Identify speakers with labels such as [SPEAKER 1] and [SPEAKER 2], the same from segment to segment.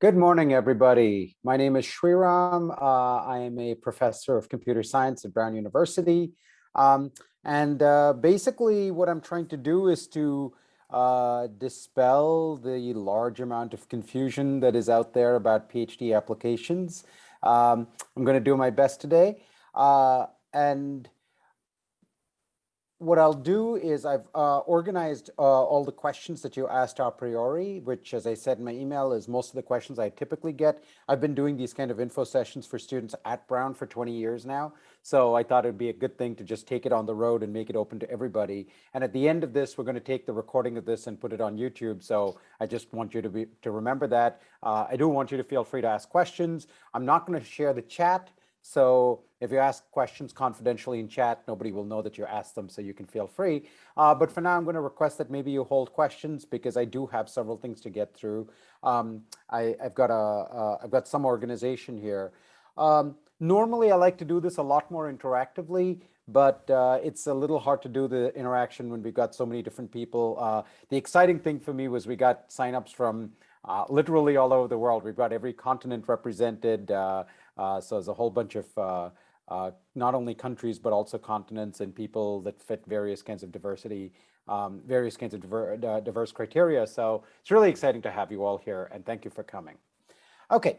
[SPEAKER 1] Good morning, everybody. My name is Shriram. Uh, I am a professor of computer science at Brown University. Um, and uh, basically what I'm trying to do is to uh, dispel the large amount of confusion that is out there about PhD applications. Um, I'm going to do my best today. Uh, and what I'll do is I've uh, organized uh, all the questions that you asked a priori, which as I said in my email is most of the questions I typically get. I've been doing these kind of info sessions for students at Brown for 20 years now. So I thought it'd be a good thing to just take it on the road and make it open to everybody. And at the end of this, we're going to take the recording of this and put it on YouTube. So I just want you to be to remember that. Uh, I do want you to feel free to ask questions. I'm not going to share the chat so if you ask questions confidentially in chat, nobody will know that you asked them, so you can feel free. Uh, but for now, I'm going to request that maybe you hold questions because I do have several things to get through. Um, I, have got a, have got some organization here. Um, normally, I like to do this a lot more interactively, but uh, it's a little hard to do the interaction when we've got so many different people. Uh, the exciting thing for me was we got signups from uh, literally all over the world. We've got every continent represented. Uh, so there's a whole bunch of uh, uh, not only countries, but also continents and people that fit various kinds of diversity, um, various kinds of diver diverse criteria. So it's really exciting to have you all here and thank you for coming. Okay,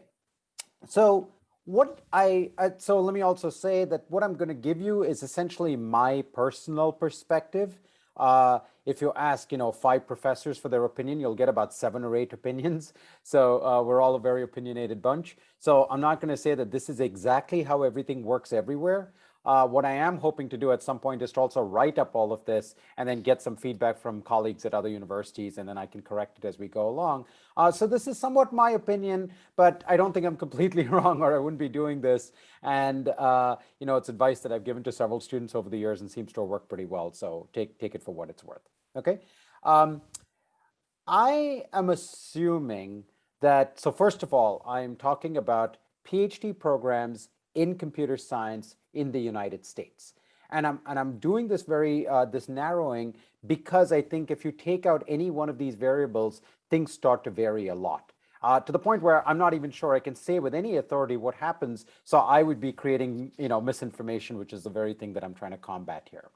[SPEAKER 1] so what I, uh, so let me also say that what I'm going to give you is essentially my personal perspective uh, if you ask, you know, five professors for their opinion, you'll get about seven or eight opinions. So uh, we're all a very opinionated bunch. So I'm not going to say that this is exactly how everything works everywhere. Uh, what I am hoping to do at some point is to also write up all of this and then get some feedback from colleagues at other universities, and then I can correct it as we go along. Uh, so this is somewhat my opinion, but I don't think I'm completely wrong or I wouldn't be doing this. And, uh, you know, it's advice that I've given to several students over the years and seems to work pretty well. So take, take it for what it's worth. Okay. Um, I am assuming that, so first of all, I'm talking about PhD programs in computer science in the United States. And I'm, and I'm doing this very, uh, this narrowing because I think if you take out any one of these variables, things start to vary a lot. Uh, to the point where I'm not even sure I can say with any authority what happens. So I would be creating, you know, misinformation, which is the very thing that I'm trying to combat here.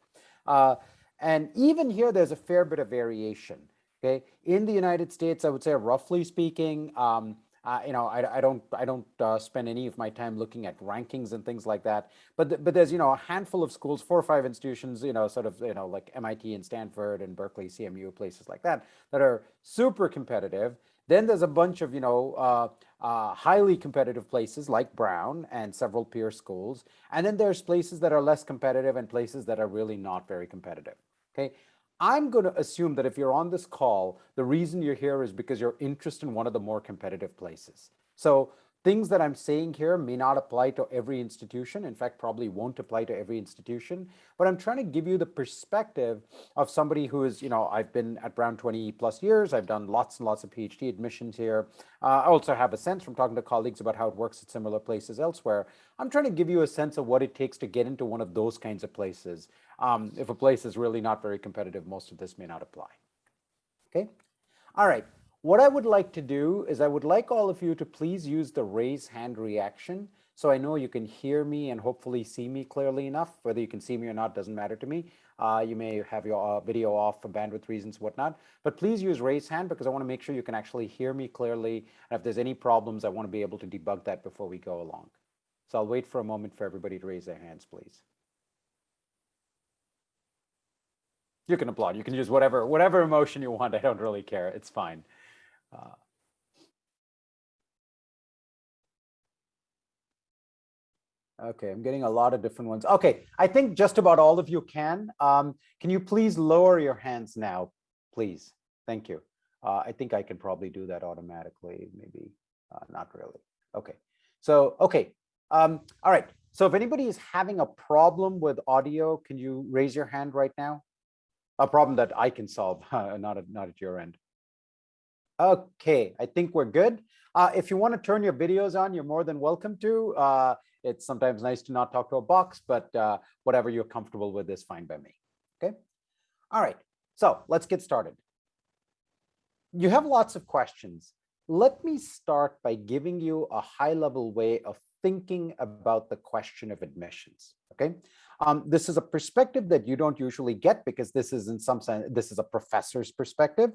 [SPEAKER 1] Uh, and even here, there's a fair bit of variation. Okay, in the United States, I would say, roughly speaking, um, uh, you know, I, I don't I don't uh, spend any of my time looking at rankings and things like that. But th but there's you know a handful of schools, four or five institutions, you know, sort of you know like MIT and Stanford and Berkeley, CMU, places like that that are super competitive. Then there's a bunch of you know uh, uh, highly competitive places like Brown and several peer schools, and then there's places that are less competitive and places that are really not very competitive. Okay, I'm going to assume that if you're on this call, the reason you're here is because you're interested in one of the more competitive places. So things that I'm saying here may not apply to every institution. In fact, probably won't apply to every institution. But I'm trying to give you the perspective of somebody who is, you know, I've been at Brown 20 plus years. I've done lots and lots of PhD admissions here. Uh, I also have a sense from talking to colleagues about how it works at similar places elsewhere. I'm trying to give you a sense of what it takes to get into one of those kinds of places. Um, if a place is really not very competitive, most of this may not apply. Okay. All right. What I would like to do is I would like all of you to please use the raise hand reaction. So I know you can hear me and hopefully see me clearly enough. Whether you can see me or not doesn't matter to me. Uh, you may have your uh, video off for bandwidth reasons, whatnot. But please use raise hand because I want to make sure you can actually hear me clearly. And if there's any problems, I want to be able to debug that before we go along. So I'll wait for a moment for everybody to raise their hands, please. You can applaud. You can use whatever whatever emotion you want. I don't really care. It's fine. Uh, okay, I'm getting a lot of different ones. Okay, I think just about all of you can. Um, can you please lower your hands now, please? Thank you. Uh, I think I can probably do that automatically, maybe uh, not really. Okay, so, okay. Um, all right, so if anybody is having a problem with audio, can you raise your hand right now? a problem that I can solve, not not at your end. Okay, I think we're good. Uh, if you want to turn your videos on, you're more than welcome to. Uh, it's sometimes nice to not talk to a box, but uh, whatever you're comfortable with is fine by me. Okay. All right. So let's get started. You have lots of questions. let me start by giving you a high level way of thinking about the question of admissions, okay? Um, this is a perspective that you don't usually get because this is in some sense, this is a professor's perspective.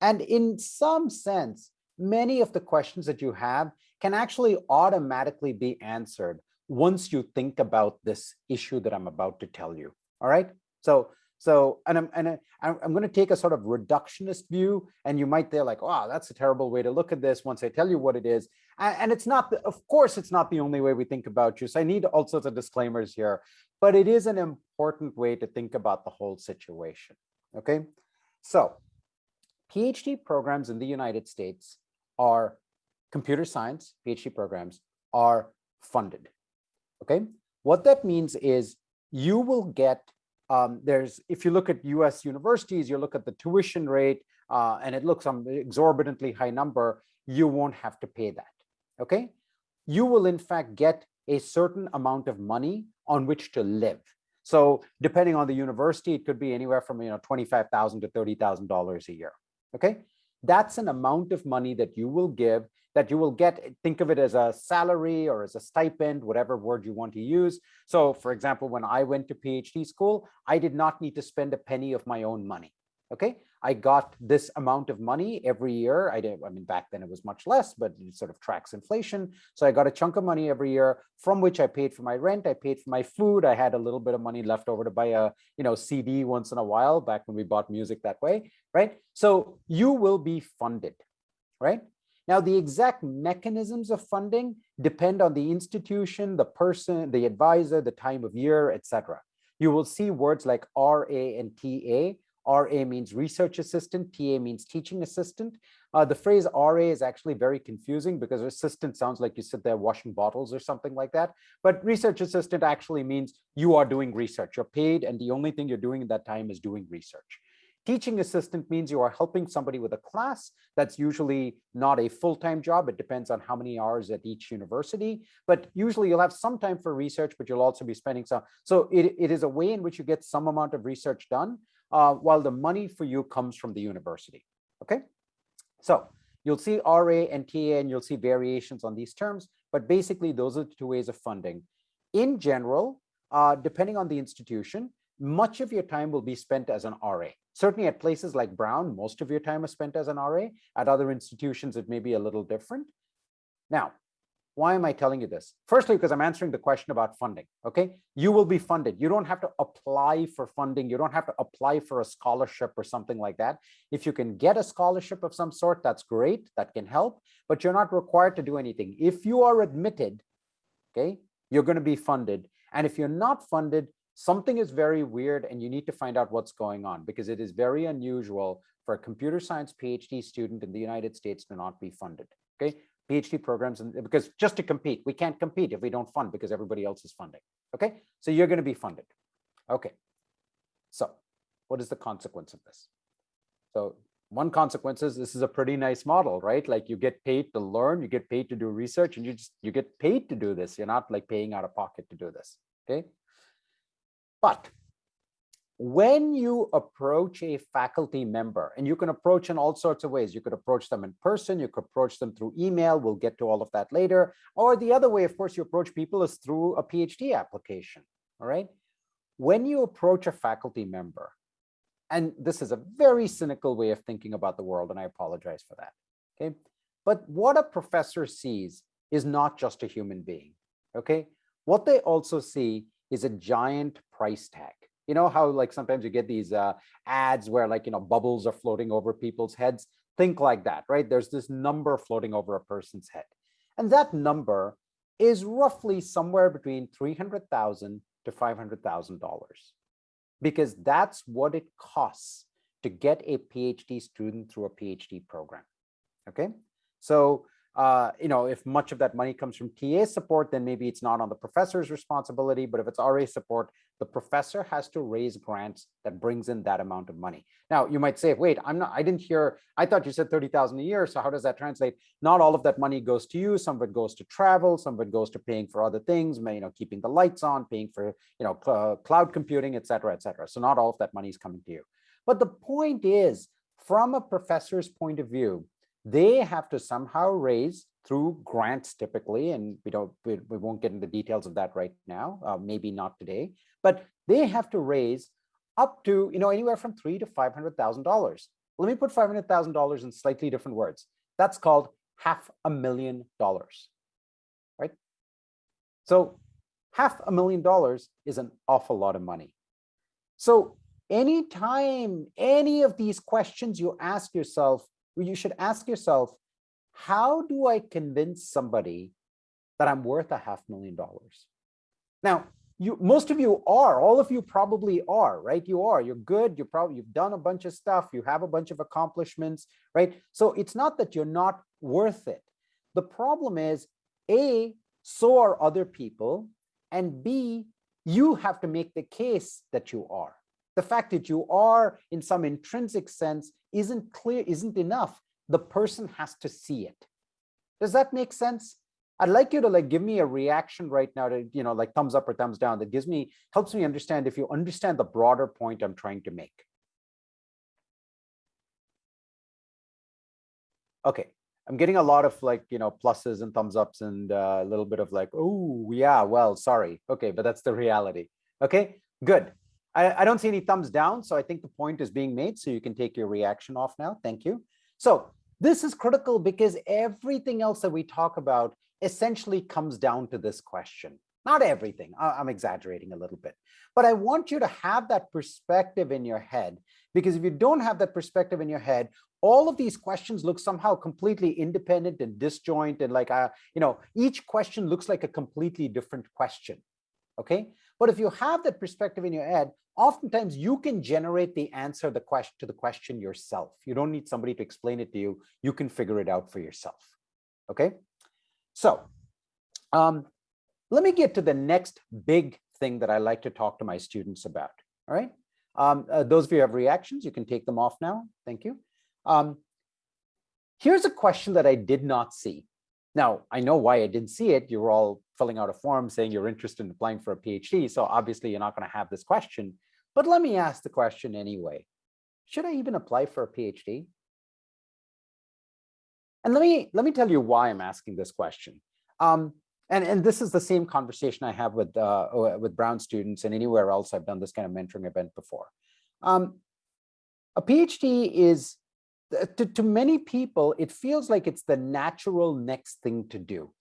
[SPEAKER 1] And in some sense, many of the questions that you have can actually automatically be answered once you think about this issue that I'm about to tell you. All right. So, so, and I'm, and I'm, I'm going to take a sort of reductionist view and you might think like, wow, that's a terrible way to look at this once I tell you what it is. And, it's not, the, of course, it's not the only way we think about you. So I need all sorts of disclaimers here, but it is an important way to think about the whole situation. Okay. So PhD programs in the United States are computer science PhD programs are funded. Okay, what that means is you will get um, there's if you look at US universities, you look at the tuition rate uh, and it looks an exorbitantly high number, you won't have to pay that. Okay, you will in fact get a certain amount of money on which to live. So depending on the university, it could be anywhere from you know 25,000 to $30,000 a year. Okay, that's an amount of money that you will give that you will get, think of it as a salary or as a stipend, whatever word you want to use. So for example, when I went to PhD school, I did not need to spend a penny of my own money. Okay, I got this amount of money every year. I did, I mean, back then it was much less, but it sort of tracks inflation. So I got a chunk of money every year from which I paid for my rent. I paid for my food. I had a little bit of money left over to buy a, you know, CD once in a while back when we bought music that way, right? So you will be funded, right? Now, the exact mechanisms of funding depend on the institution, the person, the advisor, the time of year, etc. You will see words like RA and TA. RA means research assistant, TA means teaching assistant. Uh, the phrase RA is actually very confusing because assistant sounds like you sit there washing bottles or something like that. But research assistant actually means you are doing research. You're paid and the only thing you're doing in that time is doing research. Teaching assistant means you are helping somebody with a class. That's usually not a full-time job. It depends on how many hours at each university, but usually you'll have some time for research, but you'll also be spending some. So it, it is a way in which you get some amount of research done uh, while the money for you comes from the university, okay? So you'll see RA and TA and you'll see variations on these terms, but basically those are the two ways of funding. In general, uh, depending on the institution, much of your time will be spent as an RA. Certainly at places like Brown, most of your time is spent as an RA. At other institutions, it may be a little different. Now, why am I telling you this? Firstly, because I'm answering the question about funding, okay? You will be funded. You don't have to apply for funding. You don't have to apply for a scholarship or something like that. If you can get a scholarship of some sort, that's great. That can help, but you're not required to do anything. If you are admitted, okay, you're going to be funded. And if you're not funded, something is very weird and you need to find out what's going on because it is very unusual for a computer science PhD student in the United States to not be funded. Okay, PhD programs, and because just to compete, we can't compete if we don't fund because everybody else is funding. Okay, so you're going to be funded. Okay, so what is the consequence of this? So one consequence is this is a pretty nice model, right? Like you get paid to learn, you get paid to do research, and you just you get paid to do this. You're not like paying out of pocket to do this. Okay, but when you approach a faculty member, and you can approach in all sorts of ways, you could approach them in person, you could approach them through email, we'll get to all of that later. Or the other way, of course, you approach people is through a PhD application, all right? When you approach a faculty member, and this is a very cynical way of thinking about the world, and I apologize for that, okay? But what a professor sees is not just a human being, okay? What they also see is a giant price tag. You know how like sometimes you get these uh, ads where like, you know, bubbles are floating over people's heads. Think like that, right? There's this number floating over a person's head. And that number is roughly somewhere between 300,000 to $500,000 because that's what it costs to get a PhD student through a PhD program. Okay, so uh, you know, if much of that money comes from TA support, then maybe it's not on the professor's responsibility, but if it's RA support, the professor has to raise grants that brings in that amount of money. Now, you might say, wait, I'm not, I didn't hear, I thought you said 30,000 a year. So how does that translate? Not all of that money goes to you. Some of it goes to travel. Some of it goes to paying for other things, you know, keeping the lights on, paying for, you know, cl cloud computing, et cetera, et cetera. So not all of that money is coming to you. But the point is, from a professor's point of view, they have to somehow raise through grants typically, and we don't, we, we won't get into the details of that right now, uh, maybe not today, but they have to raise up to, you know, anywhere from three to $500,000. Let me put $500,000 in slightly different words. That's called half a million dollars, right? So half a million dollars is an awful lot of money. So anytime any of these questions you ask yourself, you should ask yourself, how do I convince somebody that I'm worth a half million dollars? Now, you most of you are, all of you probably are, right? You are, you're good, you're probably, you've done a bunch of stuff, you have a bunch of accomplishments, right? So it's not that you're not worth it. The problem is, A, so are other people, and B, you have to make the case that you are. The fact that you are in some intrinsic sense isn't clear, isn't enough. The person has to see it. Does that make sense? I'd like you to like give me a reaction right now to, you know, like thumbs up or thumbs down that gives me, helps me understand if you understand the broader point I'm trying to make. Okay, I'm getting a lot of like, you know, pluses and thumbs ups and uh, a little bit of like, oh, yeah, well, sorry. Okay, but that's the reality. Okay, good. I, I don't see any thumbs down, so I think the point is being made, so you can take your reaction off now. Thank you. So this is critical because everything else that we talk about essentially comes down to this question. Not everything, I'm exaggerating a little bit, but I want you to have that perspective in your head, because if you don't have that perspective in your head, all of these questions look somehow completely independent and disjoint and like, uh, you know, each question looks like a completely different question, okay? But if you have that perspective in your head, oftentimes you can generate the answer the question to the question yourself. You don't need somebody to explain it to you. You can figure it out for yourself, okay? So um, let me get to the next big thing that I like to talk to my students about. All right. Um, uh, those of you who have reactions, you can take them off now. Thank you. Um, here's a question that I did not see. Now, I know why I didn't see it. You were all filling out a form saying you're interested in applying for a PhD. So obviously you're not going to have this question. But let me ask the question anyway. Should I even apply for a PhD? And let me let me tell you why I'm asking this question. Um, and, and this is the same conversation I have with uh, with Brown students and anywhere else I've done this kind of mentoring event before. Um, a PhD is, Uh, to, to many people, it feels like it's the natural next thing to do,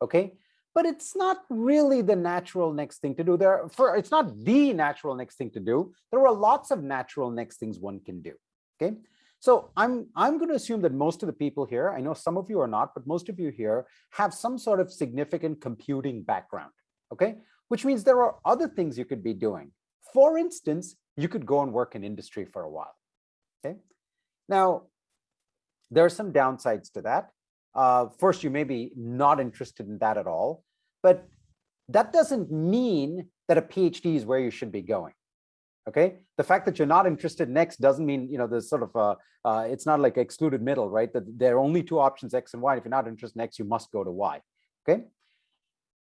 [SPEAKER 1] okay? But it's not really the natural next thing to do. There, for It's not the natural next thing to do. There are lots of natural next things one can do, okay? So I'm, I'm going to assume that most of the people here, I know some of you are not, but most of you here have some sort of significant computing background, okay? Which means there are other things you could be doing. For instance, you could go and work in industry for a while, okay? Now, there are some downsides to that. Uh, first, you may be not interested in that at all, but that doesn't mean that a PhD is where you should be going okay? The fact that you're not interested next doesn't mean you know there's sort of a uh, it's not like excluded middle right? That there are only two options x and y. If you're not interested in x you must go to y okay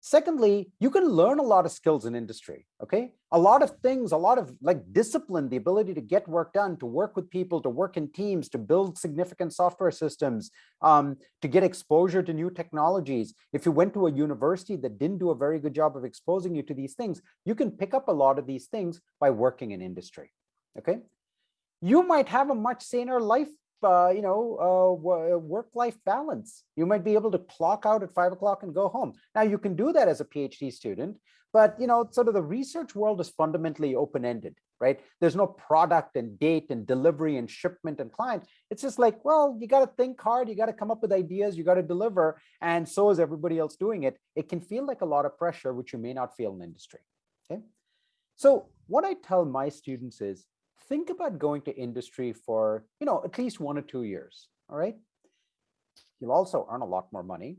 [SPEAKER 1] Secondly, you can learn a lot of skills in industry, okay? A lot of things, a lot of like discipline, the ability to get work done, to work with people, to work in teams, to build significant software systems, um, to get exposure to new technologies. If you went to a university that didn't do a very good job of exposing you to these things, you can pick up a lot of these things by working in industry, okay? You might have a much saner life uh, you know, uh, work-life balance. You might be able to clock out at five o'clock and go home. Now you can do that as a PhD student, but you know, sort of the research world is fundamentally open-ended, right? There's no product and date and delivery and shipment and client. It's just like, well, you got to think hard. You got to come up with ideas. You got to deliver. And so is everybody else doing it. It can feel like a lot of pressure, which you may not feel in industry. Okay. So what I tell my students is think about going to industry for, you know, at least one or two years, all right? You'll also earn a lot more money.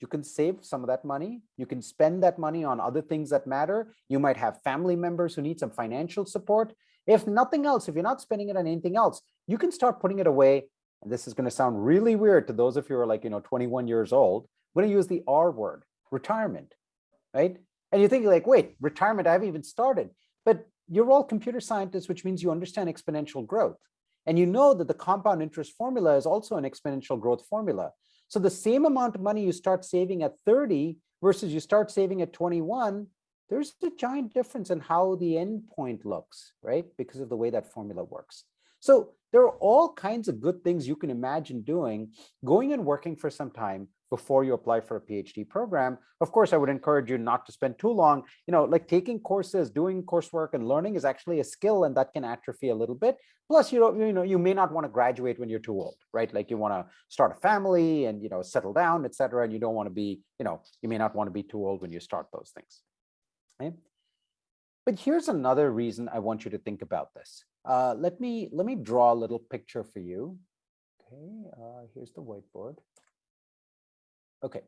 [SPEAKER 1] You can save some of that money. You can spend that money on other things that matter. You might have family members who need some financial support. If nothing else, if you're not spending it on anything else, you can start putting it away. And this is going to sound really weird to those of you who are like, you know, 21 years old. I'm going to use the R word, retirement, right? And you think like, wait, retirement, I haven't even started. But you're all computer scientists, which means you understand exponential growth. And you know that the compound interest formula is also an exponential growth formula. So the same amount of money you start saving at 30 versus you start saving at 21, there's a giant difference in how the end point looks, right? Because of the way that formula works. So there are all kinds of good things you can imagine doing, going and working for some time before you apply for a PhD program. Of course, I would encourage you not to spend too long, you know, like taking courses, doing coursework and learning is actually a skill and that can atrophy a little bit. Plus, you know, you know, you may not want to graduate when you're too old, right? Like you want to start a family and, you know, settle down, et cetera. And you don't want to be, you know, you may not want to be too old when you start those things. Okay? But here's another reason I want you to think about this. Uh, let me let me draw a little picture for you. Okay, uh, here's the whiteboard. Okay,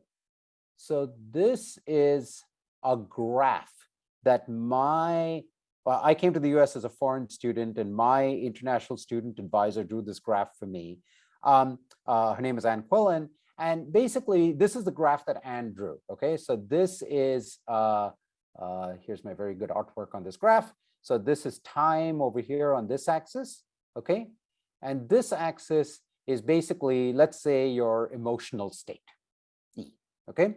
[SPEAKER 1] so this is a graph that my well, I came to the US as a foreign student and my international student advisor drew this graph for me. Um, uh, her name is Ann Quillen. And basically, this is the graph that Ann drew. Okay, so this is uh, uh, here's my very good artwork on this graph. So this is time over here on this axis, okay? And this axis is basically, let's say, your emotional state, okay?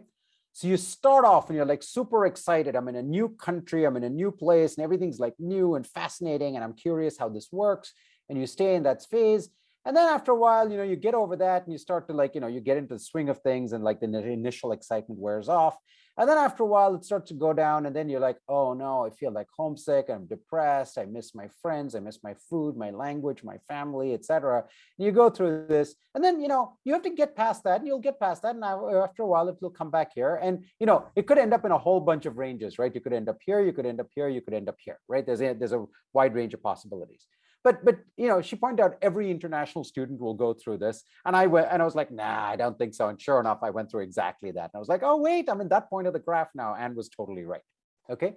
[SPEAKER 1] So you start off and you're like super excited. I'm in a new country, I'm in a new place, and everything's like new and fascinating, and I'm curious how this works. And you stay in that phase. And then after a while, you know, you get over that and you start to like, you know, you get into the swing of things and like the initial excitement wears off. And then after a while, it starts to go down. And then you're like, oh no, I feel like homesick. I'm depressed. I miss my friends. I miss my food, my language, my family, etc. And you go through this. And then, you know, you have to get past that and you'll get past that. And after a while, it will come back here. And, you know, it could end up in a whole bunch of ranges, right? You could end up here, you could end up here, you could end up here, right? There's a, there's a wide range of possibilities but but you know she pointed out every international student will go through this. And i went and i was like nah i don't think so. And sure enough i went through exactly that. And i was like oh wait i'm in that point of the graph now. And was totally right. Okay?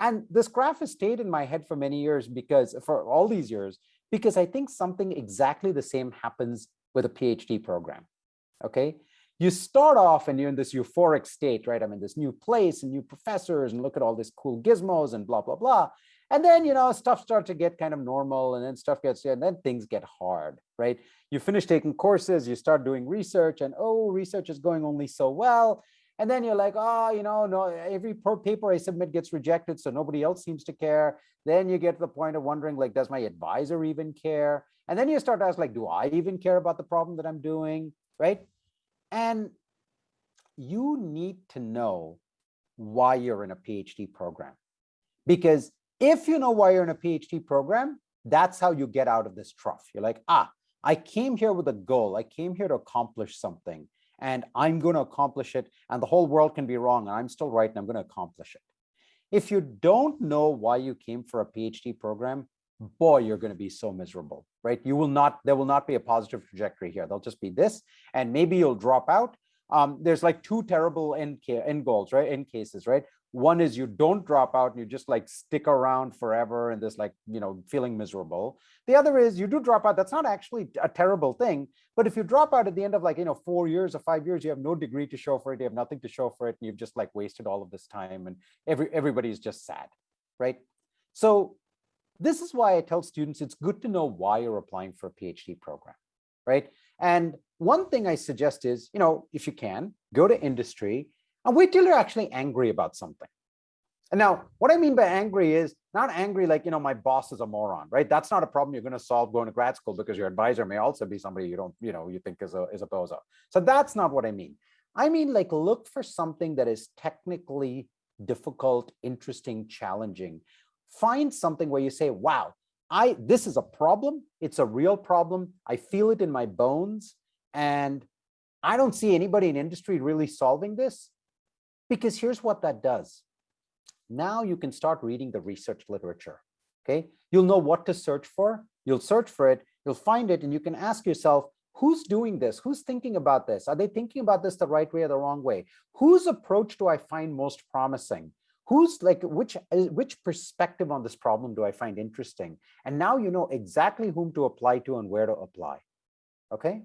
[SPEAKER 1] And this graph has stayed in my head for many years because for all these years because i think something exactly the same happens with a phd program. Okay? You start off and you're in this euphoric state right? I'm in this new place and new professors and look at all these cool gizmos and blah blah blah and then, you know, stuff starts to get kind of normal and then stuff gets, and then things get hard, right? You finish taking courses, you start doing research and, oh, research is going only so well. And then you're like, oh, you know, no, every paper I submit gets rejected, so nobody else seems to care. Then you get to the point of wondering, like, does my advisor even care? And then you start to ask, like, do I even care about the problem that I'm doing, right? And you need to know why you're in a PhD program. Because if you know why you're in a PhD program, that's how you get out of this trough. You're like, ah, I came here with a goal. I came here to accomplish something and I'm going to accomplish it and the whole world can be wrong and I'm still right and I'm going to accomplish it. If you don't know why you came for a PhD program, boy, you're going to be so miserable, right? You will not, there will not be a positive trajectory here. There'll just be this and maybe you'll drop out. Um, there's like two terrible end, end goals, right? End cases, right? One is you don't drop out and you just like stick around forever and this like you know feeling miserable. The other is you do drop out. That's not actually a terrible thing but if you drop out at the end of like you know four years or five years you have no degree to show for it you have nothing to show for it and you've just like wasted all of this time and every everybody's just sad right? So this is why i tell students it's good to know why you're applying for a phd program right? And one thing i suggest is you know if you can go to industry and wait till you're actually angry about something. And now what I mean by angry is not angry like, you know, my boss is a moron, right? That's not a problem you're going to solve going to grad school because your advisor may also be somebody you don't, you know, you think is a, is a bozo. So that's not what I mean. I mean, like look for something that is technically difficult, interesting, challenging. Find something where you say, wow, I, this is a problem. It's a real problem. I feel it in my bones. And I don't see anybody in industry really solving this. Because here's what that does. Now you can start reading the research literature. Okay, you'll know what to search for. You'll search for it, you'll find it, and you can ask yourself, who's doing this? Who's thinking about this? Are they thinking about this the right way or the wrong way? Whose approach do I find most promising? Who's like, which, which perspective on this problem do I find interesting? And now you know exactly whom to apply to and where to apply. Okay.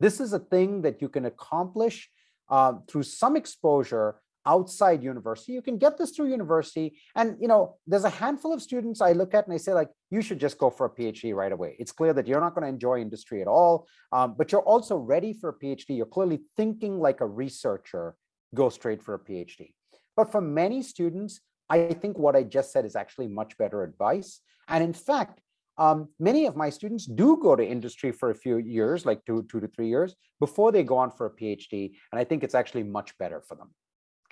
[SPEAKER 1] This is a thing that you can accomplish uh, through some exposure outside university. You can get this through university. And, you know, there's a handful of students I look at and I say like, you should just go for a PhD right away. It's clear that you're not going to enjoy industry at all, um, but you're also ready for a PhD. You're clearly thinking like a researcher, go straight for a PhD. But for many students, I think what I just said is actually much better advice. And in fact, um, many of my students do go to industry for a few years, like two, two to three years, before they go on for a PhD. And I think it's actually much better for them.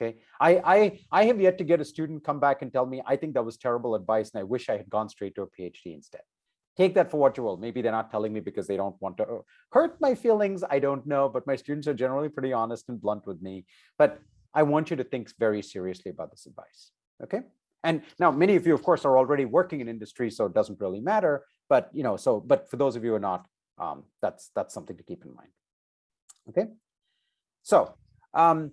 [SPEAKER 1] Okay, I, I, I have yet to get a student come back and tell me, I think that was terrible advice and I wish I had gone straight to a PhD instead. Take that for what you will. Maybe they're not telling me because they don't want to uh, hurt my feelings. I don't know, but my students are generally pretty honest and blunt with me. But I want you to think very seriously about this advice. Okay. And now many of you, of course, are already working in industry, so it doesn't really matter. But you know, so but for those of you who are not, um, that's that's something to keep in mind. Okay. So um,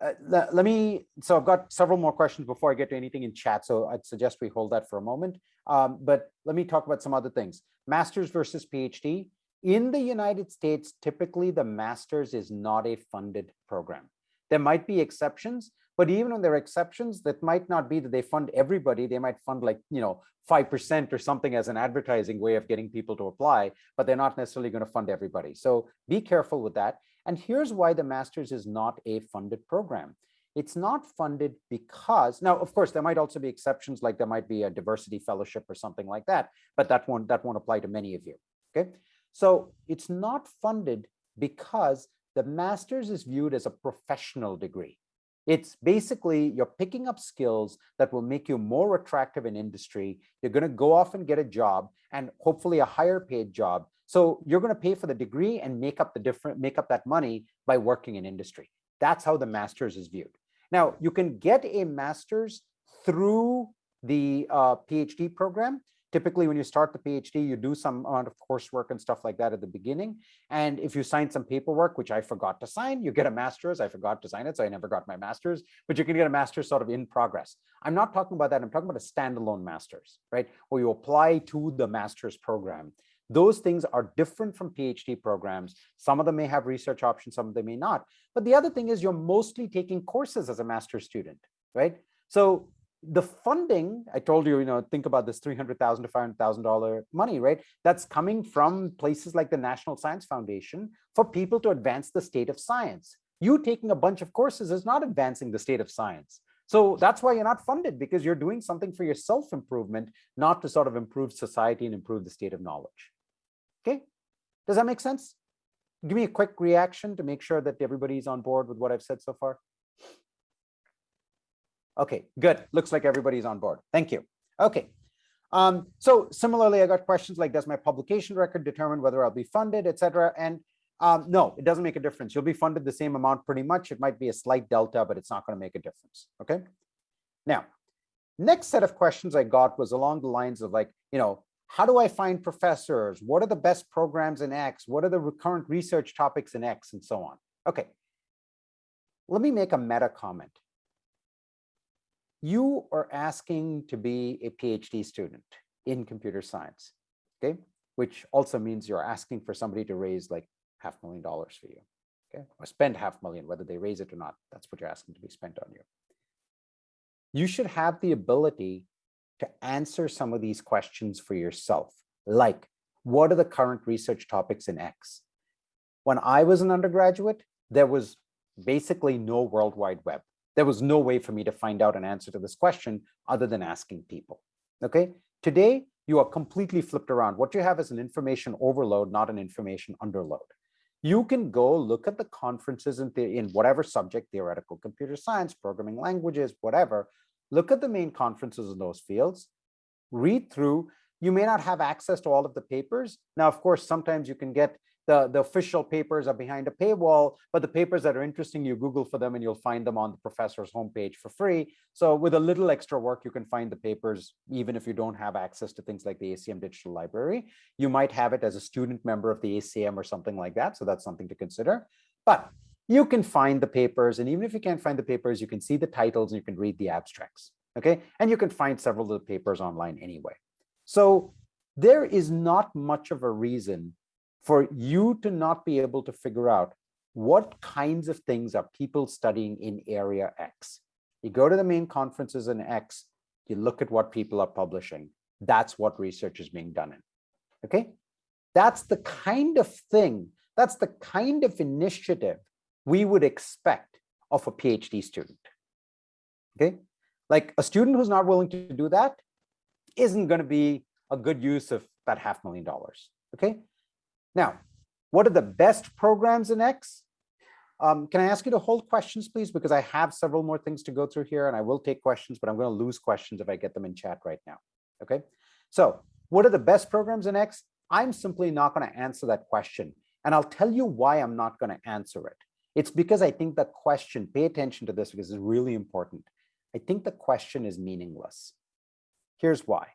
[SPEAKER 1] uh, let, let, me, so I've got several more questions before I get to anything in chat. So I'd suggest we hold that for a moment. Um, but let me talk about some other things. Masters versus PhD. In the United States, typically the master's is not a funded program. There might be exceptions, but even when there are exceptions, that might not be that they fund everybody. They might fund like, you know, 5% or something as an advertising way of getting people to apply, but they're not necessarily going to fund everybody. So be careful with that. And here's why the master's is not a funded program. It's not funded because, now, of course, there might also be exceptions, like there might be a diversity fellowship or something like that, but that won't, that won't apply to many of you, okay? So it's not funded because the master's is viewed as a professional degree. It's basically you're picking up skills that will make you more attractive in industry. You're going to go off and get a job and hopefully a higher paid job so you're going to pay for the degree and make up the different, make up that money by working in industry. That's how the master's is viewed. Now you can get a master's through the uh, PhD program. Typically, when you start the PhD, you do some amount of coursework and stuff like that at the beginning. And if you sign some paperwork, which I forgot to sign, you get a master's. I forgot to sign it, so I never got my master's, but you can get a master's sort of in progress. I'm not talking about that. I'm talking about a standalone master's, right? Where you apply to the master's program those things are different from PhD programs. Some of them may have research options, some of them may not. But the other thing is you're mostly taking courses as a master's student, right? So the funding, I told you, you know, think about this 300,000 to $500,000 money, right? That's coming from places like the National Science Foundation for people to advance the state of science. You taking a bunch of courses is not advancing the state of science. So that's why you're not funded because you're doing something for your self-improvement, not to sort of improve society and improve the state of knowledge. Okay, does that make sense? Give me a quick reaction to make sure that everybody's on board with what I've said so far. Okay, good. Looks like everybody's on board. Thank you. Okay. Um, so similarly, I got questions like, does my publication record determine whether I'll be funded, etc. And um, no, it doesn't make a difference. You'll be funded the same amount pretty much. It might be a slight delta, but it's not going to make a difference. Okay. Now, next set of questions I got was along the lines of like, you know, how do I find professors? What are the best programs in X? What are the recurrent research topics in X and so on? Okay, let me make a meta comment. You are asking to be a PhD student in computer science, okay? Which also means you're asking for somebody to raise like half a million dollars for you, okay? Or spend half a million, whether they raise it or not, that's what you're asking to be spent on you. You should have the ability to answer some of these questions for yourself, like what are the current research topics in X? When I was an undergraduate, there was basically no World Wide Web. There was no way for me to find out an answer to this question other than asking people. Okay, today you are completely flipped around. What you have is an information overload, not an information underload. You can go look at the conferences in, the, in whatever subject, theoretical computer science, programming languages, whatever, look at the main conferences in those fields, read through. You may not have access to all of the papers. Now, of course, sometimes you can get the, the official papers are behind a paywall, but the papers that are interesting, you Google for them and you'll find them on the professor's homepage for free. So with a little extra work, you can find the papers, even if you don't have access to things like the ACM Digital Library. You might have it as a student member of the ACM or something like that. So that's something to consider. But you can find the papers. And even if you can't find the papers, you can see the titles and you can read the abstracts. Okay. And you can find several of the papers online anyway. So there is not much of a reason for you to not be able to figure out what kinds of things are people studying in area X? You go to the main conferences in X, you look at what people are publishing. That's what research is being done in, okay? That's the kind of thing, that's the kind of initiative we would expect of a PhD student, okay? Like a student who's not willing to do that isn't gonna be a good use of that half million dollars, okay? Now, what are the best programs in X? Um, can I ask you to hold questions, please? Because I have several more things to go through here and I will take questions, but I'm going to lose questions if I get them in chat right now. Okay. So what are the best programs in X? I'm simply not going to answer that question. And I'll tell you why I'm not going to answer it. It's because I think the question, pay attention to this because it's really important. I think the question is meaningless. Here's why.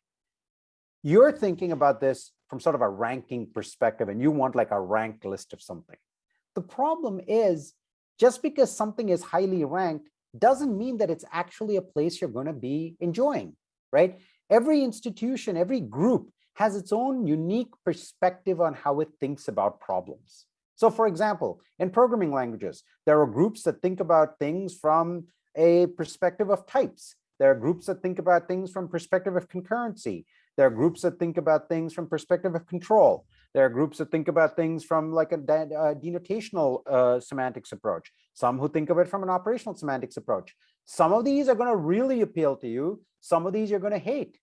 [SPEAKER 1] You're thinking about this from sort of a ranking perspective and you want like a ranked list of something. The problem is just because something is highly ranked doesn't mean that it's actually a place you're going to be enjoying, right? Every institution, every group has its own unique perspective on how it thinks about problems. So for example, in programming languages, there are groups that think about things from a perspective of types. There are groups that think about things from perspective of concurrency. There are groups that think about things from perspective of control. There are groups that think about things from like a uh, denotational uh, semantics approach. Some who think of it from an operational semantics approach. Some of these are going to really appeal to you. Some of these you're going to hate.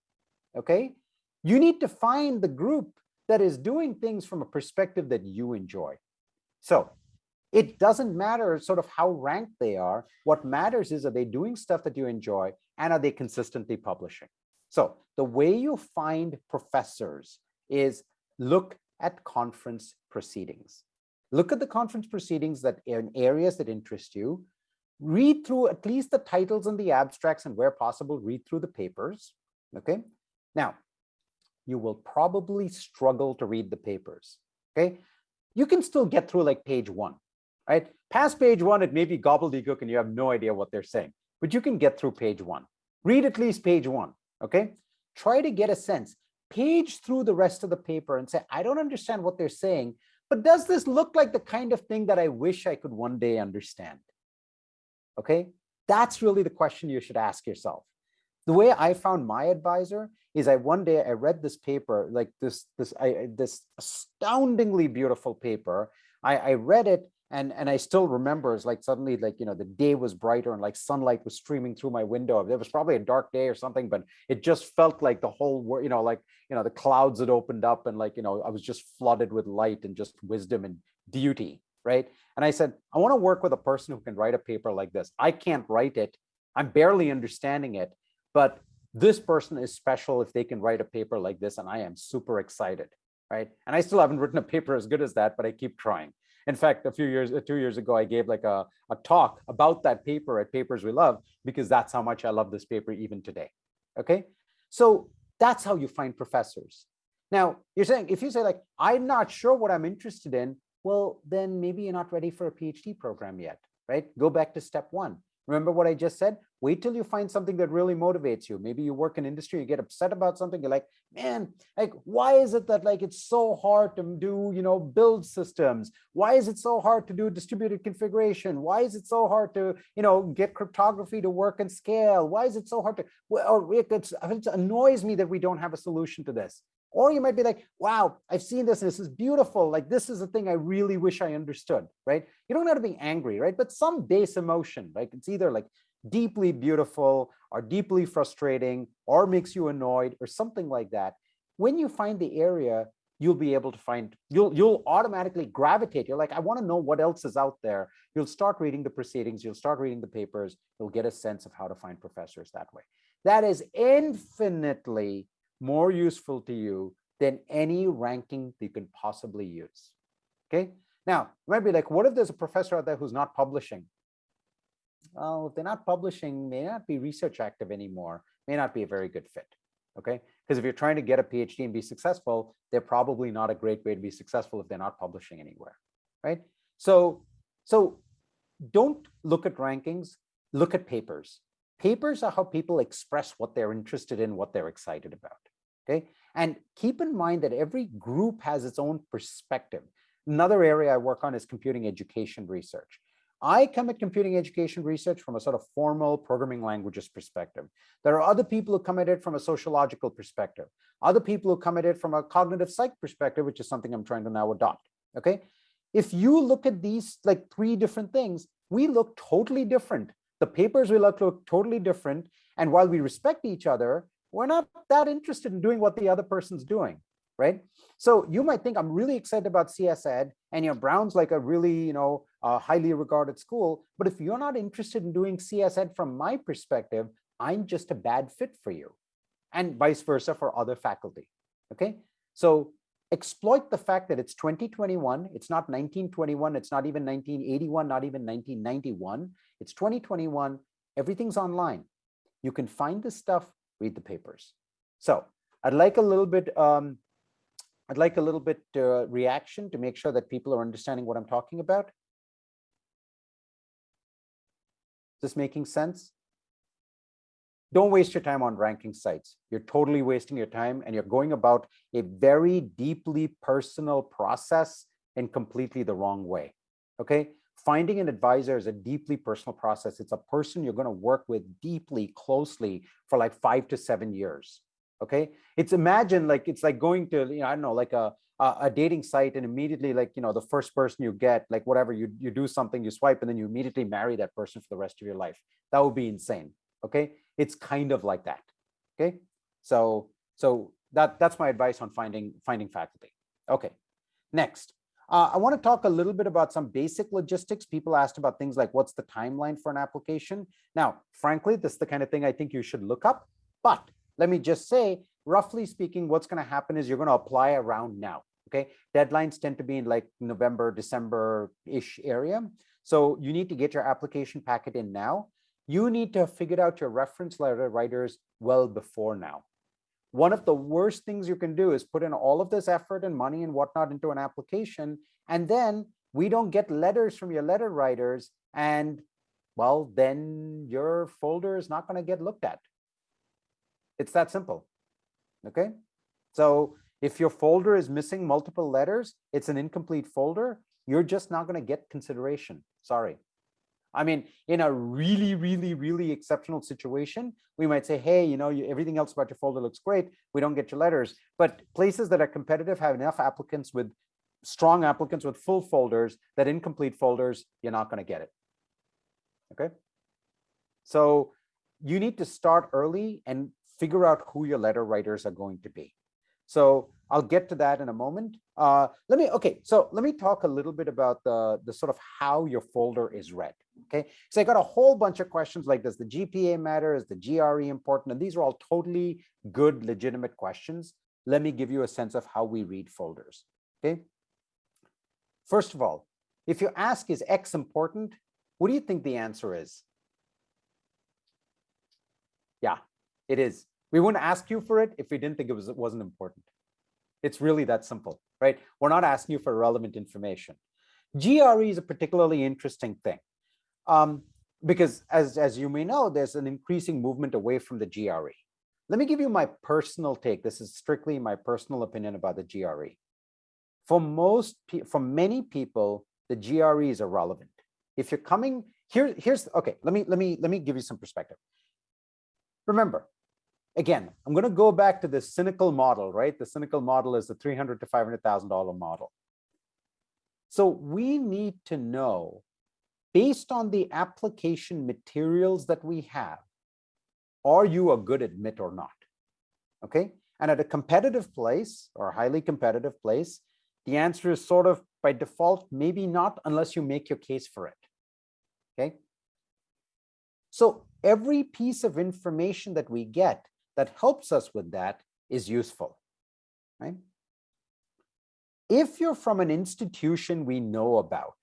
[SPEAKER 1] Okay. You need to find the group that is doing things from a perspective that you enjoy. So it doesn't matter sort of how ranked they are. What matters is are they doing stuff that you enjoy and are they consistently publishing? So the way you find professors is look at conference proceedings. Look at the conference proceedings that in areas that interest you. Read through at least the titles and the abstracts and where possible, read through the papers. Okay. Now, you will probably struggle to read the papers. Okay. You can still get through like page one, right? Past page one, it may be gobbledygook and you have no idea what they're saying, but you can get through page one. Read at least page one. Okay. Try to get a sense page through the rest of the paper and say, I don't understand what they're saying, but does this look like the kind of thing that I wish I could one day understand? Okay, that's really the question you should ask yourself. The way I found my advisor is I one day I read this paper, like this, this, I, this astoundingly beautiful paper. I, I read it and and I still remember it's like suddenly like you know the day was brighter and like sunlight was streaming through my window. It was probably a dark day or something, but it just felt like the whole world, you know, like you know the clouds had opened up and like you know I was just flooded with light and just wisdom and beauty, right? And I said I want to work with a person who can write a paper like this. I can't write it. I'm barely understanding it, but this person is special if they can write a paper like this, and I am super excited, right? And I still haven't written a paper as good as that, but I keep trying. In fact, a few years, uh, two years ago, I gave like a, a talk about that paper at Papers We Love, because that's how much I love this paper even today. Okay, so that's how you find professors. Now, you're saying, if you say like, I'm not sure what I'm interested in, well, then maybe you're not ready for a PhD program yet, right? Go back to step one. Remember what I just said? Wait till you find something that really motivates you. Maybe you work in industry, you get upset about something. You're like, man, like, why is it that like it's so hard to do, you know, build systems? Why is it so hard to do distributed configuration? Why is it so hard to, you know, get cryptography to work and scale? Why is it so hard to, or it, it annoys me that we don't have a solution to this. Or you might be like, wow, I've seen this this is beautiful. Like this is the thing I really wish I understood, right? You don't have to be angry, right? But some base emotion, like it's either like deeply beautiful or deeply frustrating or makes you annoyed or something like that. When you find the area, you'll be able to find, you'll, you'll automatically gravitate. You're like, I want to know what else is out there. You'll start reading the proceedings. You'll start reading the papers. You'll get a sense of how to find professors that way. That is infinitely more useful to you than any ranking you can possibly use. Okay. Now, you might be like, what if there's a professor out there who's not publishing? Well, if they're not publishing, may not be research active anymore, may not be a very good fit. Okay. Because if you're trying to get a PhD and be successful, they're probably not a great way to be successful if they're not publishing anywhere. Right. So, so don't look at rankings, look at papers. Papers are how people express what they're interested in, what they're excited about. Okay. And keep in mind that every group has its own perspective. Another area I work on is computing education research. I come at computing education research from a sort of formal programming languages perspective. There are other people who come at it from a sociological perspective. Other people who come at it from a cognitive psych perspective, which is something I'm trying to now adopt. Okay. If you look at these like three different things, we look totally different. The papers we look look totally different. And while we respect each other, we're not that interested in doing what the other person's doing, right? So you might think I'm really excited about CS Ed and you know, Brown's like a really, you know, uh, highly regarded school. But if you're not interested in doing CS Ed from my perspective, I'm just a bad fit for you and vice versa for other faculty. Okay, so exploit the fact that it's 2021, it's not 1921, it's not even 1981, not even 1991, it's 2021, everything's online. You can find this stuff, read the papers. So I'd like a little bit, um, I'd like a little bit uh, reaction to make sure that people are understanding what I'm talking about. This making sense? Don't waste your time on ranking sites. You're totally wasting your time and you're going about a very deeply personal process in completely the wrong way. Okay. Finding an advisor is a deeply personal process. It's a person you're going to work with deeply, closely for like five to seven years. Okay. It's imagine like it's like going to, you know, I don't know, like a, a dating site and immediately like, you know, the first person you get, like whatever you, you do something, you swipe and then you immediately marry that person for the rest of your life. That would be insane. Okay it's kind of like that. Okay, so so that that's my advice on finding finding faculty. Okay, next. Uh, I want to talk a little bit about some basic logistics. People asked about things like what's the timeline for an application. Now, frankly, this is the kind of thing I think you should look up. But let me just say, roughly speaking, what's going to happen is you're going to apply around now. Okay, deadlines tend to be in like November, December-ish area. So you need to get your application packet in now you need to have figured out your reference letter writers well before now. One of the worst things you can do is put in all of this effort and money and whatnot into an application, and then we don't get letters from your letter writers, and well, then your folder is not going to get looked at. It's that simple. Okay. So if your folder is missing multiple letters, it's an incomplete folder, you're just not going to get consideration. Sorry. I mean, in a really, really, really exceptional situation, we might say, hey, you know, you, everything else about your folder looks great. We don't get your letters. But places that are competitive have enough applicants with strong applicants with full folders that incomplete folders, you're not going to get it. Okay. So you need to start early and figure out who your letter writers are going to be. So I'll get to that in a moment. Uh, let me, okay, so let me talk a little bit about the, the sort of how your folder is read, okay? So I got a whole bunch of questions like, does the GPA matter? Is the GRE important? And these are all totally good, legitimate questions. Let me give you a sense of how we read folders, okay? First of all, if you ask, is X important? What do you think the answer is? Yeah, it is. We wouldn't ask you for it if we didn't think it was it wasn't important. It's really that simple, right? We're not asking you for relevant information. GRE is a particularly interesting thing um, because as, as you may know, there's an increasing movement away from the GRE. Let me give you my personal take. This is strictly my personal opinion about the GRE. For most, for many people, the GRE is irrelevant. If you're coming here, here's okay. Let me let me let me give you some perspective. Remember, again, I'm going to go back to the cynical model, right? The cynical model is the 300 to $500,000 model. So we need to know, based on the application materials that we have, are you a good admit or not? Okay. And at a competitive place or highly competitive place, the answer is sort of by default, maybe not unless you make your case for it. Okay. So every piece of information that we get that helps us with that is useful, right? If you're from an institution we know about,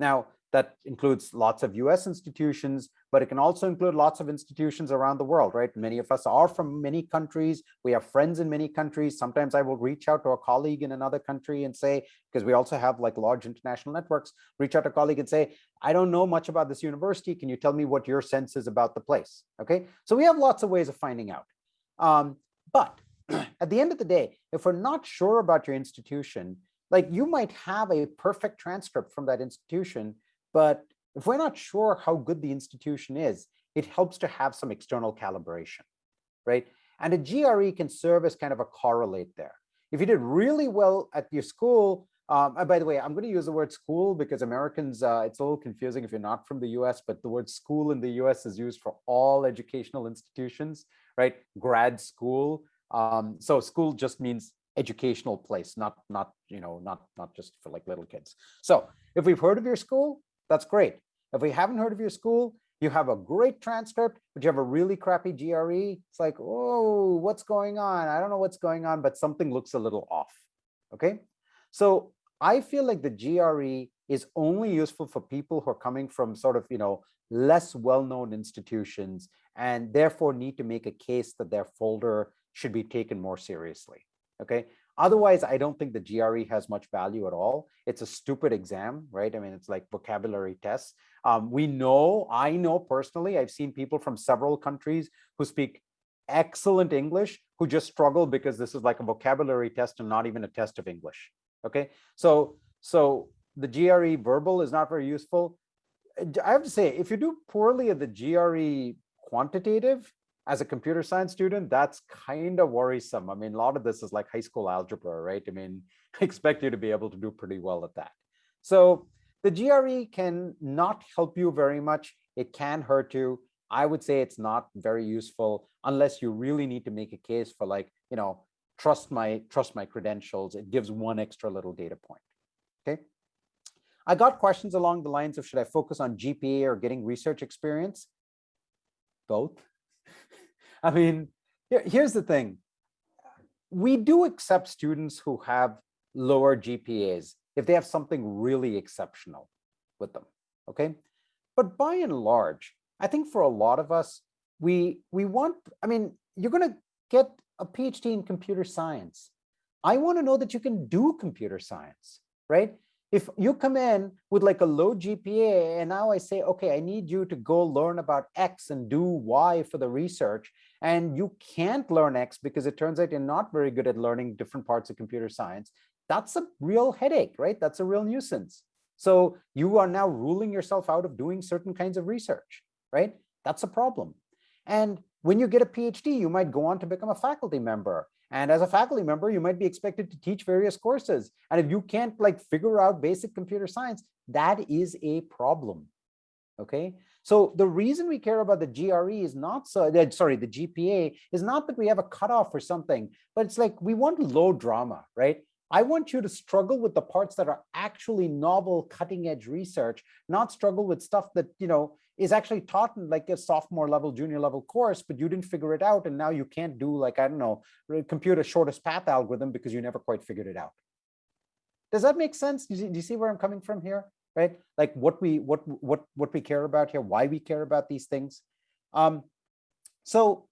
[SPEAKER 1] now that includes lots of US institutions, but it can also include lots of institutions around the world, right? Many of us are from many countries. We have friends in many countries. Sometimes I will reach out to a colleague in another country and say, because we also have like large international networks, reach out to a colleague and say, I don't know much about this university. Can you tell me what your sense is about the place? Okay, so we have lots of ways of finding out. Um, but at the end of the day, if we're not sure about your institution, like you might have a perfect transcript from that institution, but if we're not sure how good the institution is, it helps to have some external calibration, right? And a GRE can serve as kind of a correlate there. If you did really well at your school, um, and by the way, I'm going to use the word school because Americans, uh, it's a little confusing if you're not from the US, but the word school in the US is used for all educational institutions, right? Grad school. Um, so school just means educational place, not, not, you know, not, not just for like little kids. So if we've heard of your school, that's great. If we haven't heard of your school, you have a great transcript, but you have a really crappy GRE. It's like, oh, what's going on? I don't know what's going on, but something looks a little off. Okay. So I feel like the GRE is only useful for people who are coming from sort of, you know, less well-known institutions and therefore need to make a case that their folder should be taken more seriously. Okay. Otherwise, I don't think the GRE has much value at all. It's a stupid exam, right? I mean, it's like vocabulary tests. Um, we know, I know personally, I've seen people from several countries who speak excellent English who just struggle because this is like a vocabulary test and not even a test of English. Okay, so so the GRE verbal is not very useful. I have to say, if you do poorly at the GRE quantitative, as a computer science student, that's kind of worrisome. I mean, a lot of this is like high school algebra, right? I mean, I expect you to be able to do pretty well at that. So the GRE can not help you very much. It can hurt you. I would say it's not very useful unless you really need to make a case for like, you know, trust my trust my credentials. It gives one extra little data point. Okay. I got questions along the lines of should I focus on GPA or getting research experience? Both. I mean, here's the thing. We do accept students who have lower GPAs if they have something really exceptional with them, okay? But by and large, I think for a lot of us, we we want, I mean, you're gonna get a PhD in computer science. I wanna know that you can do computer science, right? if you come in with like a low GPA and now I say, okay, I need you to go learn about X and do Y for the research, and you can't learn X because it turns out you're not very good at learning different parts of computer science, that's a real headache, right? That's a real nuisance. So you are now ruling yourself out of doing certain kinds of research, right? That's a problem. And when you get a PhD, you might go on to become a faculty member and as a faculty member, you might be expected to teach various courses. And if you can't like figure out basic computer science, that is a problem. Okay. So the reason we care about the GRE is not so uh, sorry, the GPA is not that we have a cutoff or something, but it's like we want low drama, right? I want you to struggle with the parts that are actually novel, cutting edge research, not struggle with stuff that, you know, is actually taught in like a sophomore level, junior level course, but you didn't figure it out. And now you can't do like, I don't know, compute a shortest path algorithm because you never quite figured it out. Does that make sense? Do you, see, do you see where I'm coming from here? Right? Like what we what what what we care about here, why we care about these things. Um, so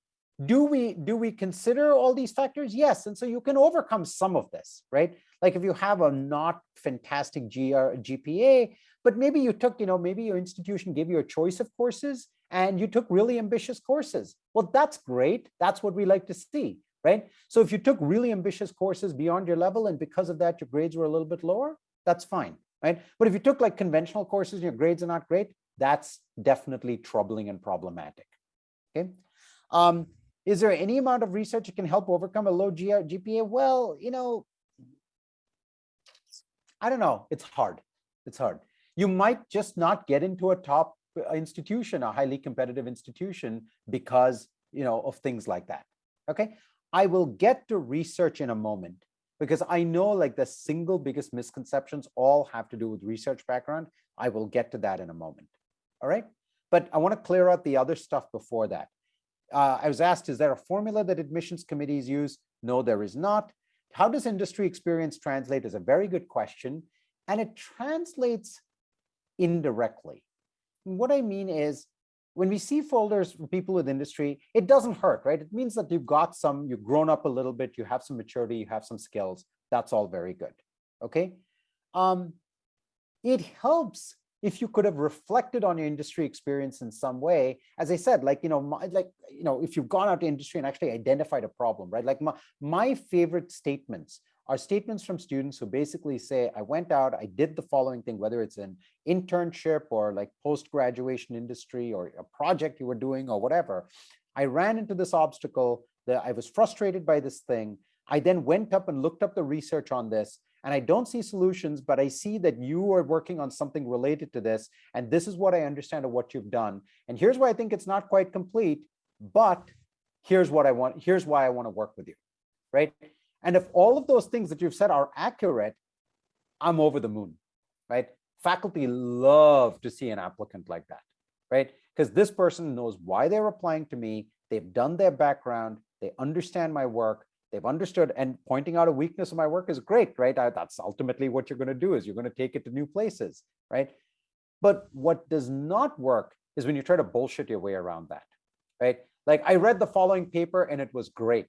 [SPEAKER 1] do we do we consider all these factors? Yes. And so you can overcome some of this, right? Like if you have a not fantastic GR, GPA, but maybe you took, you know, maybe your institution gave you a choice of courses and you took really ambitious courses. Well, that's great. That's what we like to see, right? So if you took really ambitious courses beyond your level and because of that, your grades were a little bit lower, that's fine, right? But if you took like conventional courses and your grades are not great, that's definitely troubling and problematic, okay? Um, is there any amount of research that can help overcome a low GPA? Well, you know, I don't know. It's hard. It's hard. You might just not get into a top uh, institution, a highly competitive institution because, you know, of things like that. Okay. I will get to research in a moment because I know like the single biggest misconceptions all have to do with research background. I will get to that in a moment. All right. But I want to clear out the other stuff before that. Uh, I was asked, is there a formula that admissions committees use? No, there is not. How does industry experience translate is a very good question. And it translates indirectly. What I mean is when we see folders for people with industry, it doesn't hurt, right? It means that you've got some, you've grown up a little bit, you have some maturity, you have some skills. That's all very good, okay? Um, it helps if you could have reflected on your industry experience in some way, as I said, like, you know, my, like, you know, if you've gone out to industry and actually identified a problem, right? Like my, my favorite statements are statements from students who basically say, I went out, I did the following thing, whether it's an internship or like post-graduation industry or a project you were doing or whatever. I ran into this obstacle that I was frustrated by this thing. I then went up and looked up the research on this and I don't see solutions, but I see that you are working on something related to this. And this is what I understand of what you've done. And here's why I think it's not quite complete, but here's what I want, here's why I want to work with you, right? And if all of those things that you've said are accurate, I'm over the moon, right? Faculty love to see an applicant like that, right? Because this person knows why they're applying to me, they've done their background, they understand my work, they've understood and pointing out a weakness of my work is great, right? I, that's ultimately what you're going to do is you're going to take it to new places, right? But what does not work is when you try to bullshit your way around that, right? Like I read the following paper and it was great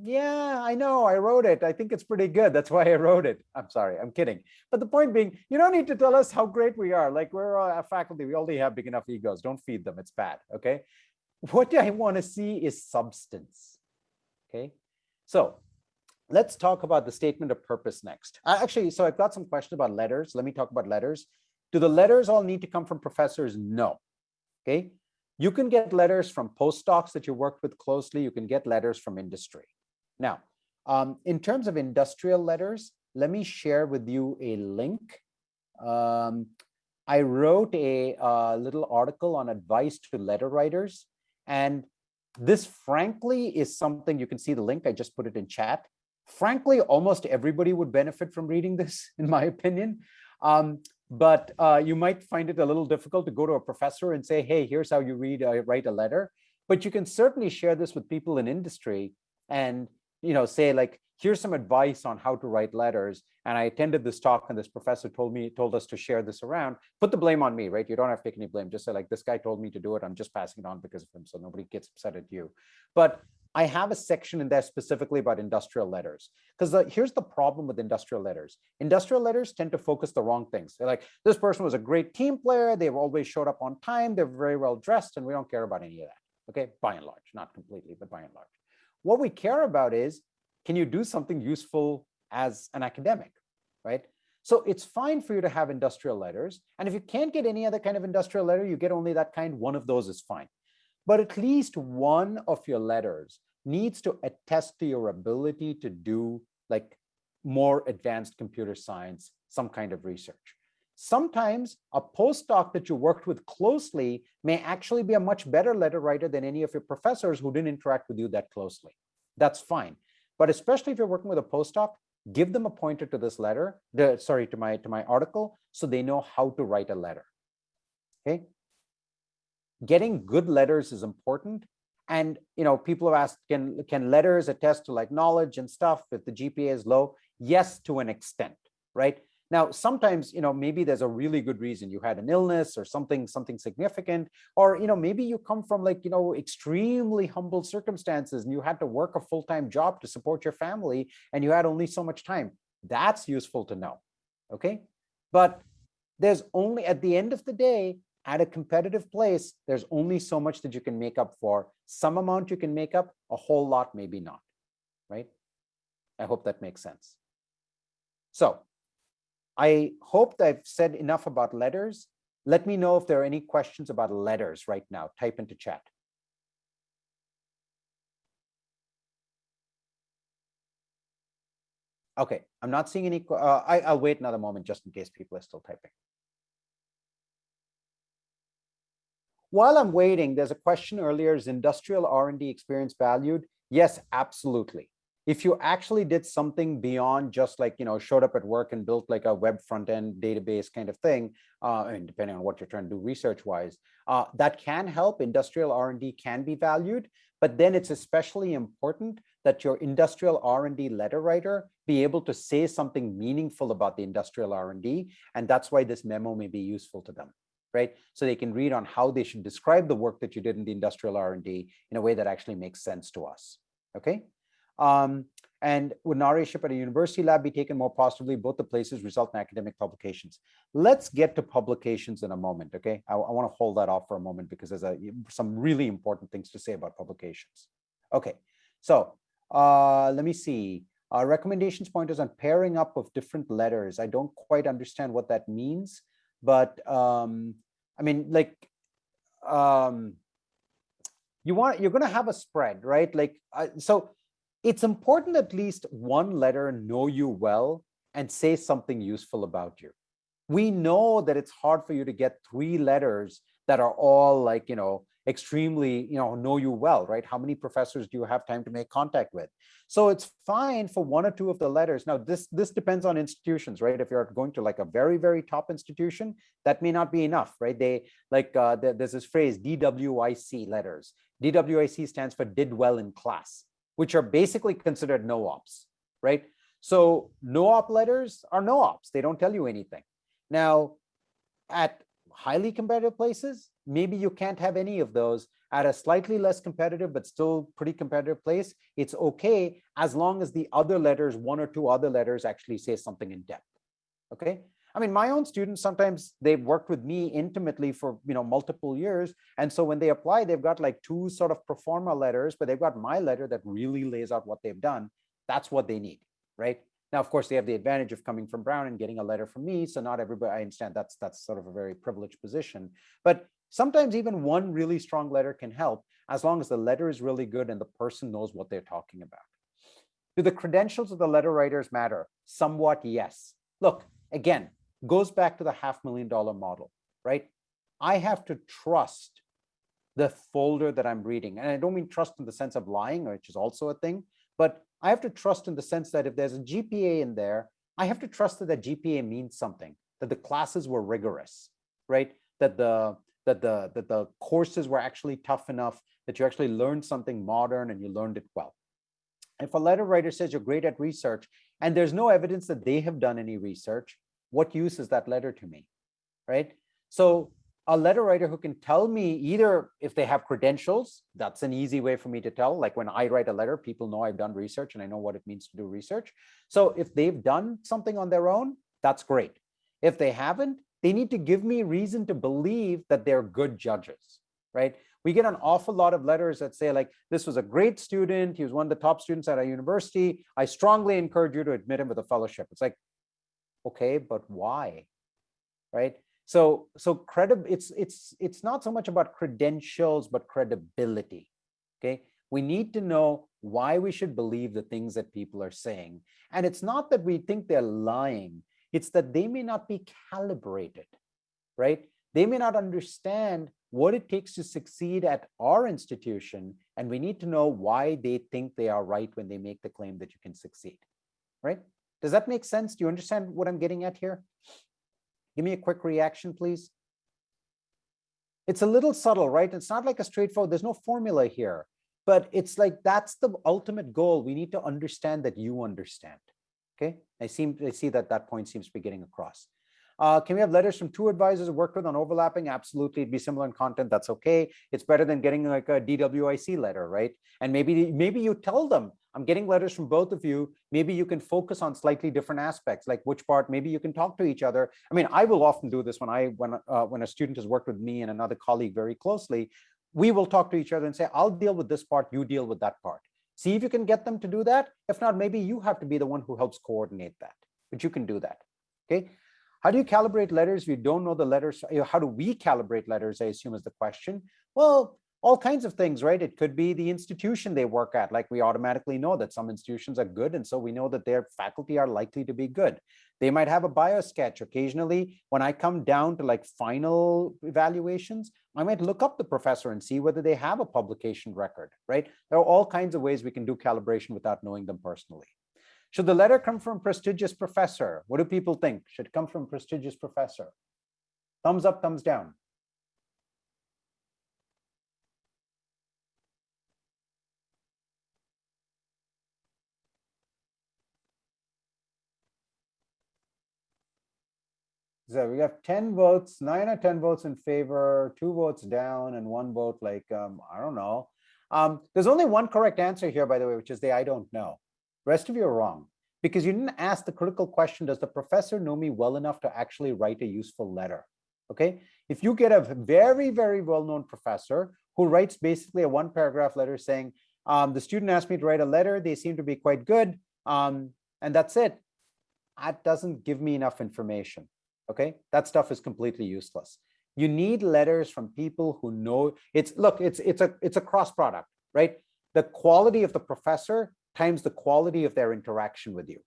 [SPEAKER 1] yeah, I know, I wrote it. I think it's pretty good. That's why I wrote it. I'm sorry, I'm kidding. But the point being, you don't need to tell us how great we are. Like we're a faculty, we already have big enough egos. Don't feed them, it's bad, okay? What I wanna see is substance, okay? So let's talk about the statement of purpose next. Actually, so I've got some questions about letters. Let me talk about letters. Do the letters all need to come from professors? No, okay? You can get letters from postdocs that you worked with closely. You can get letters from industry. Now, um, in terms of industrial letters, let me share with you a link. Um, I wrote a uh, little article on advice to letter writers. And this, frankly, is something you can see the link. I just put it in chat. Frankly, almost everybody would benefit from reading this, in my opinion. Um, but uh, you might find it a little difficult to go to a professor and say, hey, here's how you read, uh, write a letter. But you can certainly share this with people in industry and you know, say like, here's some advice on how to write letters. And I attended this talk and this professor told me, told us to share this around, put the blame on me, right? You don't have to take any blame. Just say like, this guy told me to do it. I'm just passing it on because of him. So nobody gets upset at you. But I have a section in there specifically about industrial letters because here's the problem with industrial letters. Industrial letters tend to focus the wrong things. They're like, this person was a great team player. They've always showed up on time. They're very well dressed and we don't care about any of that. Okay, by and large, not completely, but by and large. What we care about is, can you do something useful as an academic, right? So it's fine for you to have industrial letters. And if you can't get any other kind of industrial letter, you get only that kind, one of those is fine. But at least one of your letters needs to attest to your ability to do like more advanced computer science, some kind of research. Sometimes a postdoc that you worked with closely may actually be a much better letter writer than any of your professors who didn't interact with you that closely. That's fine. But especially if you're working with a postdoc, give them a pointer to this letter, the, sorry, to my, to my article, so they know how to write a letter, okay? Getting good letters is important. And, you know, people have asked, can, can letters attest to like knowledge and stuff if the GPA is low? Yes, to an extent, right? Now, sometimes, you know, maybe there's a really good reason you had an illness or something, something significant, or, you know, maybe you come from like, you know, extremely humble circumstances and you had to work a full-time job to support your family and you had only so much time. That's useful to know. Okay. But there's only at the end of the day, at a competitive place, there's only so much that you can make up for. Some amount you can make up, a whole lot, maybe not. Right. I hope that makes sense. So I hope that I've said enough about letters. Let me know if there are any questions about letters right now. Type into chat. Okay, I'm not seeing any. Uh, I, I'll wait another moment just in case people are still typing. While I'm waiting, there's a question earlier, is industrial R&D experience valued? Yes, absolutely if you actually did something beyond just like, you know, showed up at work and built like a web front end database kind of thing, uh, and depending on what you're trying to do research wise, uh, that can help. Industrial R&D can be valued, but then it's especially important that your industrial R&D letter writer be able to say something meaningful about the industrial R&D. And that's why this memo may be useful to them right? So they can read on how they should describe the work that you did in the industrial R&D in a way that actually makes sense to us, okay? Um, and would narratorship at a university lab be taken more positively? Both the places result in academic publications. Let's get to publications in a moment, okay? I, I want to hold that off for a moment because there's a, some really important things to say about publications. Okay, so uh, let me see. Uh, recommendations pointers on pairing up of different letters. I don't quite understand what that means, but um, I mean, like, um, you want you're going to have a spread, right? Like, uh, so it's important at least one letter know you well and say something useful about you. We know that it's hard for you to get three letters that are all like, you know, extremely, you know, know you well, right? How many professors do you have time to make contact with? So it's fine for one or two of the letters. Now, this, this depends on institutions, right? If you're going to like a very, very top institution, that may not be enough, right? They like, uh, there's this phrase DWIC letters. DWIC stands for did well in class, which are basically considered no ops, right? So no op letters are no ops. They don't tell you anything. Now, at highly competitive places, maybe you can't have any of those at a slightly less competitive but still pretty competitive place it's okay as long as the other letters one or two other letters actually say something in depth okay i mean my own students sometimes they've worked with me intimately for you know multiple years and so when they apply they've got like two sort of pro forma letters but they've got my letter that really lays out what they've done that's what they need right now, of course, they have the advantage of coming from Brown and getting a letter from me. So not everybody, I understand that's that's sort of a very privileged position. But sometimes even one really strong letter can help as long as the letter is really good and the person knows what they're talking about. Do the credentials of the letter writers matter? Somewhat, yes. Look, again, goes back to the half million dollar model, right? I have to trust the folder that I'm reading. And I don't mean trust in the sense of lying, which is also a thing, but I have to trust in the sense that if there's a GPA in there, I have to trust that that GPA means something, that the classes were rigorous, right? That the that the that the courses were actually tough enough that you actually learned something modern and you learned it well. If a letter writer says you're great at research and there's no evidence that they have done any research, what use is that letter to me, right? So a letter writer who can tell me either if they have credentials, that's an easy way for me to tell. Like when I write a letter, people know I've done research and I know what it means to do research. So if they've done something on their own, that's great. If they haven't, they need to give me reason to believe that they're good judges, right? We get an awful lot of letters that say like, this was a great student. He was one of the top students at our university. I strongly encourage you to admit him with a fellowship. It's like, okay, but why, right? So, so credi it's, it's, it's not so much about credentials, but credibility, okay? We need to know why we should believe the things that people are saying. And it's not that we think they're lying, it's that they may not be calibrated, right? They may not understand what it takes to succeed at our institution, and we need to know why they think they are right when they make the claim that you can succeed, right? Does that make sense? Do you understand what I'm getting at here? Give me a quick reaction, please. It's a little subtle, right? It's not like a straightforward, there's no formula here, but it's like, that's the ultimate goal. We need to understand that you understand. Okay, I seem I see that that point seems to be getting across. Uh, can we have letters from two advisors worked with on overlapping? Absolutely, it'd be similar in content. That's okay. It's better than getting like a DWIC letter, right? And maybe maybe you tell them, I'm getting letters from both of you. Maybe you can focus on slightly different aspects, like which part. Maybe you can talk to each other. I mean, I will often do this when I when uh, when a student has worked with me and another colleague very closely. We will talk to each other and say, I'll deal with this part. You deal with that part. See if you can get them to do that. If not, maybe you have to be the one who helps coordinate that, but you can do that. Okay. How do you calibrate letters if you don't know the letters? How do we calibrate letters, I assume is the question. Well, all kinds of things, right? It could be the institution they work at. Like we automatically know that some institutions are good. And so we know that their faculty are likely to be good. They might have a bio sketch. Occasionally, when I come down to like final evaluations, I might look up the professor and see whether they have a publication record, right? There are all kinds of ways we can do calibration without knowing them personally. Should the letter come from prestigious professor? What do people think? Should come from prestigious professor? Thumbs up, thumbs down. So we have 10 votes, nine or 10 votes in favor, two votes down, and one vote like, um, I don't know. Um, there's only one correct answer here, by the way, which is the I don't know. The rest of you are wrong because you didn't ask the critical question, does the professor know me well enough to actually write a useful letter? Okay, if you get a very, very well-known professor who writes basically a one paragraph letter saying, um, the student asked me to write a letter, they seem to be quite good, Um, and that's it. That doesn't give me enough information. Okay, that stuff is completely useless. You need letters from people who know it's look, it's it's a it's a cross product, right? The quality of the professor times the quality of their interaction with you.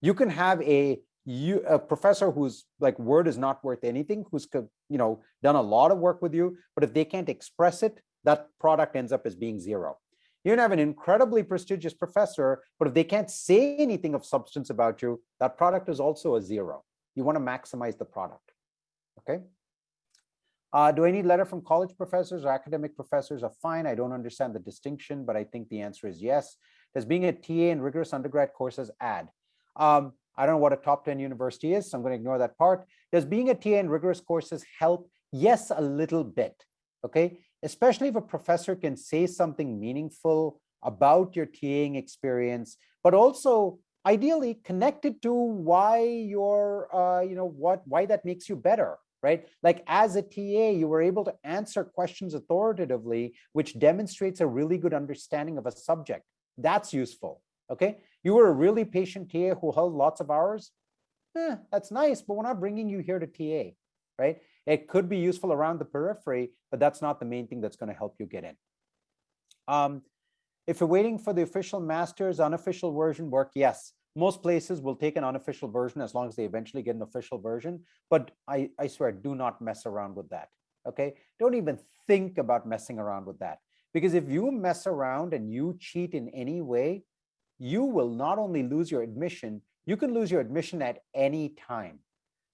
[SPEAKER 1] You can have a you a professor whose like word is not worth anything, who's you know done a lot of work with you, but if they can't express it, that product ends up as being zero. You can have an incredibly prestigious professor, but if they can't say anything of substance about you, that product is also a zero. You want to maximize the product. Okay. Uh, do I need letter from college professors or academic professors are fine. I don't understand the distinction, but I think the answer is yes. Does being a TA in rigorous undergrad courses add? Um, I don't know what a top 10 university is, so I'm going to ignore that part. Does being a TA in rigorous courses help? Yes, a little bit. Okay, especially if a professor can say something meaningful about your TAing experience, but also ideally connected to why you're, uh, you know, what why that makes you better, right? Like as a TA, you were able to answer questions authoritatively, which demonstrates a really good understanding of a subject. That's useful, okay? You were a really patient TA who held lots of hours. Eh, that's nice, but we're not bringing you here to TA, right? It could be useful around the periphery, but that's not the main thing that's going to help you get in. Um, if you're waiting for the official master's unofficial version work, yes, most places will take an unofficial version as long as they eventually get an official version. But I, I swear, do not mess around with that. Okay, don't even think about messing around with that. Because if you mess around and you cheat in any way, you will not only lose your admission, you can lose your admission at any time.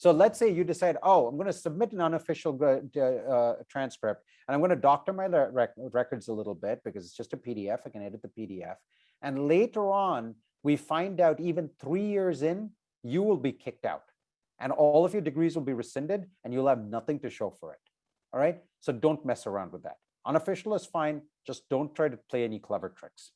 [SPEAKER 1] So let's say you decide, oh, I'm going to submit an unofficial uh, transcript, and I'm going to doctor my rec records a little bit because it's just a PDF. I can edit the PDF. And later on, we find out even three years in, you will be kicked out. And all of your degrees will be rescinded, and you'll have nothing to show for it. All right? So don't mess around with that. Unofficial is fine. Just don't try to play any clever tricks.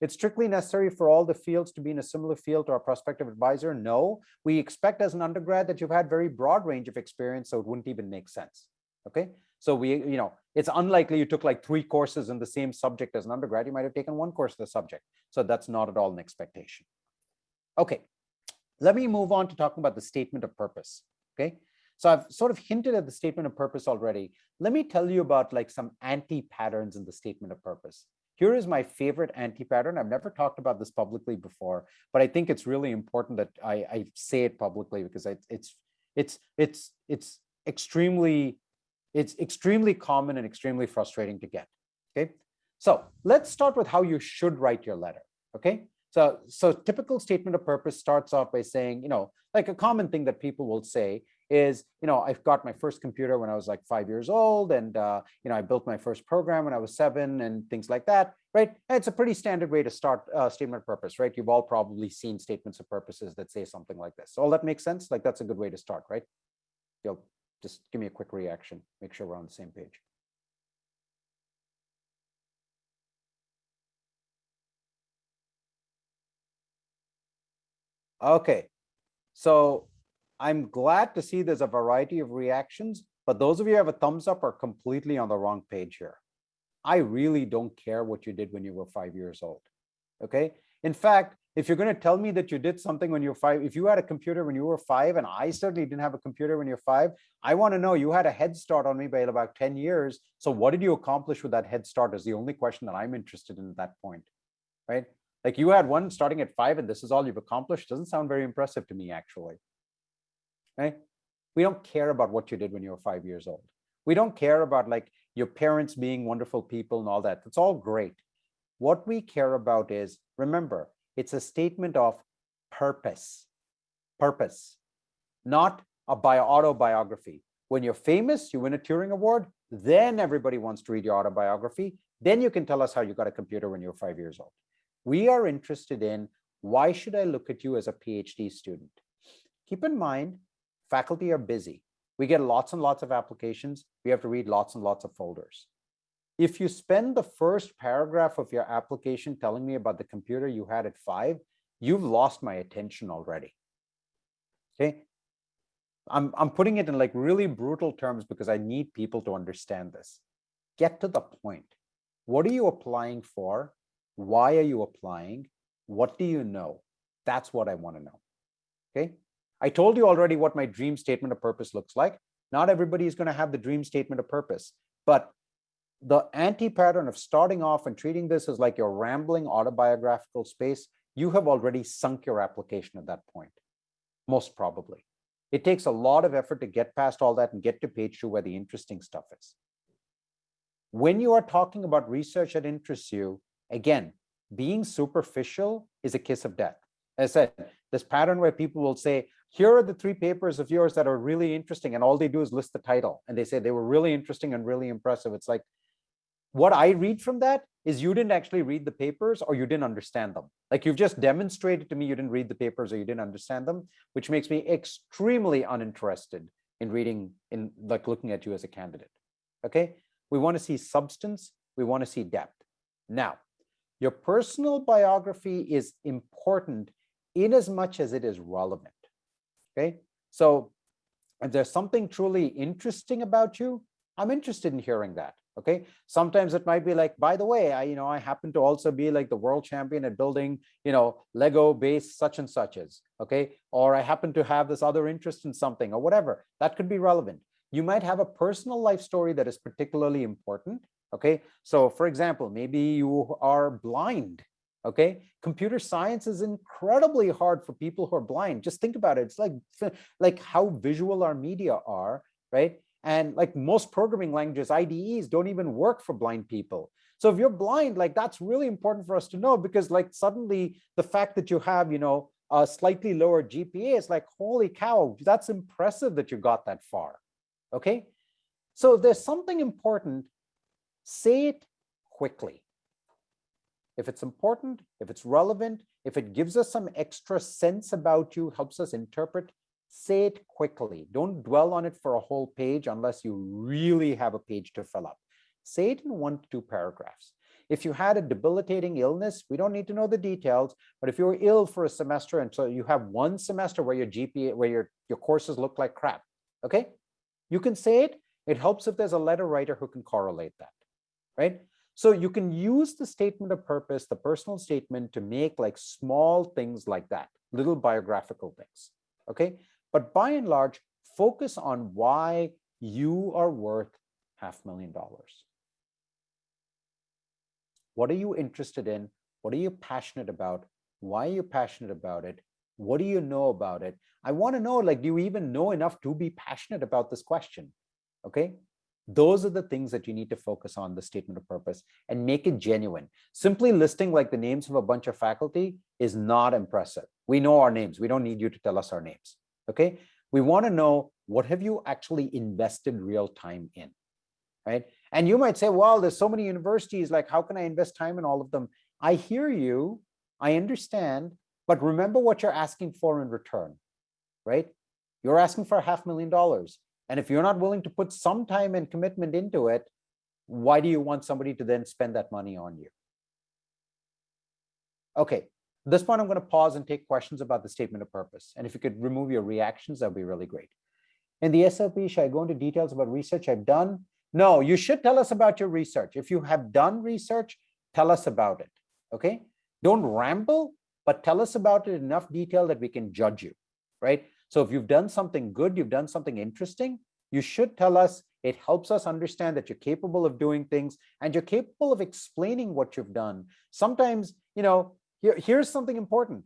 [SPEAKER 1] It's strictly necessary for all the fields to be in a similar field to our prospective advisor. No, we expect as an undergrad that you've had very broad range of experience, so it wouldn't even make sense. Okay, so we, you know, it's unlikely you took like three courses in the same subject as an undergrad. You might have taken one course of the subject. So that's not at all an expectation. Okay, let me move on to talking about the statement of purpose. Okay, so I've sort of hinted at the statement of purpose already. Let me tell you about like some anti-patterns in the statement of purpose. Here is my favorite anti-pattern. I've never talked about this publicly before, but I think it's really important that I, I say it publicly because it's it's it's it's extremely it's extremely common and extremely frustrating to get. Okay, so let's start with how you should write your letter. Okay, so so typical statement of purpose starts off by saying, you know, like a common thing that people will say is, you know, I've got my first computer when I was like five years old and, uh, you know, I built my first program when I was seven and things like that, right? It's a pretty standard way to start a statement of purpose, right? You've all probably seen statements of purposes that say something like this. So all that makes sense? Like that's a good way to start, right? You'll just give me a quick reaction, make sure we're on the same page. Okay, so I'm glad to see there's a variety of reactions, but those of you who have a thumbs up are completely on the wrong page here. I really don't care what you did when you were five years old. Okay. In fact, if you're going to tell me that you did something when you were five, if you had a computer when you were five, and I certainly didn't have a computer when you're five, I want to know you had a head start on me by about 10 years. So what did you accomplish with that head start is the only question that I'm interested in at that point. Right. Like you had one starting at five and this is all you've accomplished. Doesn't sound very impressive to me, actually right? We don't care about what you did when you were five years old. We don't care about like your parents being wonderful people and all that. That's all great. What we care about is, remember, it's a statement of purpose, purpose, not a bio autobiography. When you're famous, you win a Turing Award, then everybody wants to read your autobiography. Then you can tell us how you got a computer when you were five years old. We are interested in why should I look at you as a PhD student? Keep in mind, faculty are busy. We get lots and lots of applications. We have to read lots and lots of folders. If you spend the first paragraph of your application telling me about the computer you had at five, you've lost my attention already. Okay. I'm, I'm putting it in like really brutal terms because I need people to understand this. Get to the point. What are you applying for? Why are you applying? What do you know? That's what I want to know. Okay. I told you already what my dream statement of purpose looks like. Not everybody is going to have the dream statement of purpose, but the anti-pattern of starting off and treating this as like your rambling autobiographical space, you have already sunk your application at that point, most probably. It takes a lot of effort to get past all that and get to page two where the interesting stuff is. When you are talking about research that interests you, again, being superficial is a kiss of death. As I said, this pattern where people will say, here are the three papers of yours that are really interesting, and all they do is list the title. And they say they were really interesting and really impressive. It's like, what I read from that is you didn't actually read the papers or you didn't understand them. Like you've just demonstrated to me you didn't read the papers or you didn't understand them, which makes me extremely uninterested in reading, in like looking at you as a candidate. Okay, we want to see substance, we want to see depth. Now, your personal biography is important in as much as it is relevant. Okay, so if there's something truly interesting about you, I'm interested in hearing that. Okay, sometimes it might be like, by the way, I, you know, I happen to also be like the world champion at building, you know, Lego base such and such suches. Okay, or I happen to have this other interest in something or whatever that could be relevant. You might have a personal life story that is particularly important. Okay, so for example, maybe you are blind. Okay, computer science is incredibly hard for people who are blind. Just think about it. It's like like how visual our media are, right? And like most programming languages, IDEs don't even work for blind people. So if you're blind, like that's really important for us to know because like suddenly the fact that you have, you know, a slightly lower GPA is like, holy cow, that's impressive that you got that far. Okay. So if there's something important, say it quickly. If it's important, if it's relevant, if it gives us some extra sense about you, helps us interpret, say it quickly. Don't dwell on it for a whole page unless you really have a page to fill up. Say it in one to two paragraphs. If you had a debilitating illness, we don't need to know the details, but if you're ill for a semester and so you have one semester where your GPA, where your, your courses look like crap, okay? You can say it. It helps if there's a letter writer who can correlate that, right? So you can use the statement of purpose, the personal statement to make like small things like that, little biographical things, okay? But by and large, focus on why you are worth half million dollars. What are you interested in? What are you passionate about? Why are you passionate about it? What do you know about it? I want to know, like, do you even know enough to be passionate about this question? Okay. Those are the things that you need to focus on the statement of purpose and make it genuine. Simply listing like the names of a bunch of faculty is not impressive. We know our names. We don't need you to tell us our names okay? We want to know what have you actually invested real time in, right? And you might say, well, there's so many universities, like how can I invest time in all of them? I hear you, I understand, but remember what you're asking for in return, right? You're asking for a half million dollars. And if you're not willing to put some time and commitment into it, why do you want somebody to then spend that money on you? Okay, at this point, I'm going to pause and take questions about the statement of purpose. And if you could remove your reactions, that would be really great. In the SOP, should I go into details about research I've done? No, you should tell us about your research. If you have done research, tell us about it, okay? Don't ramble, but tell us about it in enough detail that we can judge you, right? So if you've done something good, you've done something interesting, you should tell us it helps us understand that you're capable of doing things and you're capable of explaining what you've done. Sometimes, you know, here, here's something important.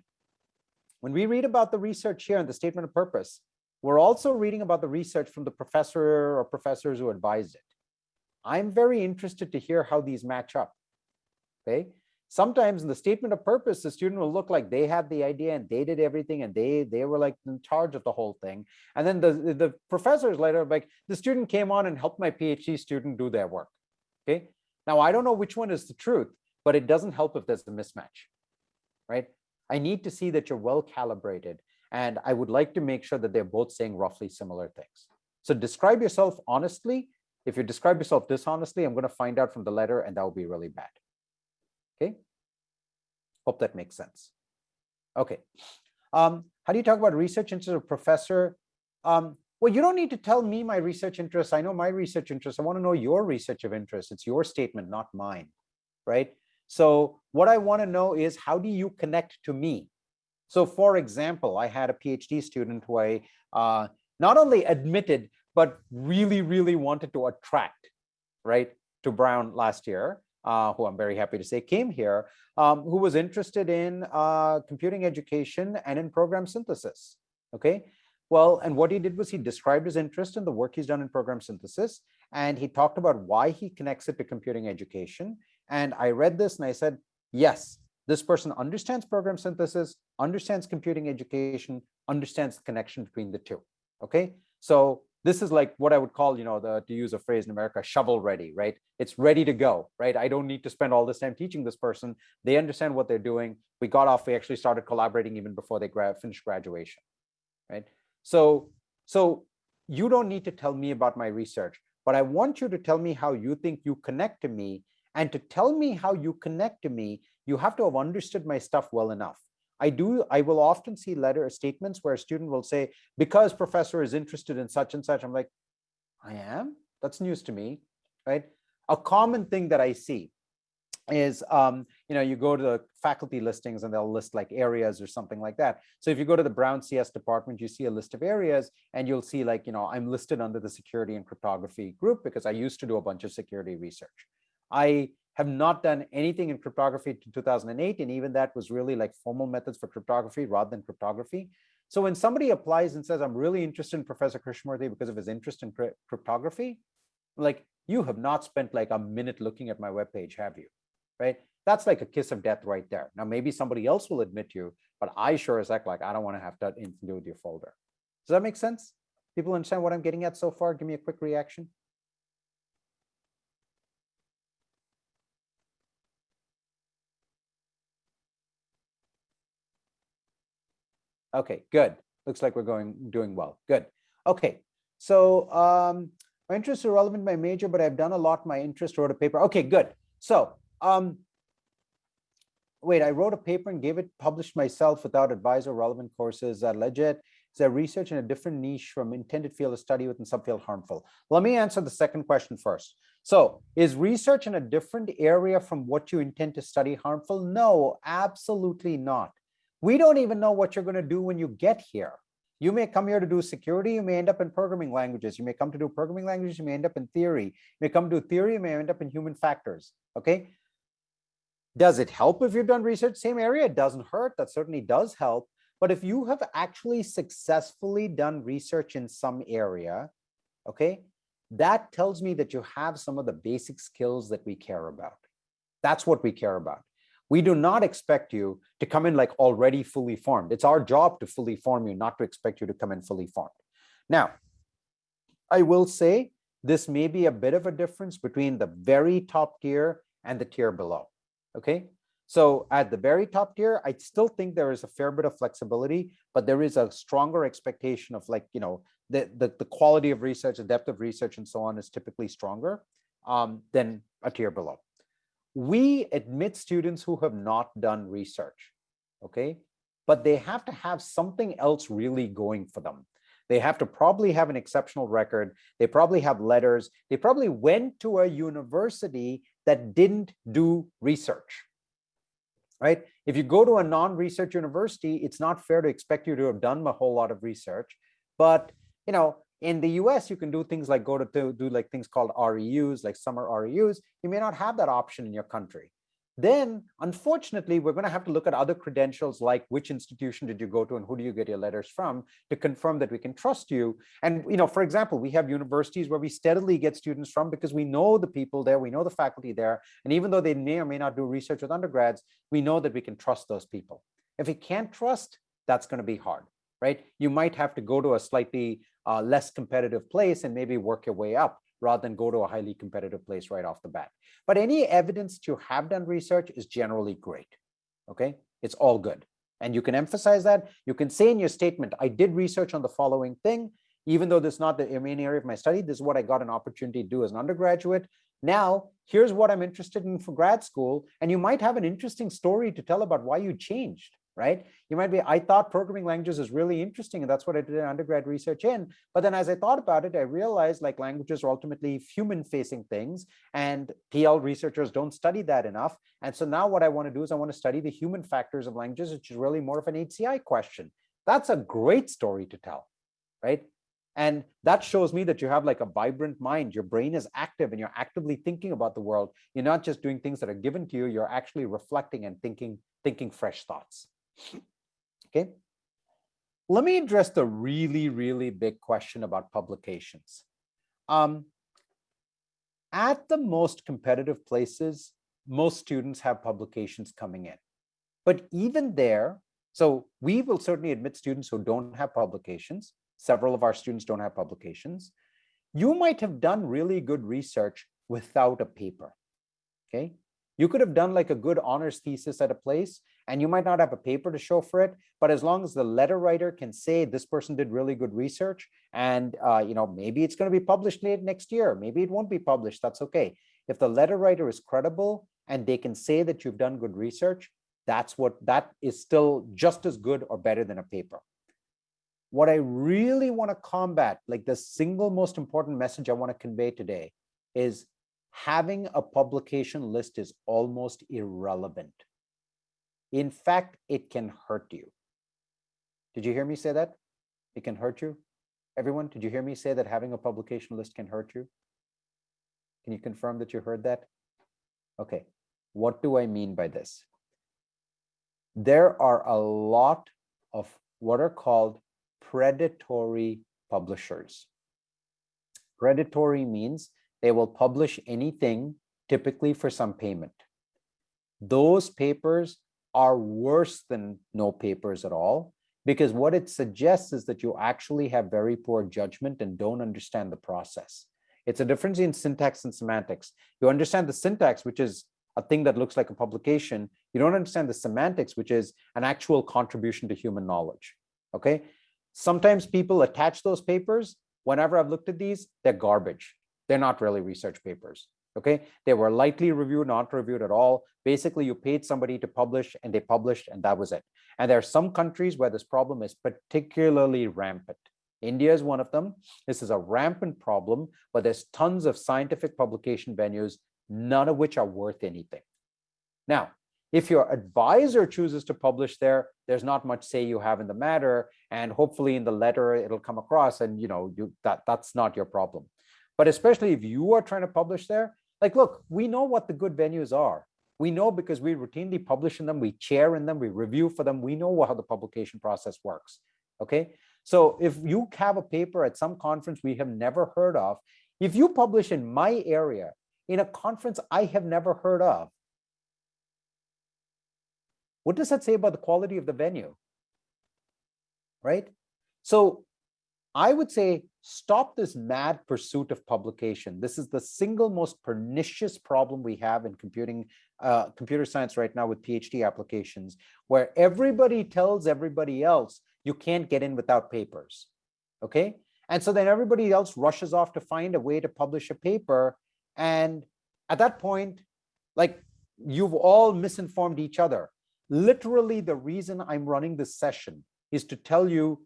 [SPEAKER 1] When we read about the research here in the statement of purpose, we're also reading about the research from the professor or professors who advised it. I'm very interested to hear how these match up. Okay. Sometimes in the statement of purpose, the student will look like they had the idea and they did everything and they they were like in charge of the whole thing. And then the, the professors later like the student came on and helped my PhD student do their work. Okay. Now I don't know which one is the truth, but it doesn't help if there's a mismatch right? I need to see that you're well calibrated. And I would like to make sure that they're both saying roughly similar things. So describe yourself honestly. If you describe yourself dishonestly, I'm going to find out from the letter and that will be really bad. Hope that makes sense. Okay. Um, how do you talk about research interests of professor? Um, well, you don't need to tell me my research interests. I know my research interests. I want to know your research of interest. It's your statement, not mine, right? So what I want to know is how do you connect to me? So for example, I had a PhD student who I uh, not only admitted, but really, really wanted to attract, right, to Brown last year, uh, who I'm very happy to say came here, um, who was interested in uh, computing education and in program synthesis, okay? Well, and what he did was he described his interest in the work he's done in program synthesis, and he talked about why he connects it to computing education. And I read this and I said, yes, this person understands program synthesis, understands computing education, understands the connection between the two. Okay, so this is like what I would call, you know, the to use a phrase in America, shovel ready, right? It's ready to go, right? I don't need to spend all this time teaching this person. They understand what they're doing. We got off, we actually started collaborating even before they gra finished graduation, right? So, so you don't need to tell me about my research, but I want you to tell me how you think you connect to me. And to tell me how you connect to me, you have to have understood my stuff well enough. I do, I will often see letter statements where a student will say, because professor is interested in such and such, I'm like, I am? That's news to me, right? A common thing that I see is, um, you know, you go to the faculty listings and they'll list like areas or something like that. So if you go to the Brown CS department, you see a list of areas and you'll see like, you know, I'm listed under the security and cryptography group because I used to do a bunch of security research. I have not done anything in cryptography to 2008. And even that was really like formal methods for cryptography rather than cryptography. So when somebody applies and says, I'm really interested in Professor Krishnamurthi because of his interest in cryptography, like you have not spent like a minute looking at my webpage, have you? Right? That's like a kiss of death right there. Now, maybe somebody else will admit you, but I sure as heck, like, I don't want to have to do with your folder. Does that make sense? People understand what I'm getting at so far? Give me a quick reaction. Okay, good. Looks like we're going doing well. Good. Okay, so um, my interests are relevant my major, but I've done a lot. My interest wrote a paper. Okay, good. So um, wait, I wrote a paper and gave it published myself without advisor relevant courses. Uh, legit. Is there research in a different niche from intended field of study within subfield harmful? Let me answer the second question first. So is research in a different area from what you intend to study harmful? No, absolutely not. We don't even know what you're going to do when you get here. You may come here to do security, you may end up in programming languages. You may come to do programming languages, you may end up in theory. You may come to theory, you may end up in human factors, okay? Does it help if you've done research same area? It doesn't hurt, that certainly does help. But if you have actually successfully done research in some area, okay, that tells me that you have some of the basic skills that we care about. That's what we care about. We do not expect you to come in like already fully formed. It's our job to fully form you, not to expect you to come in fully formed. Now, I will say this may be a bit of a difference between the very top tier and the tier below. Okay, so at the very top tier, I still think there is a fair bit of flexibility, but there is a stronger expectation of like, you know, the, the, the quality of research, the depth of research and so on is typically stronger um, than a tier below we admit students who have not done research, okay? But they have to have something else really going for them. They have to probably have an exceptional record. They probably have letters. They probably went to a university that didn't do research, right? If you go to a non-research university, it's not fair to expect you to have done a whole lot of research. But, you know, in the US, you can do things like go to, do like things called REUs, like summer REUs. You may not have that option in your country. Then, unfortunately, we're going to have to look at other credentials like which institution did you go to and who do you get your letters from to confirm that we can trust you. And, you know, for example, we have universities where we steadily get students from because we know the people there, we know the faculty there. And even though they may or may not do research with undergrads, we know that we can trust those people. If we can't trust, that's going to be hard, right? You might have to go to a slightly uh, less competitive place and maybe work your way up rather than go to a highly competitive place right off the bat. But any evidence to have done research is generally great. Okay, it's all good. And you can emphasize that. You can say in your statement, I did research on the following thing, even though this is not the main area of my study, this is what I got an opportunity to do as an undergraduate. Now, here's what I'm interested in for grad school. And you might have an interesting story to tell about why you changed right? You might be, I thought programming languages is really interesting, and that's what I did in undergrad research in. But then as I thought about it, I realized like languages are ultimately human-facing things, and PL researchers don't study that enough. And so now what I want to do is I want to study the human factors of languages, which is really more of an HCI question. That's a great story to tell, right? And that shows me that you have like a vibrant mind. Your brain is active and you're actively thinking about the world. You're not just doing things that are given to you. You're actually reflecting and thinking, thinking fresh thoughts. Okay. Let me address the really, really big question about publications. Um, at the most competitive places, most students have publications coming in. But even there, so we will certainly admit students who don't have publications. Several of our students don't have publications. You might have done really good research without a paper, okay? You could have done like a good honors thesis at a place and you might not have a paper to show for it, but as long as the letter writer can say this person did really good research and uh, you know maybe it's going to be published late next year, maybe it won't be published, that's okay. If the letter writer is credible and they can say that you've done good research, that's what that is still just as good or better than a paper. What I really want to combat, like the single most important message I want to convey today is having a publication list is almost irrelevant. In fact, it can hurt you. Did you hear me say that? It can hurt you? Everyone, did you hear me say that having a publication list can hurt you? Can you confirm that you heard that? Okay, what do I mean by this? There are a lot of what are called predatory publishers. Predatory means they will publish anything, typically for some payment. Those papers are worse than no papers at all, because what it suggests is that you actually have very poor judgment and don't understand the process. It's a difference in syntax and semantics. You understand the syntax, which is a thing that looks like a publication. You don't understand the semantics, which is an actual contribution to human knowledge. Okay. Sometimes people attach those papers. Whenever I've looked at these, they're garbage. They're not really research papers. Okay. They were lightly reviewed, not reviewed at all. Basically, you paid somebody to publish and they published and that was it. And there are some countries where this problem is particularly rampant. India is one of them. This is a rampant problem, but there's tons of scientific publication venues, none of which are worth anything. Now, if your advisor chooses to publish there, there's not much say you have in the matter. And hopefully in the letter, it'll come across and you know, you that that's not your problem. But especially if you are trying to publish there, like, look, we know what the good venues are. We know because we routinely publish in them, we chair in them, we review for them. We know how the publication process works. Okay. So if you have a paper at some conference we have never heard of, if you publish in my area in a conference I have never heard of, what does that say about the quality of the venue? Right? So I would say stop this mad pursuit of publication. This is the single most pernicious problem we have in computing, uh, computer science right now with PhD applications, where everybody tells everybody else you can't get in without papers. Okay. And so then everybody else rushes off to find a way to publish a paper. And at that point, like you've all misinformed each other. Literally, the reason I'm running this session is to tell you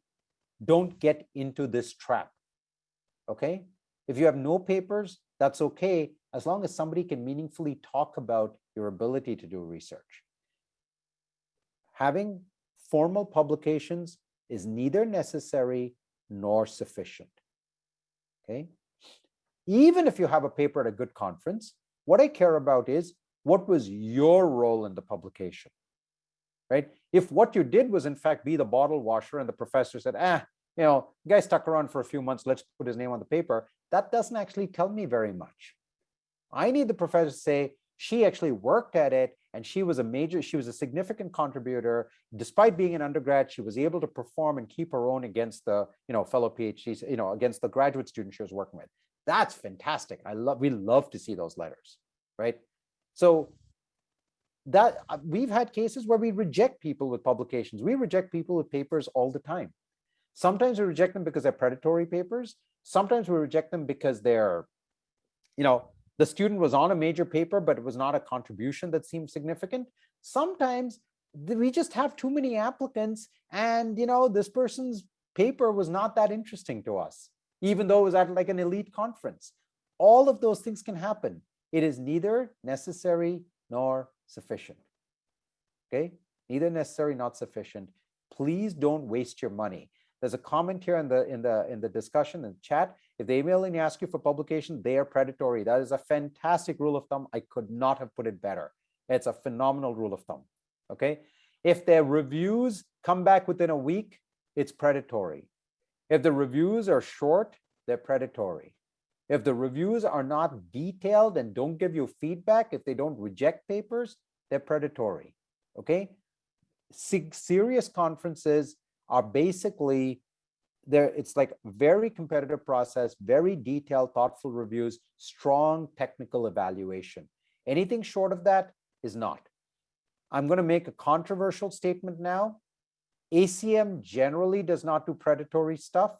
[SPEAKER 1] don't get into this trap. Okay. If you have no papers, that's okay, as long as somebody can meaningfully talk about your ability to do research. Having formal publications is neither necessary nor sufficient. Okay. Even if you have a paper at a good conference, what I care about is what was your role in the publication, right? If what you did was in fact be the bottle washer and the professor said, ah, you know, guy stuck around for a few months, let's put his name on the paper, that doesn't actually tell me very much. I need the professor to say, she actually worked at it and she was a major, she was a significant contributor. Despite being an undergrad, she was able to perform and keep her own against the, you know, fellow PhDs, you know, against the graduate students she was working with. That's fantastic. I love, we love to see those letters, right? So that uh, we've had cases where we reject people with publications. We reject people with papers all the time. Sometimes we reject them because they're predatory papers. Sometimes we reject them because they're, you know, the student was on a major paper, but it was not a contribution that seemed significant. Sometimes we just have too many applicants and you know this person's paper was not that interesting to us even though it was at like an elite conference. All of those things can happen. It is neither necessary nor sufficient. Okay? Neither necessary not sufficient. Please don't waste your money there's a comment here in the in the in the discussion and chat. If they email and ask you for publication they are predatory. That is a fantastic rule of thumb. I could not have put it better. It's a phenomenal rule of thumb okay? If their reviews come back within a week it's predatory. If the reviews are short they're predatory. If the reviews are not detailed and don't give you feedback if they don't reject papers they're predatory okay? Serious conferences are basically there it's like very competitive process very detailed thoughtful reviews strong technical evaluation. Anything short of that is not. I'm going to make a controversial statement now. Acm generally does not do predatory stuff.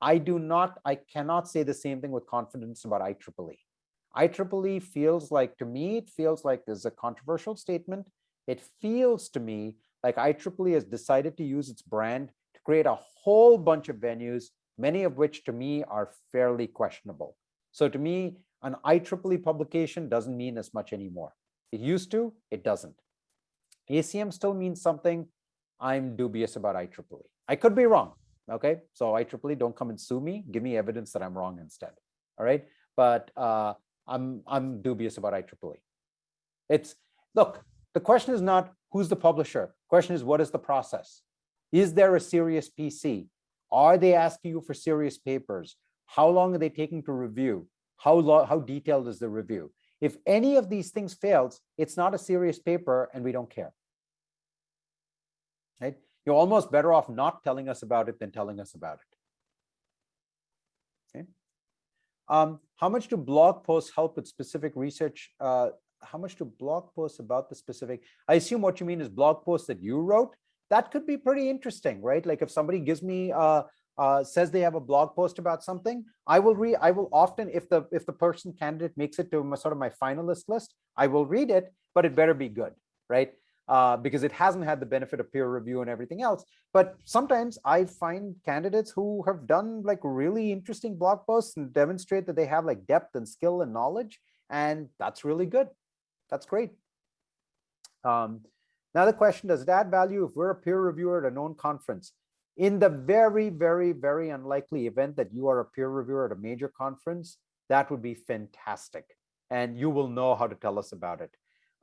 [SPEAKER 1] I do not i cannot say the same thing with confidence about ieee ieee feels like to me it feels like there's a controversial statement. It feels to me like IEEE has decided to use its brand to create a whole bunch of venues, many of which to me are fairly questionable. So to me, an IEEE publication doesn't mean as much anymore. It used to, it doesn't. ACM still means something. I'm dubious about IEEE. I could be wrong. Okay, so IEEE, don't come and sue me. Give me evidence that I'm wrong instead. All right, but uh, I'm I'm dubious about IEEE. It's look. The question is not who's the publisher. Question is, what is the process? Is there a serious PC? Are they asking you for serious papers? How long are they taking to review? How, long, how detailed is the review? If any of these things fails, it's not a serious paper and we don't care. Right? You're almost better off not telling us about it than telling us about it. Okay. Um, how much do blog posts help with specific research uh, how much to blog posts about the specific i assume what you mean is blog posts that you wrote that could be pretty interesting right like if somebody gives me uh, uh, says they have a blog post about something i will read i will often if the if the person candidate makes it to my, sort of my finalist list i will read it but it better be good right uh, because it hasn't had the benefit of peer review and everything else. But sometimes I find candidates who have done like really interesting blog posts and demonstrate that they have like depth and skill and knowledge. And that's really good. That's great. Um, now the question, does it add value if we're a peer reviewer at a known conference? In the very, very, very unlikely event that you are a peer reviewer at a major conference, that would be fantastic. And you will know how to tell us about it.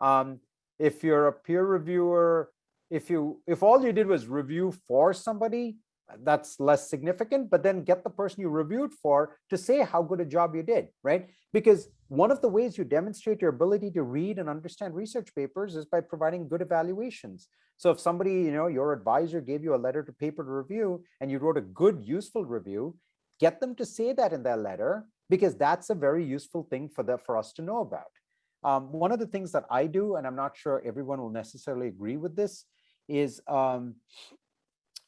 [SPEAKER 1] Um, if you're a peer reviewer, if you if all you did was review for somebody, that's less significant, but then get the person you reviewed for to say how good a job you did, right? Because one of the ways you demonstrate your ability to read and understand research papers is by providing good evaluations. So if somebody, you know, your advisor gave you a letter to paper to review and you wrote a good, useful review, get them to say that in their letter because that's a very useful thing for the, for us to know about. Um, one of the things that I do, and I'm not sure everyone will necessarily agree with this, is um,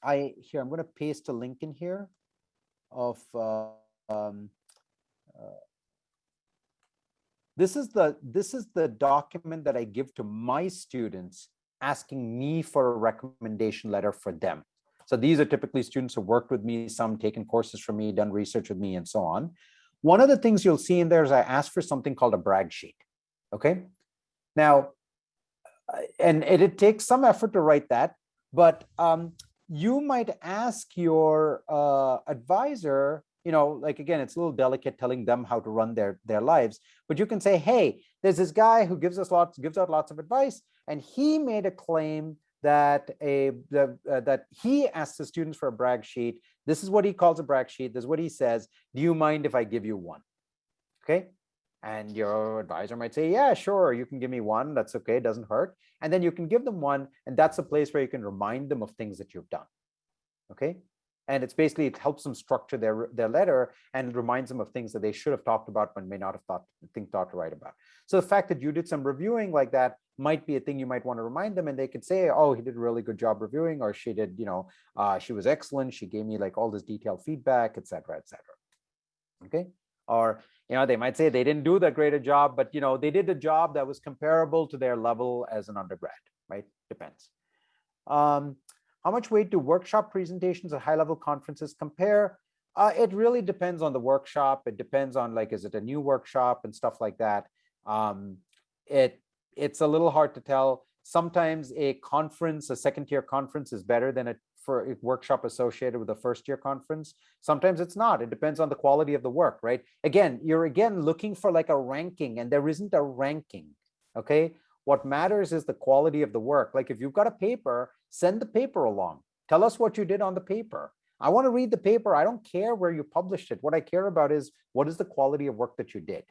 [SPEAKER 1] I here I'm going to paste a link in here of uh, um, uh, this is the this is the document that I give to my students asking me for a recommendation letter for them. So these are typically students who worked with me, some taken courses from me, done research with me, and so on. One of the things you'll see in there is I ask for something called a brag sheet. Okay. Now, and it, it takes some effort to write that, but um, you might ask your uh, advisor, you know, like again, it's a little delicate telling them how to run their their lives, but you can say, hey, there's this guy who gives us lots, gives out lots of advice, and he made a claim that a the, uh, that he asks the students for a brag sheet. This is what he calls a brag sheet. This is what he says. Do you mind if I give you one? Okay, and your advisor might say, yeah, sure, you can give me one. That's okay, it doesn't hurt. And then you can give them one, and that's a place where you can remind them of things that you've done. Okay. And it's basically, it helps them structure their, their letter and reminds them of things that they should have talked about but may not have thought, think thought to write about. So the fact that you did some reviewing like that might be a thing you might want to remind them and they could say, oh, he did a really good job reviewing, or she did, you know, uh, she was excellent. She gave me like all this detailed feedback, et cetera, et cetera. Okay or you know they might say they didn't do that great a job but you know they did a job that was comparable to their level as an undergrad right depends Um, how much weight do workshop presentations at high level conferences compare? Uh, it really depends on the workshop. It depends on like, is it a new workshop and stuff like that. Um, it It's a little hard to tell. Sometimes a conference, a second tier conference is better than a for a workshop associated with a first year conference. Sometimes it's not. It depends on the quality of the work, right? Again, you're again looking for like a ranking and there isn't a ranking, okay? What matters is the quality of the work. Like if you've got a paper, send the paper along. Tell us what you did on the paper. I want to read the paper. I don't care where you published it. What I care about is what is the quality of work that you did,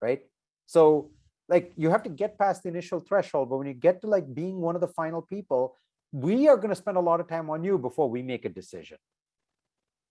[SPEAKER 1] right? So like you have to get past the initial threshold, but when you get to like being one of the final people, we are going to spend a lot of time on you before we make a decision.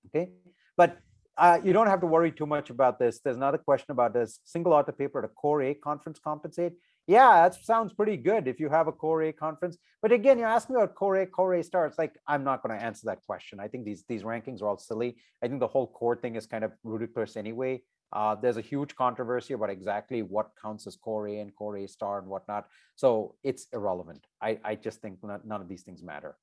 [SPEAKER 1] Okay, but uh, you don't have to worry too much about this. There's another question about this single author paper at a core A conference compensate. Yeah, that sounds pretty good if you have a core A conference. But again, you're asking about core A, core A starts. Like, I'm not going to answer that question. I think these, these rankings are all silly. I think the whole core thing is kind of ridiculous anyway. Uh, there's a huge controversy about exactly what counts as core A and core A star and whatnot. So it's irrelevant. I, I just think none of these things matter.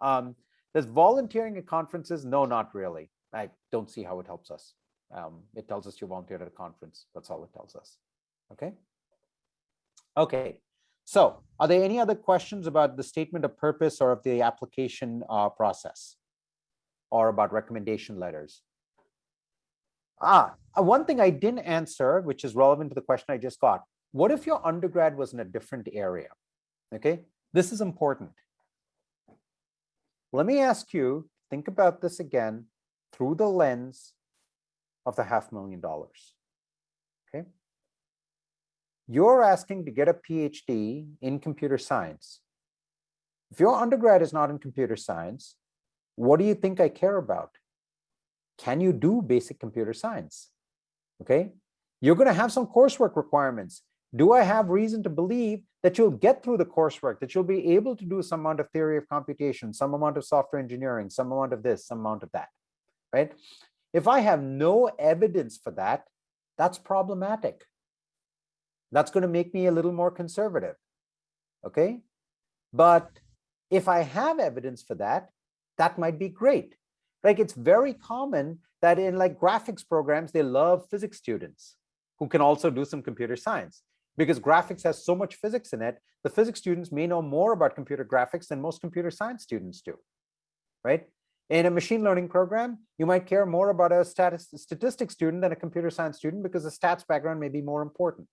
[SPEAKER 1] Um, does volunteering at conferences? No, not really. I don't see how it helps us. Um, it tells us you volunteered at a conference. That's all it tells us. Okay. Okay. So are there any other questions about the statement of purpose or of the application uh, process or about recommendation letters? Ah, uh, one thing I didn't answer, which is relevant to the question I just got. What if your undergrad was in a different area? Okay, this is important. Let me ask you, think about this again through the lens of the half million dollars. You're asking to get a PhD in computer science. If your undergrad is not in computer science, what do you think I care about? can you do basic computer science? Okay, you're going to have some coursework requirements. Do I have reason to believe that you'll get through the coursework, that you'll be able to do some amount of theory of computation, some amount of software engineering, some amount of this, some amount of that, right? If I have no evidence for that, that's problematic. That's going to make me a little more conservative, okay? But if I have evidence for that, that might be great. Like it's very common that in like graphics programs, they love physics students who can also do some computer science because graphics has so much physics in it. The physics students may know more about computer graphics than most computer science students do, right? In a machine learning program, you might care more about a statistics student than a computer science student because the stats background may be more important,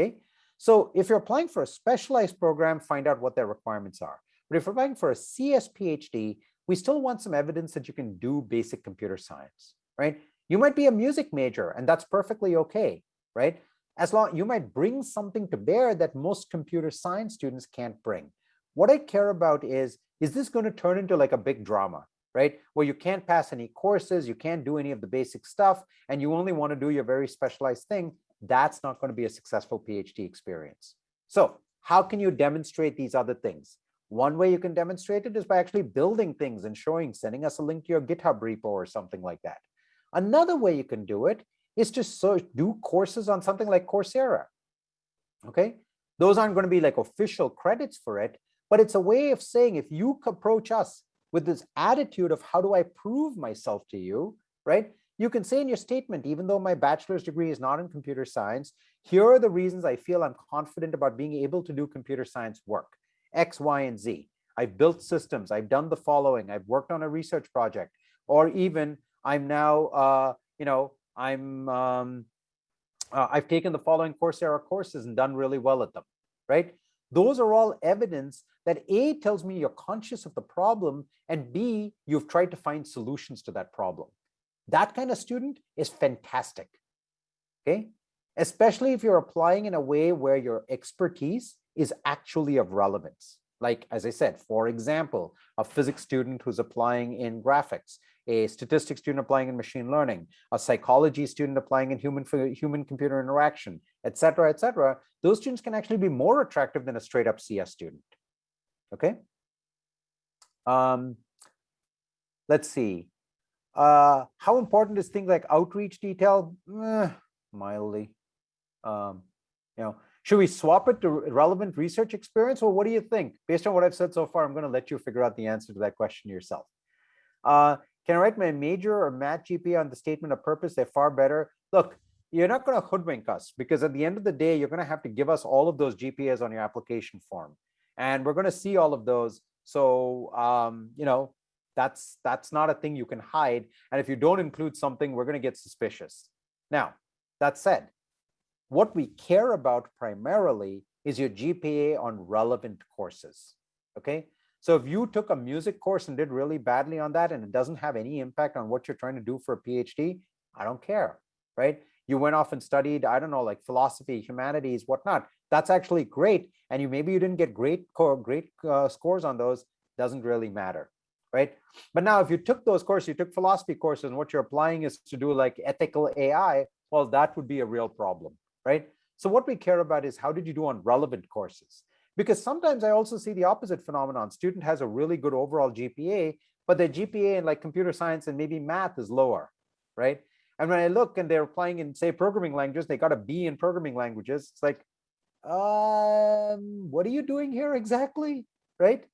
[SPEAKER 1] okay? So if you're applying for a specialized program, find out what their requirements are. But if you're applying for a CS PhD, we still want some evidence that you can do basic computer science, right? You might be a music major and that's perfectly okay, right? As long you might bring something to bear that most computer science students can't bring. What I care about is, is this going to turn into like a big drama, right? Where you can't pass any courses, you can't do any of the basic stuff, and you only want to do your very specialized thing. That's not going to be a successful PhD experience. So how can you demonstrate these other things? One way you can demonstrate it is by actually building things and showing, sending us a link to your GitHub repo or something like that. Another way you can do it is to search, do courses on something like Coursera. Okay, those aren't going to be like official credits for it, but it's a way of saying if you approach us with this attitude of how do I prove myself to you, right? You can say in your statement, even though my bachelor's degree is not in computer science, here are the reasons I feel I'm confident about being able to do computer science work. X, Y, and Z. I've built systems. I've done the following. I've worked on a research project, or even I'm now, uh, you know, I'm, um, uh, I've taken the following Coursera courses and done really well at them, right? Those are all evidence that A tells me you're conscious of the problem, and B, you've tried to find solutions to that problem. That kind of student is fantastic, okay? Especially if you're applying in a way where your expertise is actually of relevance. Like, as I said, for example, a physics student who's applying in graphics, a statistics student applying in machine learning, a psychology student applying in human human computer interaction, et cetera, et cetera, those students can actually be more attractive than a straight up CS student. Okay. Um, let's see. Uh, how important is things like outreach detail? Eh, mildly. Um, you know, Should we swap it to relevant research experience? Or what do you think? Based on what I've said so far, I'm going to let you figure out the answer to that question yourself. Uh, can I write my major or math GPA on the statement of purpose? They're far better. Look, you're not going to hoodwink us because at the end of the day, you're going to have to give us all of those GPAs on your application form. And we're going to see all of those. So, um, you know, that's that's not a thing you can hide. And if you don't include something, we're going to get suspicious. Now, that said, what we care about primarily is your GPA on relevant courses. Okay. So if you took a music course and did really badly on that and it doesn't have any impact on what you're trying to do for a PhD, I don't care, right? You went off and studied, I don't know, like philosophy, humanities, whatnot. That's actually great. And you maybe you didn't get great great uh, scores on those, doesn't really matter, right? But now if you took those courses, you took philosophy courses and what you're applying is to do like ethical AI, well, that would be a real problem, right? So what we care about is how did you do on relevant courses? Because sometimes I also see the opposite phenomenon. Student has a really good overall GPA, but their GPA in like computer science and maybe math is lower, right? And when I look and they're applying in say programming languages, they got a B in programming languages. It's like, um, what are you doing here exactly, right?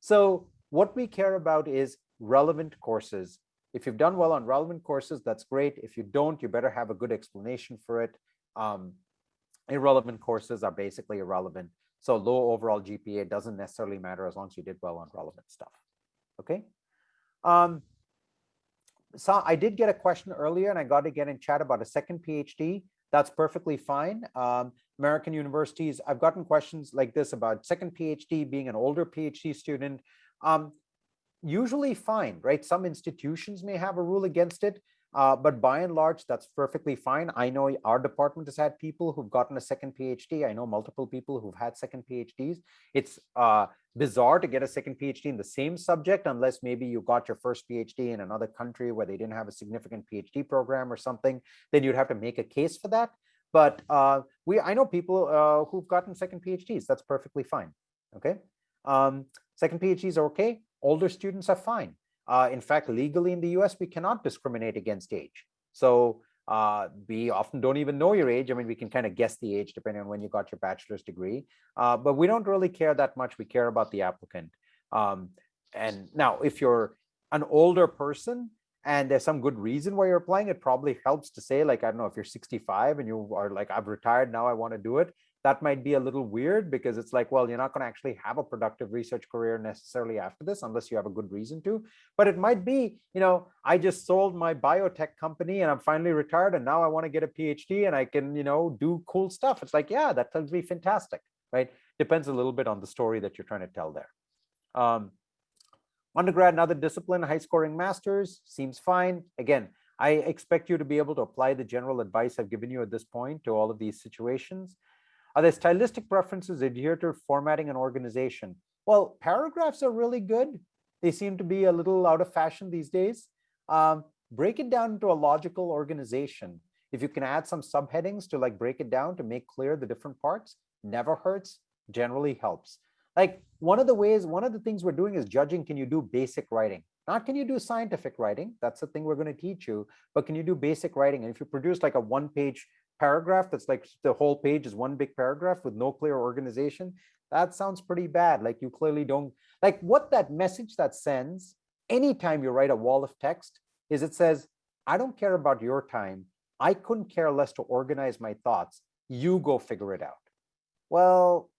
[SPEAKER 1] So what we care about is relevant courses. If you've done well on relevant courses, that's great. If you don't, you better have a good explanation for it. Um, irrelevant courses are basically irrelevant. So low overall GPA doesn't necessarily matter as long as you did well on relevant stuff. Okay. Um, so I did get a question earlier and I got to get in chat about a second PhD. That's perfectly fine. Um, American universities, I've gotten questions like this about second PhD, being an older PhD student. Um, usually fine, right? Some institutions may have a rule against it, uh, but by and large, that's perfectly fine. I know our department has had people who've gotten a second PhD. I know multiple people who've had second PhDs. It's uh, bizarre to get a second PhD in the same subject, unless maybe you got your first PhD in another country where they didn't have a significant PhD program or something, then you'd have to make a case for that. But uh, we, I know people uh, who've gotten second PhDs. That's perfectly fine. Okay. Um, second PhDs are okay. Older students are fine. Uh, in fact, legally in the US, we cannot discriminate against age. So uh, we often don't even know your age. I mean, we can kind of guess the age depending on when you got your bachelor's degree, uh, but we don't really care that much. We care about the applicant. Um, and now if you're an older person and there's some good reason why you're applying, it probably helps to say like, I don't know, if you're 65 and you are like, I've retired, now I want to do it that might be a little weird because it's like, well, you're not going to actually have a productive research career necessarily after this unless you have a good reason to. But it might be, you know, I just sold my biotech company and I'm finally retired and now I want to get a PhD and I can, you know, do cool stuff. It's like, yeah, that sounds me fantastic, right? Depends a little bit on the story that you're trying to tell there. Um, undergrad, another discipline, high scoring masters seems fine. Again, I expect you to be able to apply the general advice I've given you at this point to all of these situations. Are there stylistic preferences adhere to formatting and organization? Well, paragraphs are really good. They seem to be a little out of fashion these days. Um, break it down into a logical organization. If you can add some subheadings to like break it down to make clear the different parts, never hurts, generally helps. Like one of the ways, one of the things we're doing is judging, can you do basic writing? Not can you do scientific writing, that's the thing we're gonna teach you, but can you do basic writing? And if you produce like a one page paragraph that's like the whole page is one big paragraph with no clear organization, that sounds pretty bad. Like you clearly don't, like what that message that sends anytime you write a wall of text is it says, I don't care about your time. I couldn't care less to organize my thoughts. You go figure it out. Well,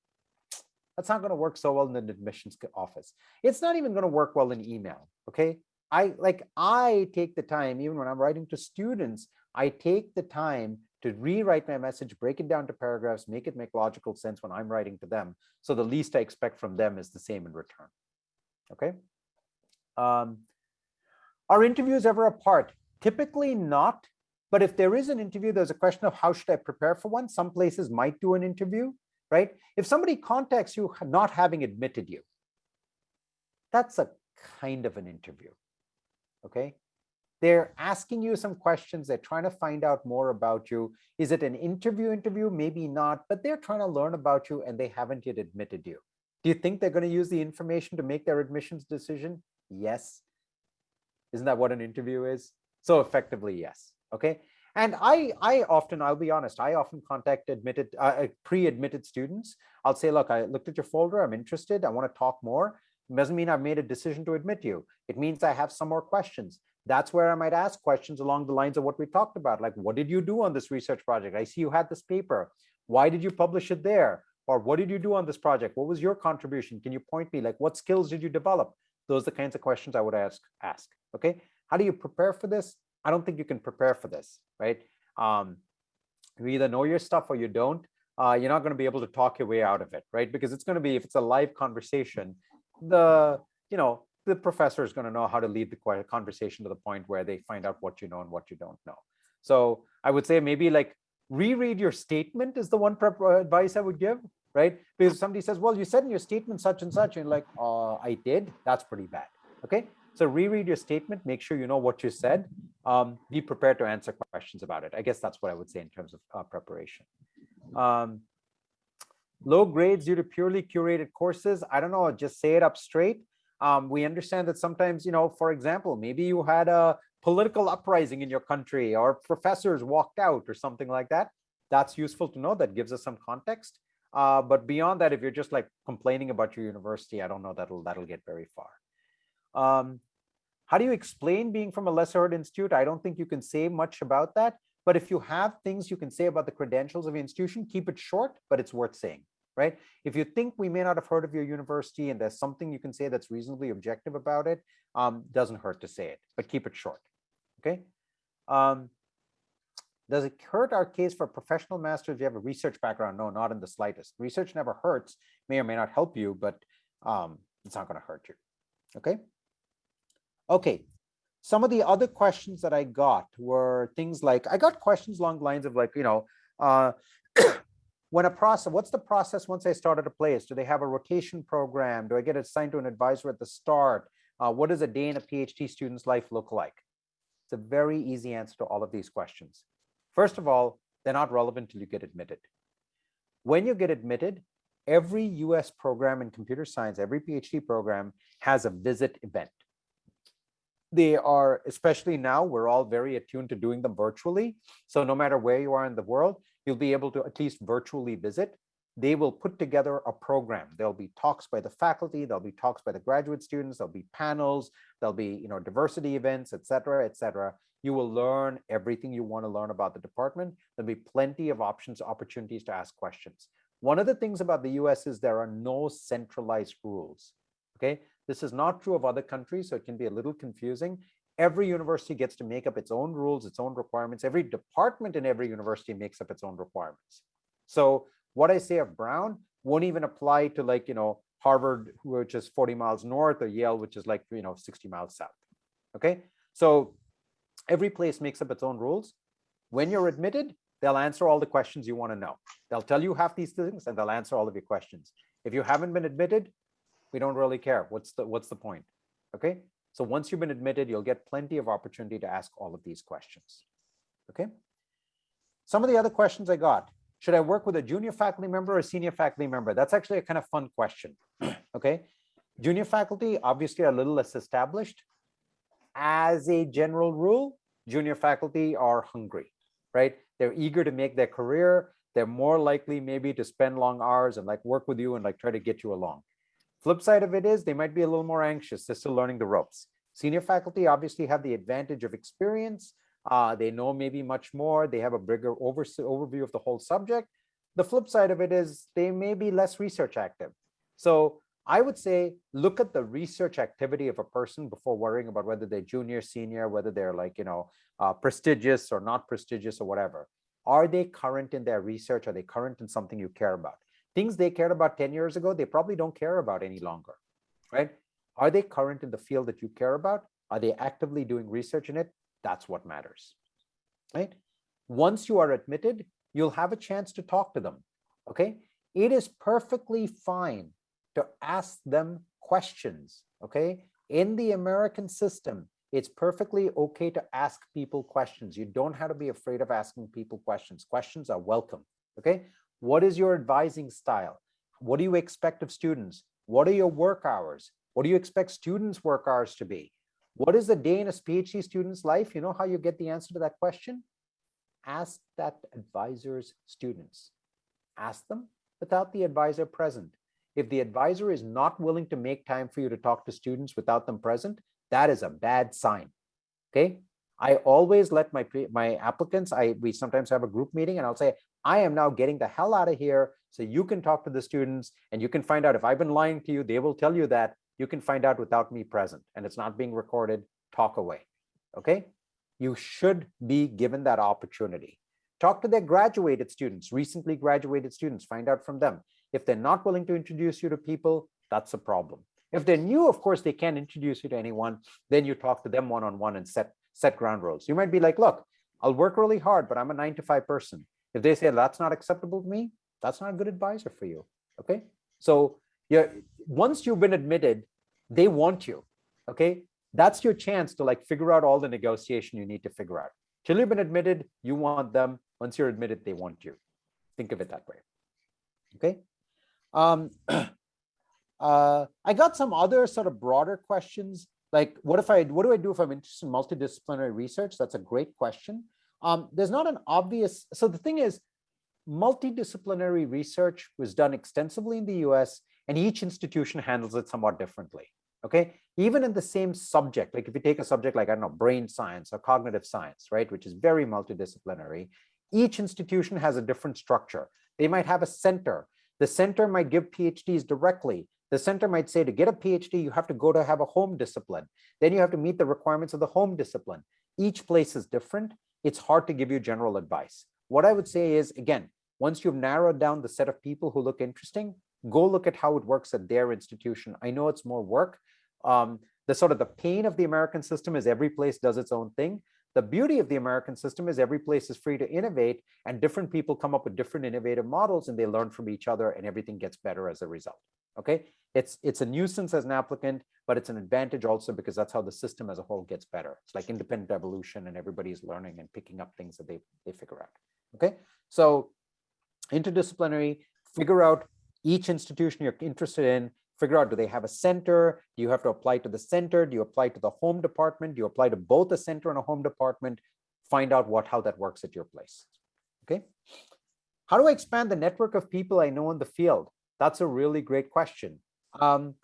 [SPEAKER 1] that's not going to work so well in an admissions office. It's not even going to work well in email. Okay. I like I take the time, even when I'm writing to students, I take the time to rewrite my message, break it down to paragraphs, make it make logical sense when I'm writing to them. So the least I expect from them is the same in return. Okay. Um, are interviews ever apart? Typically not. But if there is an interview, there's a question of how should I prepare for one? Some places might do an interview, right? If somebody contacts you not having admitted you, that's a kind of an interview. Okay. They're asking you some questions. They're trying to find out more about you. Is it an interview interview? Maybe not, but they're trying to learn about you and they haven't yet admitted you. Do you think they're going to use the information to make their admissions decision? Yes. Isn't that what an interview is? So effectively, yes. Okay. And I, I often, I'll be honest, I often contact admitted, uh, uh, pre-admitted students. I'll say, look, I looked at your folder, I'm interested, I want to talk more. It doesn't mean I've made a decision to admit you. It means I have some more questions. That's where I might ask questions along the lines of what we talked about. Like, what did you do on this research project? I see you had this paper. Why did you publish it there? Or what did you do on this project? What was your contribution? Can you point me like what skills did you develop? Those are the kinds of questions I would ask. ask. Okay. How do you prepare for this? I don't think you can prepare for this, right? Um, you either know your stuff or you don't. Uh, you're not going to be able to talk your way out of it, right? Because it's going to be, if it's a live conversation, the, you know, the professor is going to know how to lead the conversation to the point where they find out what you know and what you don't know. So I would say maybe like reread your statement is the one prep advice I would give, right? Because somebody says, well, you said in your statement such and such, and like, uh, I did, that's pretty bad. Okay, so reread your statement, make sure you know what you said, um, be prepared to answer questions about it. I guess that's what I would say in terms of uh, preparation. Um, low grades due to purely curated courses. I don't know, just say it up straight. Um, we understand that sometimes, you know, for example, maybe you had a political uprising in your country or professors walked out or something like that. That's useful to know. That gives us some context. Uh, but beyond that, if you're just like complaining about your university, I don't know that'll that'll get very far. Um, how do you explain being from a lesser heard institute? I don't think you can say much about that. But if you have things you can say about the credentials of your institution, keep it short, but it's worth saying, right? If you think we may not have heard of your university and there's something you can say that's reasonably objective about it, um, doesn't hurt to say it, but keep it short, okay? Um, does it hurt our case for professional masters if you have a research background? No, not in the slightest. Research never hurts, may or may not help you, but um, it's not going to hurt you. Okay. Okay. Some of the other questions that I got were things like, I got questions along the lines of like, you know, uh, when a process, what's the process once I started a place? Do they have a rotation program? Do I get assigned to an advisor at the start? Uh, what does a day in a PhD student's life look like? It's a very easy answer to all of these questions. First of all, they're not relevant till you get admitted. When you get admitted, every US program in computer science, every PhD program has a visit event. They are, especially now, we're all very attuned to doing them virtually. So no matter where you are in the world, you'll be able to at least virtually visit. They will put together a program. There'll be talks by the faculty, there'll be talks by the graduate students, there'll be panels, there'll be you know diversity events, et cetera, et cetera. You will learn everything you want to learn about the department. There'll be plenty of options, opportunities to ask questions. One of the things about the US is there are no centralized rules. Okay, this is not true of other countries, so it can be a little confusing. Every university gets to make up its own rules, its own requirements. Every department in every university makes up its own requirements. So what I say of Brown won't even apply to like, you know, Harvard, which is 40 miles north, or Yale, which is like, you know, 60 miles south. Okay, so every place makes up its own rules. When you're admitted, they'll answer all the questions you want to know. They'll tell you half these things and they'll answer all of your questions. If you haven't been admitted, we don't really care. What's the what's the point? Okay. So once you've been admitted, you'll get plenty of opportunity to ask all of these questions. Okay. Some of the other questions I got, should I work with a junior faculty member or a senior faculty member? That's actually a kind of fun question. okay. Junior faculty obviously are a little less established. As a general rule, junior faculty are hungry, right? They're eager to make their career. They're more likely maybe to spend long hours and like work with you and like try to get you along. Flip side of it is they might be a little more anxious. They're still learning the ropes. Senior faculty obviously have the advantage of experience. Uh, they know maybe much more. They have a bigger over, overview of the whole subject. The flip side of it is they may be less research active. So I would say look at the research activity of a person before worrying about whether they're junior, senior, whether they're like, you know, uh, prestigious or not prestigious or whatever. Are they current in their research? Are they current in something you care about? Things they cared about 10 years ago, they probably don't care about any longer, right? Are they current in the field that you care about? Are they actively doing research in it? That's what matters, right? Once you are admitted, you'll have a chance to talk to them, okay? It is perfectly fine to ask them questions, okay? In the American system, it's perfectly okay to ask people questions. You don't have to be afraid of asking people questions. Questions are welcome, okay? What is your advising style? What do you expect of students? What are your work hours? What do you expect students' work hours to be? What is the day in a PhD student's life? You know how you get the answer to that question? ask that advisor's students. Ask them without the advisor present. If the advisor is not willing to make time for you to talk to students without them present, that is a bad sign. Okay. I always let my my applicants, I we sometimes have a group meeting and I'll say, I am now getting the hell out of here so you can talk to the students and you can find out if I've been lying to you, they will tell you that you can find out without me present and it's not being recorded, talk away. Okay. You should be given that opportunity. Talk to their graduated students, recently graduated students, find out from them. If they're not willing to introduce you to people, that's a problem. If they're new, of course, they can't introduce you to anyone. Then you talk to them one-on-one -on -one and set, set ground rules. You might be like, look, I'll work really hard, but I'm a nine to five person. If they say that's not acceptable to me, that's not a good advisor for you. Okay. So yeah, once you've been admitted, they want you. Okay. That's your chance to like figure out all the negotiation you need to figure out. Till you've been admitted, you want them. Once you're admitted, they want you. Think of it that way. Okay. Um, uh, I got some other sort of broader questions. Like, what if I, what do I do if I'm interested in multidisciplinary research? That's a great question. Um, there's not an obvious, so the thing is, multidisciplinary research was done extensively in the US and each institution handles it somewhat differently. Okay, even in the same subject, like if you take a subject like, I don't know, brain science or cognitive science, right, which is very multidisciplinary, each institution has a different structure. They might have a center. The center might give PhDs directly. The center might say to get a PhD, you have to go to have a home discipline. Then you have to meet the requirements of the home discipline. Each place is different. It's hard to give you general advice. What I would say is, again, once you've narrowed down the set of people who look interesting, go look at how it works at their institution. I know it's more work. Um, the sort of the pain of the American system is every place does its own thing. The beauty of the American system is every place is free to innovate and different people come up with different innovative models and they learn from each other and everything gets better as a result. Okay, it's it's a nuisance as an applicant, but it's an advantage also because that's how the system as a whole gets better. It's like independent evolution and everybody's learning and picking up things that they, they figure out. Okay, so interdisciplinary, figure out each institution you're interested in, figure out, do they have a center? Do you have to apply to the center? Do you apply to the home department? Do you apply to both a center and a home department? Find out what how that works at your place. Okay. How do I expand the network of people I know in the field? That's a really great question. Um,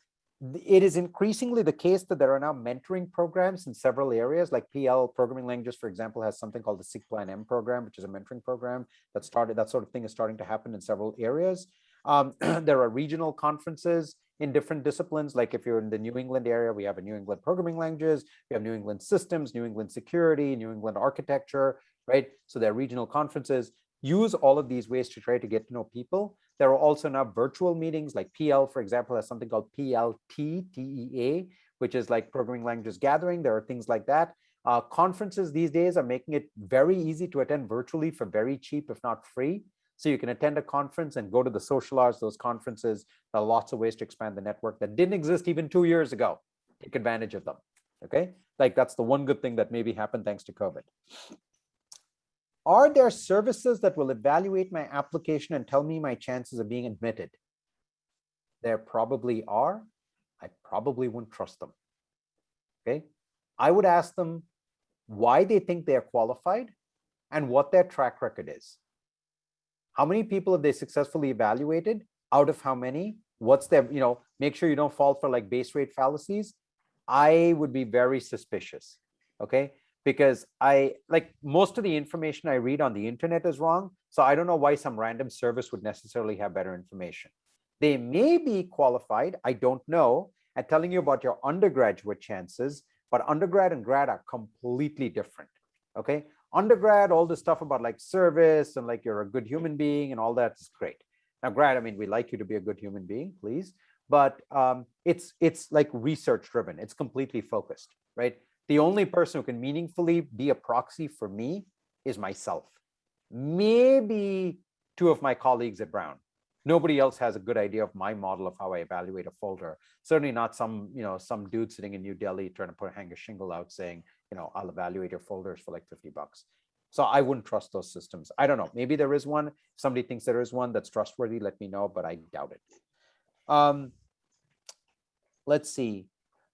[SPEAKER 1] it is increasingly the case that there are now mentoring programs in several areas like PL programming languages, for example, has something called the SIGPLAN M program, which is a mentoring program that started, that sort of thing is starting to happen in several areas. Um, there are regional conferences in different disciplines. Like if you're in the New England area, we have a New England programming languages, we have New England systems, New England security, New England architecture, right? So there are regional conferences. Use all of these ways to try to get to know people. There are also now virtual meetings like PL, for example, has something called PLT, TEA, which is like programming languages gathering. There are things like that. Uh, conferences these days are making it very easy to attend virtually for very cheap, if not free. So you can attend a conference and go to the social hours, those conferences. There are lots of ways to expand the network that didn't exist even two years ago. Take advantage of them. Okay, like that's the one good thing that maybe happened thanks to COVID. Are there services that will evaluate my application and tell me my chances of being admitted? There probably are. I probably wouldn't trust them. Okay, I would ask them why they think they are qualified and what their track record is. How many people have they successfully evaluated? Out of how many? What's their, you know, make sure you don't fall for like base rate fallacies. I would be very suspicious. Okay. Because I like most of the information I read on the internet is wrong. So I don't know why some random service would necessarily have better information. They may be qualified, I don't know, at telling you about your undergraduate chances, but undergrad and grad are completely different. Okay undergrad, all the stuff about like service and like you're a good human being and all that is great. Now, grad, I mean, we like you to be a good human being, please, but um, it's it's like research driven. It's completely focused, right? The only person who can meaningfully be a proxy for me is myself. Maybe two of my colleagues at Brown. Nobody else has a good idea of my model of how I evaluate a folder. Certainly not some, you know, some dude sitting in New Delhi trying to put hang a shingle out saying, you know, I'll evaluate your folders for like 50 bucks. So I wouldn't trust those systems. I don't know. Maybe there is one. If somebody thinks there is one that's trustworthy, let me know, but I doubt it. Um, let's see.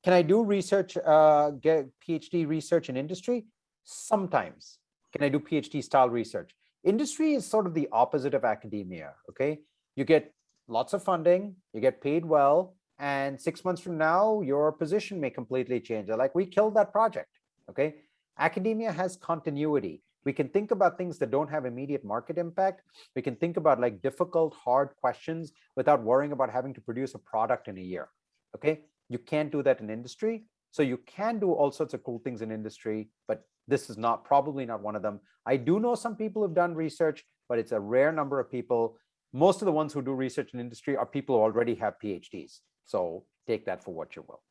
[SPEAKER 1] Can I do research, uh, get PhD research in industry? Sometimes. Can I do PhD style research? Industry is sort of the opposite of academia, okay? You get lots of funding, you get paid well, and six months from now, your position may completely change. Like, we killed that project, okay? Academia has continuity. We can think about things that don't have immediate market impact. We can think about like difficult, hard questions without worrying about having to produce a product in a year, okay? You can't do that in industry. So you can do all sorts of cool things in industry, but this is not probably not one of them. I do know some people who've done research, but it's a rare number of people. Most of the ones who do research in industry are people who already have PhDs. So take that for what you will.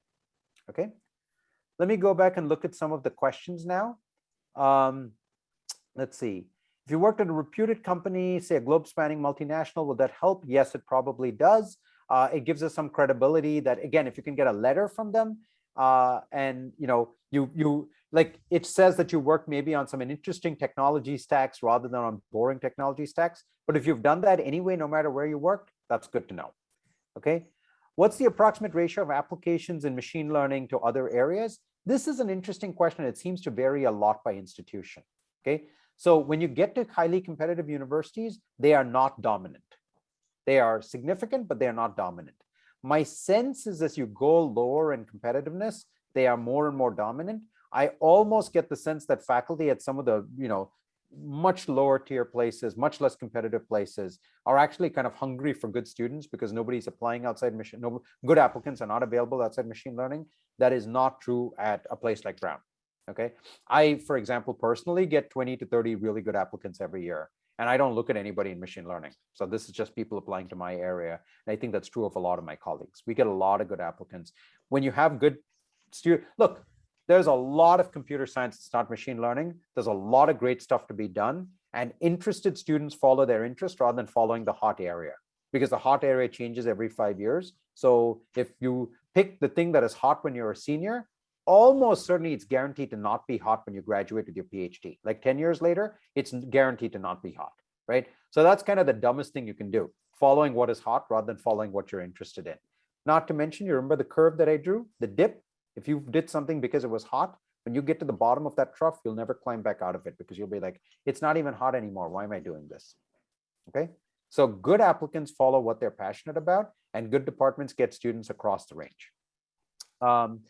[SPEAKER 1] Okay. Let me go back and look at some of the questions now. Um, let's see. If you worked at a reputed company, say a globe spanning multinational, will that help? Yes, it probably does. Uh, it gives us some credibility that, again, if you can get a letter from them, uh, and you know you you like it says that you work maybe on some interesting technology stacks rather than on boring technology stacks but if you've done that anyway no matter where you work that's good to know okay? What's the approximate ratio of applications in machine learning to other areas? This is an interesting question. It seems to vary a lot by institution okay? So when you get to highly competitive universities they are not dominant they are significant but they are not dominant my sense is as you go lower in competitiveness, they are more and more dominant. I almost get the sense that faculty at some of the, you know, much lower tier places, much less competitive places are actually kind of hungry for good students because nobody's applying outside machine, no good applicants are not available outside machine learning. That is not true at a place like Brown. Okay. I, for example, personally get 20 to 30 really good applicants every year. And I don't look at anybody in machine learning. So this is just people applying to my area. And I think that's true of a lot of my colleagues. We get a lot of good applicants. When you have good student, look, there's a lot of computer science, it's not machine learning. There's a lot of great stuff to be done. And interested students follow their interest rather than following the hot area because the hot area changes every five years. So if you pick the thing that is hot when you're a senior, almost certainly it's guaranteed to not be hot when you graduate with your PhD. Like 10 years later, it's guaranteed to not be hot, right? So that's kind of the dumbest thing you can do, following what is hot rather than following what you're interested in. Not to mention, you remember the curve that I drew, the dip? If you did something because it was hot, when you get to the bottom of that trough, you'll never climb back out of it because you'll be like, it's not even hot anymore. Why am I doing this? Okay. So good applicants follow what they're passionate about and good departments get students across the range. Um,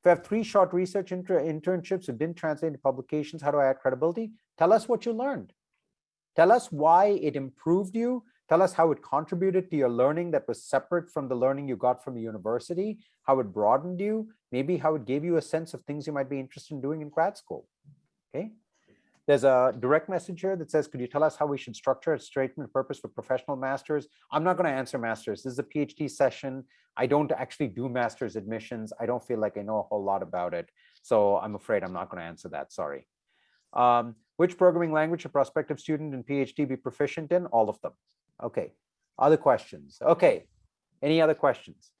[SPEAKER 1] if I have three short research inter internships that didn't translate into publications, how do I add credibility? Tell us what you learned. Tell us why it improved you. Tell us how it contributed to your learning that was separate from the learning you got from the university, how it broadened you, maybe how it gave you a sense of things you might be interested in doing in grad school. Okay. There's a direct message here that says, could you tell us how we should structure a statement purpose for professional masters? I'm not going to answer masters. This is a PhD session. I don't actually do master's admissions. I don't feel like I know a whole lot about it. So I'm afraid I'm not going to answer that. Sorry. Um, which programming language a prospective student in PhD be proficient in? All of them. Okay. Other questions? Okay. Any other questions?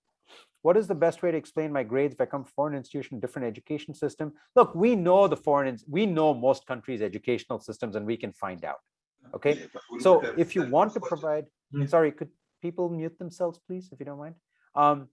[SPEAKER 1] What is the best way to explain my grades if I come from foreign institution, different education system? Look, we know the foreign, we know most countries' educational systems and we can find out. Okay. So if you want to provide, sorry, could people mute themselves, please, if you don't mind? Um,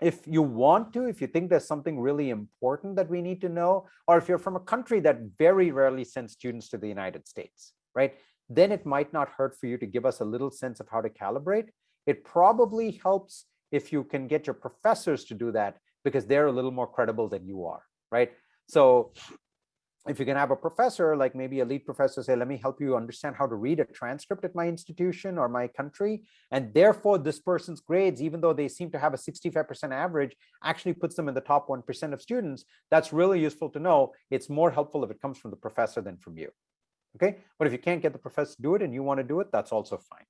[SPEAKER 1] if you want to, if you think there's something really important that we need to know, or if you're from a country that very rarely sends students to the United States, right? Then it might not hurt for you to give us a little sense of how to calibrate. It probably helps if you can get your professors to do that because they're a little more credible than you are, right? So if you can have a professor, like maybe a lead professor say, let me help you understand how to read a transcript at my institution or my country. And therefore this person's grades, even though they seem to have a 65% average, actually puts them in the top 1% of students. That's really useful to know. It's more helpful if it comes from the professor than from you. Okay. But if you can't get the professor to do it and you want to do it, that's also fine.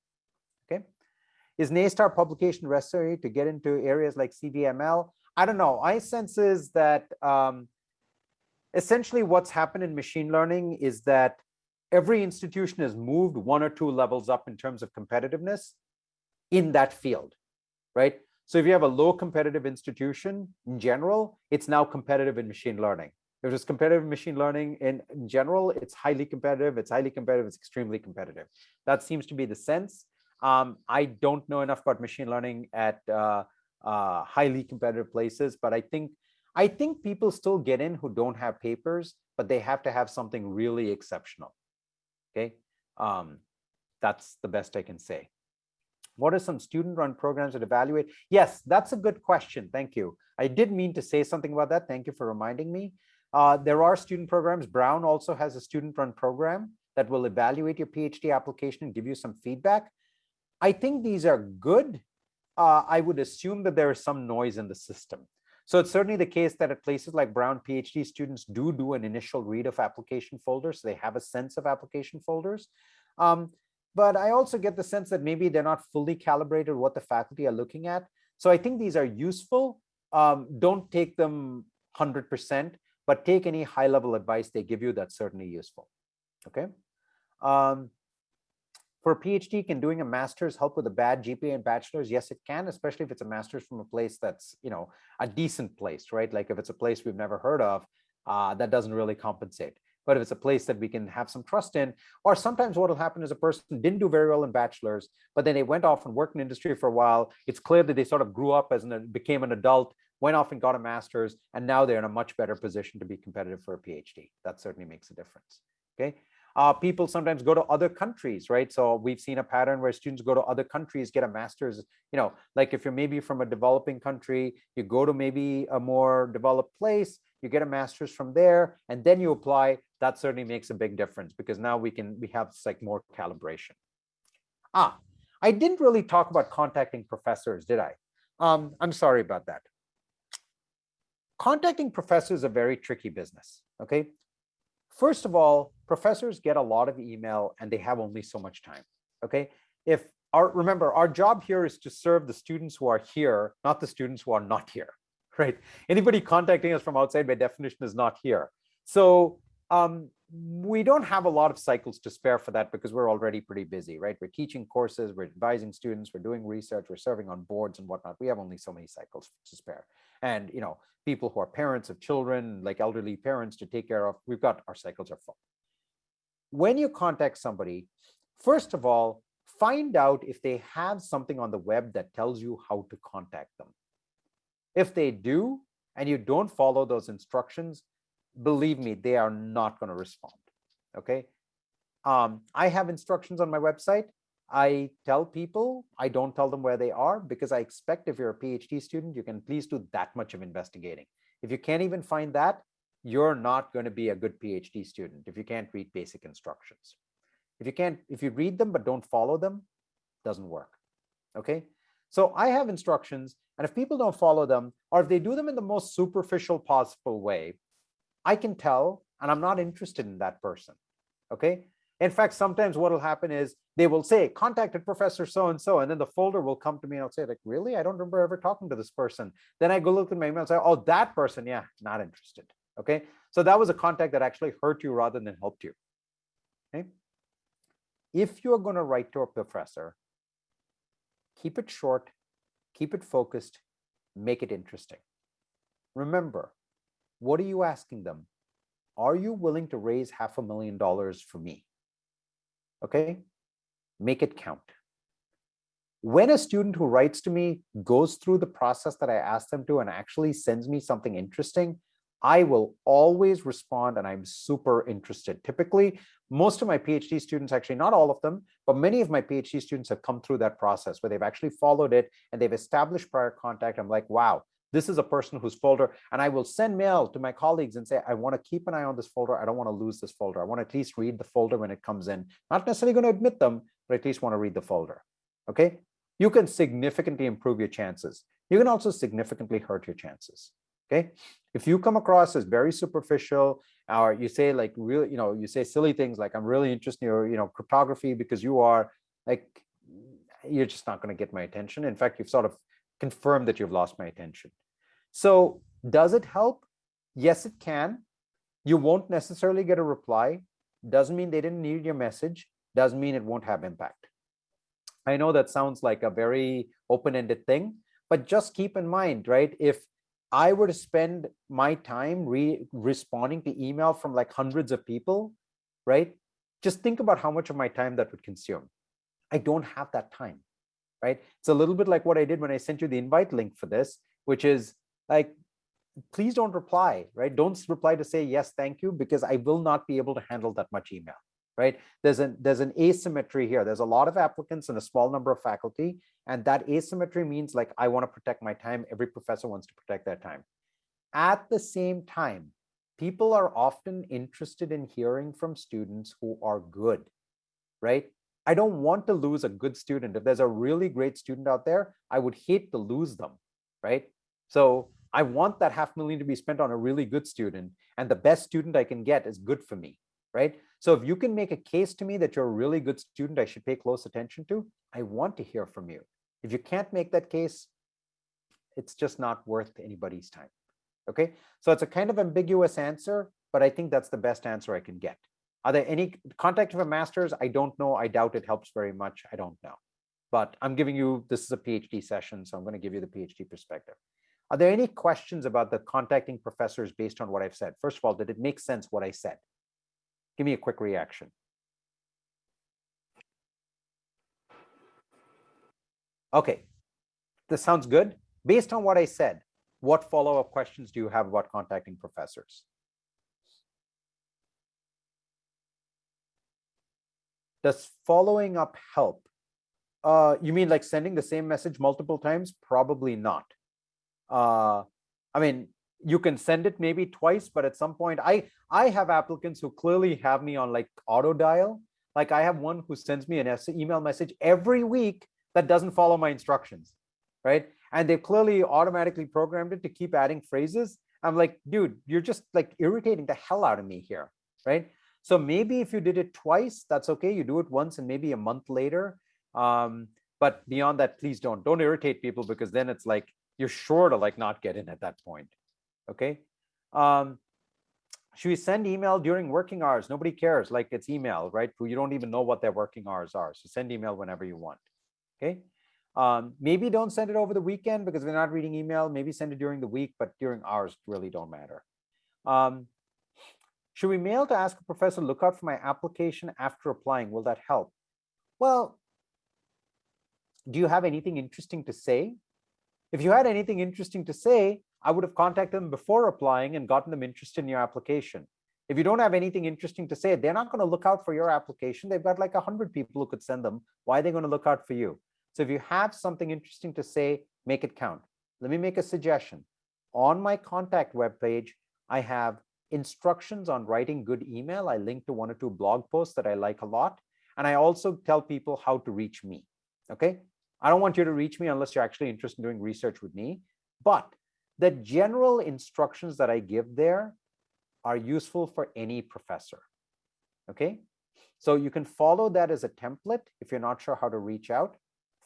[SPEAKER 1] Is Naystar publication necessary to get into areas like CVML? I don't know. My sense is that um, essentially what's happened in machine learning is that every institution has moved one or two levels up in terms of competitiveness in that field, right? So if you have a low competitive institution in general, it's now competitive in machine learning. If it's competitive in machine learning in, in general, it's highly competitive, it's highly competitive, it's extremely competitive. That seems to be the sense. Um, I don't know enough about machine learning at uh, uh, highly competitive places, but I think I think people still get in who don't have papers, but they have to have something really exceptional. Okay, um, that's the best I can say. What are some student-run programs that evaluate? Yes, that's a good question. Thank you. I did mean to say something about that. Thank you for reminding me. Uh, there are student programs. Brown also has a student-run program that will evaluate your PhD application and give you some feedback. I think these are good. Uh, I would assume that there is some noise in the system. So it's certainly the case that at places like Brown, PhD students do do an initial read of application folders. So they have a sense of application folders. Um, but I also get the sense that maybe they're not fully calibrated what the faculty are looking at. So I think these are useful. Um, don't take them 100%, but take any high level advice they give you that's certainly useful. Okay. Um, for a PhD, can doing a master's help with a bad GPA and bachelor's? Yes, it can, especially if it's a master's from a place that's, you know, a decent place, right? Like if it's a place we've never heard of, uh, that doesn't really compensate. But if it's a place that we can have some trust in, or sometimes what will happen is a person didn't do very well in bachelor's, but then they went off and worked in industry for a while. It's clear that they sort of grew up as an, became an adult, went off and got a master's, and now they're in a much better position to be competitive for a PhD. That certainly makes a difference. Okay. Uh, people sometimes go to other countries, right? So we've seen a pattern where students go to other countries, get a master's, you know, like if you're maybe from a developing country, you go to maybe a more developed place, you get a master's from there, and then you apply, that certainly makes a big difference because now we can, we have like more calibration. Ah, I didn't really talk about contacting professors, did I? Um, I'm sorry about that. Contacting professors is a very tricky business, okay? First of all, professors get a lot of email and they have only so much time. Okay. If our remember, our job here is to serve the students who are here, not the students who are not here. Right. Anybody contacting us from outside by definition is not here. So um, we don't have a lot of cycles to spare for that because we're already pretty busy, right? We're teaching courses, we're advising students, we're doing research, we're serving on boards and whatnot. We have only so many cycles to spare. And, you know, people who are parents of children, like elderly parents to take care of, we've got our cycles are full. When you contact somebody, first of all, find out if they have something on the web that tells you how to contact them. If they do, and you don't follow those instructions, believe me, they are not going to respond. Okay. Um, I have instructions on my website. I tell people, I don't tell them where they are because I expect if you're a PhD student, you can please do that much of investigating. If you can't even find that, you're not going to be a good PhD student if you can't read basic instructions. If you can't, if you read them but don't follow them, doesn't work. Okay. So I have instructions, and if people don't follow them, or if they do them in the most superficial possible way, I can tell, and I'm not interested in that person. Okay. In fact, sometimes what will happen is they will say, contacted Professor so-and-so, and then the folder will come to me and I'll say, like, really? I don't remember ever talking to this person. Then I go look in my email and say, oh, that person, yeah, not interested. Okay. So that was a contact that actually hurt you rather than helped you. Okay. If you're going to write to a professor, keep it short, keep it focused, make it interesting. Remember, what are you asking them? Are you willing to raise half a million dollars for me? okay? Make it count. When a student who writes to me goes through the process that I asked them to and actually sends me something interesting, I will always respond and I'm super interested. Typically, most of my PhD students, actually not all of them, but many of my PhD students have come through that process where they've actually followed it and they've established prior contact. I'm like, wow, this is a person whose folder, and I will send mail to my colleagues and say, I want to keep an eye on this folder. I don't want to lose this folder. I want to at least read the folder when it comes in. Not necessarily going to admit them, but at least want to read the folder. Okay. You can significantly improve your chances. You can also significantly hurt your chances. Okay. If you come across as very superficial, or you say like really, you know, you say silly things like I'm really interested in your, you know, cryptography because you are like, you're just not going to get my attention. In fact, you've sort of confirmed that you've lost my attention. So does it help? Yes, it can. You won't necessarily get a reply. Doesn't mean they didn't need your message. Doesn't mean it won't have impact. I know that sounds like a very open-ended thing, but just keep in mind, right? If I were to spend my time re responding to email from like hundreds of people, right? Just think about how much of my time that would consume. I don't have that time right? It's a little bit like what I did when I sent you the invite link for this, which is like, please don't reply, right? Don't reply to say yes, thank you, because I will not be able to handle that much email, right? There's an there's an asymmetry here. There's a lot of applicants and a small number of faculty, and that asymmetry means like I want to protect my time. Every professor wants to protect their time. At the same time, people are often interested in hearing from students who are good, right? I don't want to lose a good student. If there's a really great student out there, I would hate to lose them, right? So I want that half million to be spent on a really good student and the best student I can get is good for me, right? So if you can make a case to me that you're a really good student I should pay close attention to, I want to hear from you. If you can't make that case, it's just not worth anybody's time. Okay, so it's a kind of ambiguous answer, but I think that's the best answer I can get. Are there any contact a master's? I don't know. I doubt it helps very much. I don't know. But I'm giving you, this is a PhD session, so I'm going to give you the PhD perspective. Are there any questions about the contacting professors based on what I've said? First of all, did it make sense what I said? Give me a quick reaction. Okay, this sounds good. Based on what I said, what follow-up questions do you have about contacting professors? Does following up help? Uh, you mean like sending the same message multiple times? Probably not uh, I mean, you can send it maybe twice, but at some point, I I have applicants who clearly have me on like auto dial. Like I have one who sends me an email message every week that doesn't follow my instructions, right? And they've clearly automatically programmed it to keep adding phrases. I'm like, dude, you're just like irritating the hell out of me here, right? So maybe if you did it twice, that's okay. You do it once and maybe a month later. Um, but beyond that, please don't. Don't irritate people because then it's like you're sure to like not get in at that point. Okay. Um, should we send email during working hours? Nobody cares. Like it's email, right? You don't even know what their working hours are. So send email whenever you want. Okay. Um, maybe don't send it over the weekend because we're not reading email. Maybe send it during the week, but during hours really don't matter. Um, should we mail to ask a professor look out for my application after applying? Will that help? Well, do you have anything interesting to say? If you had anything interesting to say, I would have contacted them before applying and gotten them interested in your application. If you don't have anything interesting to say, they're not going to look out for your application. They've got like 100 people who could send them. Why are they going to look out for you? So if you have something interesting to say, make it count. Let me make a suggestion. On my contact webpage, I have instructions on writing good email. I link to one or two blog posts that I like a lot. And I also tell people how to reach me. Okay. I don't want you to reach me unless you're actually interested in doing research with me. But the general instructions that I give there are useful for any professor. Okay, so you can follow that as a template if you're not sure how to reach out.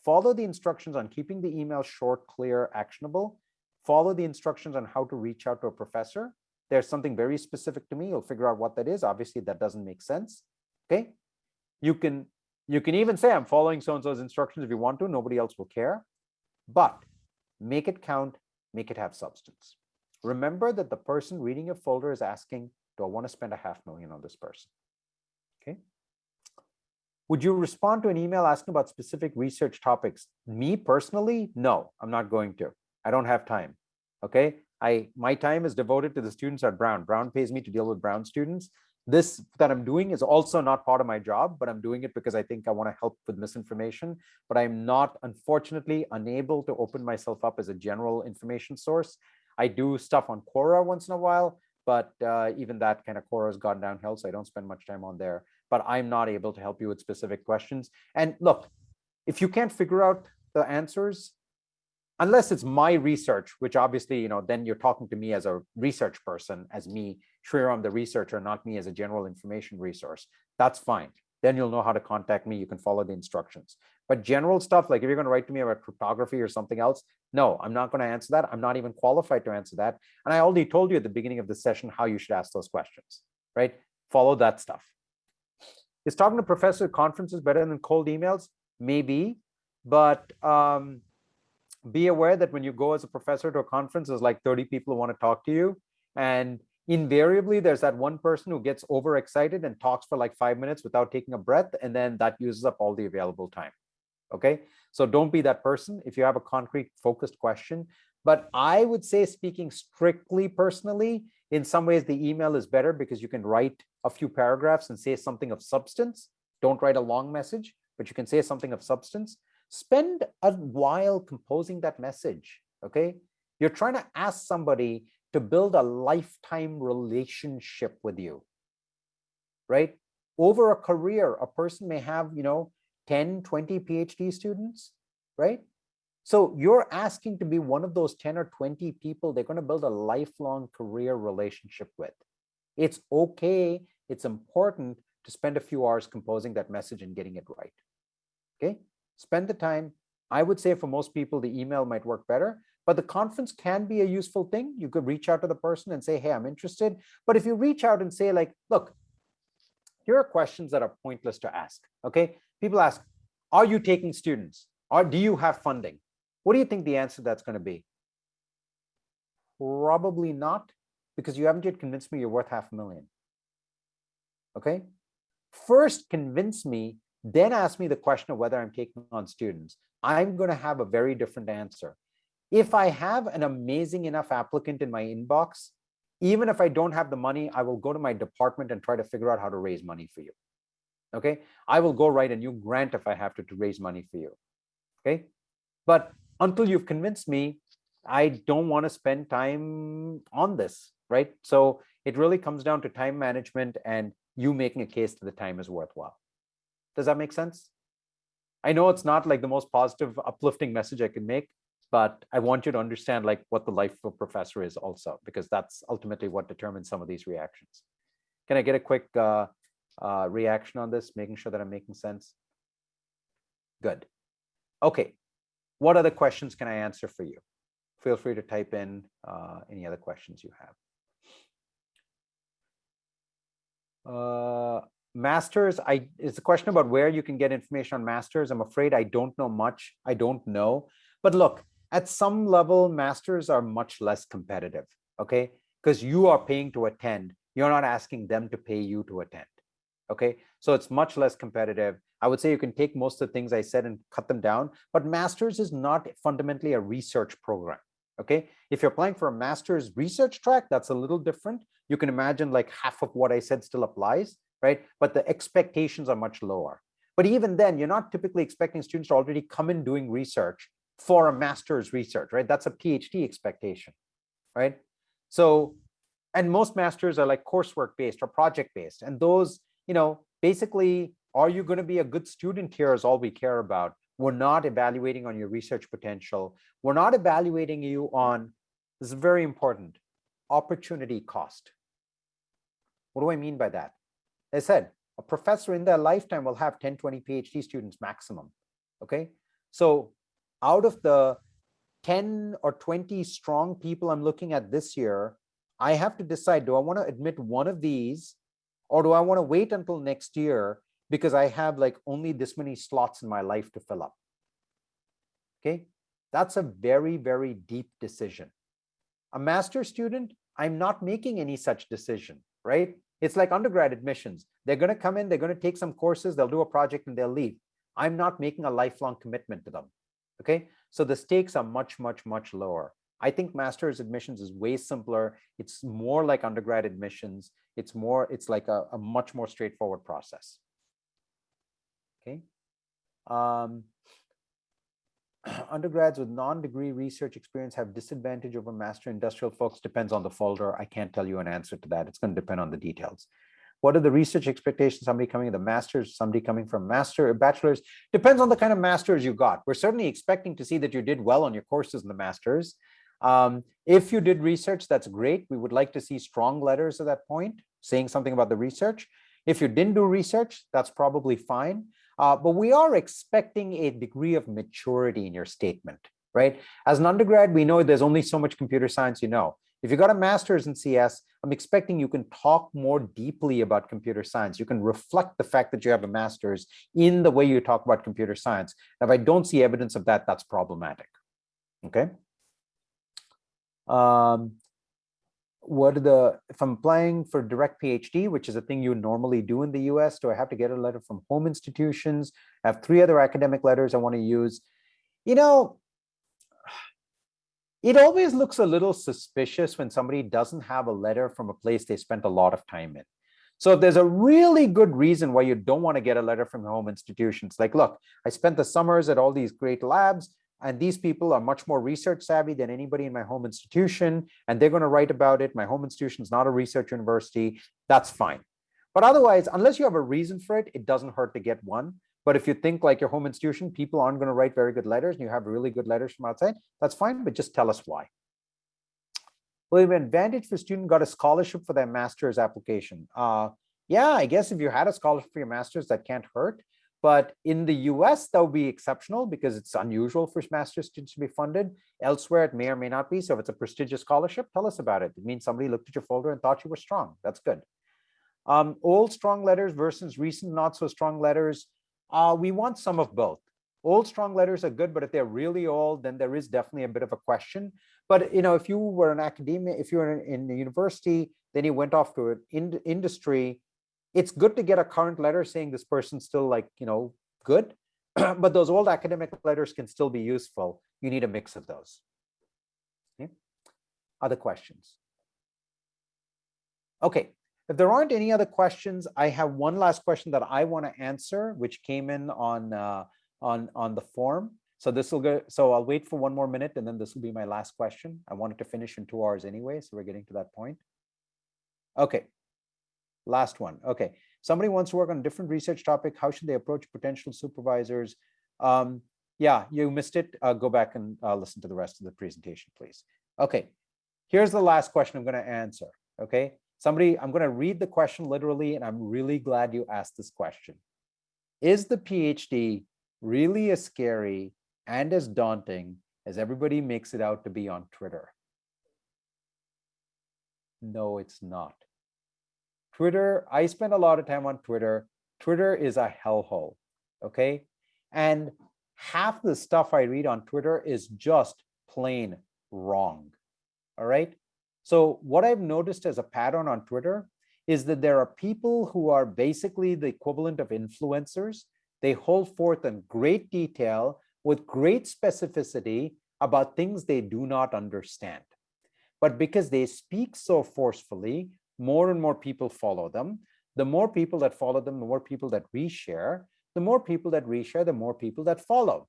[SPEAKER 1] Follow the instructions on keeping the email short, clear, actionable. Follow the instructions on how to reach out to a professor. There's something very specific to me. You'll figure out what that is. Obviously, that doesn't make sense. Okay, you can you can even say I'm following so-and-so's instructions if you want to, nobody else will care, but make it count, make it have substance. Remember that the person reading your folder is asking, do I want to spend a half million on this person? Okay. Would you respond to an email asking about specific research topics? Me personally, no, I'm not going to. I don't have time. Okay. I my time is devoted to the students at Brown. Brown pays me to deal with Brown students this that I'm doing is also not part of my job, but I'm doing it because I think I want to help with misinformation. But I'm not, unfortunately, unable to open myself up as a general information source. I do stuff on Quora once in a while, but uh, even that kind of Quora has gone downhill, so I don't spend much time on there. But I'm not able to help you with specific questions. And look, if you can't figure out the answers, unless it's my research, which obviously, you know, then you're talking to me as a research person, as me, Shriram, the researcher, not me as a general information resource. That's fine. Then you'll know how to contact me. You can follow the instructions. But general stuff, like if you're going to write to me about cryptography or something else, no, I'm not going to answer that. I'm not even qualified to answer that. And I already told you at the beginning of the session how you should ask those questions, right? Follow that stuff. Is talking to professor conferences better than cold emails? Maybe, but um, be aware that when you go as a professor to a conference, there's like 30 people who want to talk to you. And invariably, there's that one person who gets overexcited and talks for like five minutes without taking a breath. And then that uses up all the available time. Okay. So don't be that person. If you have a concrete focused question, But I would say speaking strictly personally, in some ways the email is better because you can write a few paragraphs and say something of substance. Don't write a long message, but you can say something of substance. Spend a while composing that message, okay? You're trying to ask somebody to build a lifetime relationship with you, right? Over a career, a person may have, you know, 10, 20 PhD students, right? So you're asking to be one of those 10 or 20 people they're going to build a lifelong career relationship with. It's okay, it's important to spend a few hours composing that message and getting it right. Okay, spend the time. I would say for most people, the email might work better, but the conference can be a useful thing. You could reach out to the person and say, hey, I'm interested. But if you reach out and say like, look, here are questions that are pointless to ask, okay? People ask, are you taking students? Or do you have funding? What do you think the answer that's going to be? Probably not, because you haven't yet convinced me you're worth half a million. Okay. First, convince me, then ask me the question of whether I'm taking on students. I'm going to have a very different answer. If I have an amazing enough applicant in my inbox, even if I don't have the money, I will go to my department and try to figure out how to raise money for you. Okay. I will go write a new grant if I have to, to raise money for you. Okay. But until you've convinced me, I don't want to spend time on this, right? So it really comes down to time management and you making a case that the time is worthwhile. Does that make sense? I know it's not like the most positive, uplifting message I can make, but I want you to understand like what the life of a professor is also, because that's ultimately what determines some of these reactions. Can I get a quick uh, uh, reaction on this, making sure that I'm making sense? Good. Okay, what other questions can I answer for you? Feel free to type in uh, any other questions you have. Masters, I it's a question about where you can get information on masters. I'm afraid I don't know much. I don't know. But look, at some level, masters are much less competitive, okay? Because you are paying to attend. You're not asking them to pay you to attend, okay? So it's much less competitive. I would say you can take most of the things I said and cut them down, but master's is not fundamentally a research program. Okay, if you're applying for a master's research track, that's a little different. You can imagine like half of what I said still applies, right? But the expectations are much lower. But even then, you're not typically expecting students to already come in doing research for a master's research, right? That's a PhD expectation, right? So, and most masters are like coursework based or project based. And those, you know, basically are you going to be a good student here is all we care about. We're not evaluating on your research potential. We're not evaluating you on, this is very important, opportunity cost. What do I mean by that? I said, a professor in their lifetime will have 10, 20 PhD students maximum, okay? So out of the 10 or 20 strong people I'm looking at this year, I have to decide, do I want to admit one of these or do I want to wait until next year because I have like only this many slots in my life to fill up. Okay, that's a very, very deep decision. A master student, I'm not making any such decision, right? It's like undergrad admissions. They're going to come in, they're going to take some courses, they'll do a project and they'll leave. I'm not making a lifelong commitment to them. Okay, so the stakes are much, much, much lower. I think master's admissions is way simpler. It's more like undergrad admissions. It's more, it's like a, a much more straightforward process okay? Um, undergrads with non-degree research experience have disadvantage over master industrial folks depends on the folder. I can't tell you an answer to that. It's going to depend on the details. What are the research expectations? Somebody coming in the master's, somebody coming from master, bachelor's, depends on the kind of master's you got. We're certainly expecting to see that you did well on your courses in the master's. Um, if you did research, that's great. We would like to see strong letters at that point, saying something about the research. If you didn't do research, that's probably fine. Uh, but we are expecting a degree of maturity in your statement, right? As an undergrad, we know there's only so much computer science you know. If you got a master's in CS, I'm expecting you can talk more deeply about computer science. You can reflect the fact that you have a master's in the way you talk about computer science. Now, if I don't see evidence of that, that's problematic. Okay. Um, what are the, if I'm applying for direct PhD, which is a thing you normally do in the US, do I have to get a letter from home institutions? I have three other academic letters I want to use. You know, it always looks a little suspicious when somebody doesn't have a letter from a place they spent a lot of time in. So there's a really good reason why you don't want to get a letter from home institutions. Like, look, I spent the summers at all these great labs, and these people are much more research savvy than anybody in my home institution, and they're going to write about it. My home institution is not a research university. That's fine. But otherwise, unless you have a reason for it, it doesn't hurt to get one. But if you think like your home institution, people aren't going to write very good letters and you have really good letters from outside, that's fine, but just tell us why. Well, if advantage for student got a scholarship for their master's application. Uh, yeah, I guess if you had a scholarship for your master's, that can't hurt. But in the US, that would be exceptional because it's unusual for master's students to be funded. Elsewhere, it may or may not be. So if it's a prestigious scholarship, tell us about it. It means somebody looked at your folder and thought you were strong. That's good. Um, old strong letters versus recent not so strong letters. Uh, we want some of both. Old strong letters are good, but if they're really old, then there is definitely a bit of a question. But you know, if you were an academia, if you were in, in the university, then you went off to an in, industry, it's good to get a current letter saying this person's still like, you know, good. but those old academic letters can still be useful. You need a mix of those. Okay. Other questions? Okay, if there aren't any other questions, I have one last question that I want to answer, which came in on uh, on on the form. So this will go. So I'll wait for one more minute, and then this will be my last question. I wanted to finish in two hours anyway, so we're getting to that point. Okay, last one. Okay, somebody wants to work on a different research topic. How should they approach potential supervisors? Um, yeah, you missed it. Uh, go back and uh, listen to the rest of the presentation, please. Okay, here's the last question I'm going to answer. Okay, Somebody, I'm going to read the question literally, and I'm really glad you asked this question. Is the PhD really as scary and as daunting as everybody makes it out to be on Twitter? No, it's not. Twitter, I spend a lot of time on Twitter. Twitter is a hellhole, okay? And half the stuff I read on Twitter is just plain wrong, all right? So what I've noticed as a pattern on Twitter is that there are people who are basically the equivalent of influencers. They hold forth in great detail with great specificity about things they do not understand. But because they speak so forcefully, more and more people follow them. The more people that follow them, the more people that reshare. The more people that reshare, the more people that follow.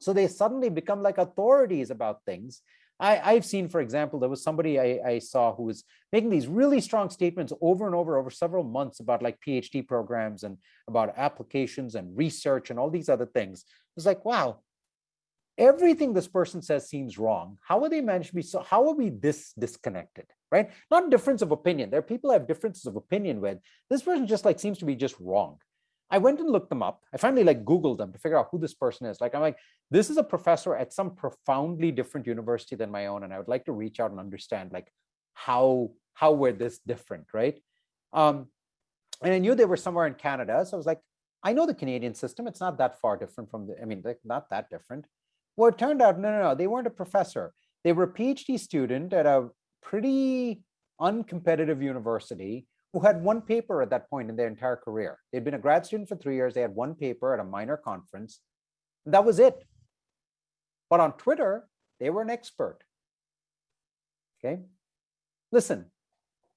[SPEAKER 1] So they suddenly become like authorities about things I, have seen, for example, there was somebody I, I, saw who was making these really strong statements over and over over several months about like PhD programs and about applications and research and all these other things. It was like, wow, everything this person says seems wrong. How are they managed to be so, how are we this disconnected, right? Not difference of opinion. There are people I have differences of opinion with. This person just like seems to be just wrong. I went and looked them up. I finally like Googled them to figure out who this person is. Like, I'm like, this is a professor at some profoundly different university than my own. And I would like to reach out and understand like how, how we're this different, right? Um, and I knew they were somewhere in Canada. So I was like, I know the Canadian system. It's not that far different from the, I mean, like not that different. Well, it turned out, no, no, no, they weren't a professor. They were a PhD student at a pretty uncompetitive university who had one paper at that point in their entire career. They'd been a grad student for three years. They had one paper at a minor conference. that was it. But on Twitter, they were an expert. Okay. Listen,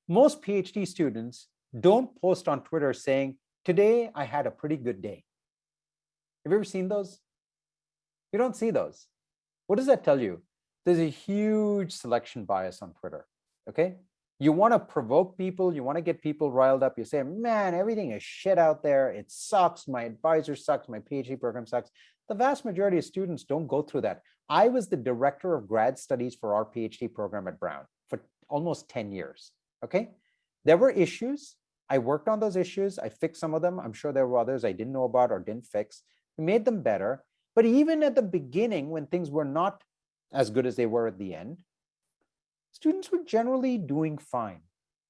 [SPEAKER 1] most PhD students don't post on Twitter saying, today I had a pretty good day. Have you ever seen those? You don't see those. What does that tell you? There's a huge selection bias on Twitter. Okay? You want to provoke people you want to get people riled up you say man everything is shit out there. It sucks. My advisor sucks. My phd program sucks. The vast majority of students don't go through that. I was the director of grad studies for our phd program at brown for almost 10 years okay? There were issues. I worked on those issues. I fixed some of them. I'm sure there were others i didn't know about or didn't fix. We made them better. But even at the beginning when things were not as good as they were at the end students were generally doing fine.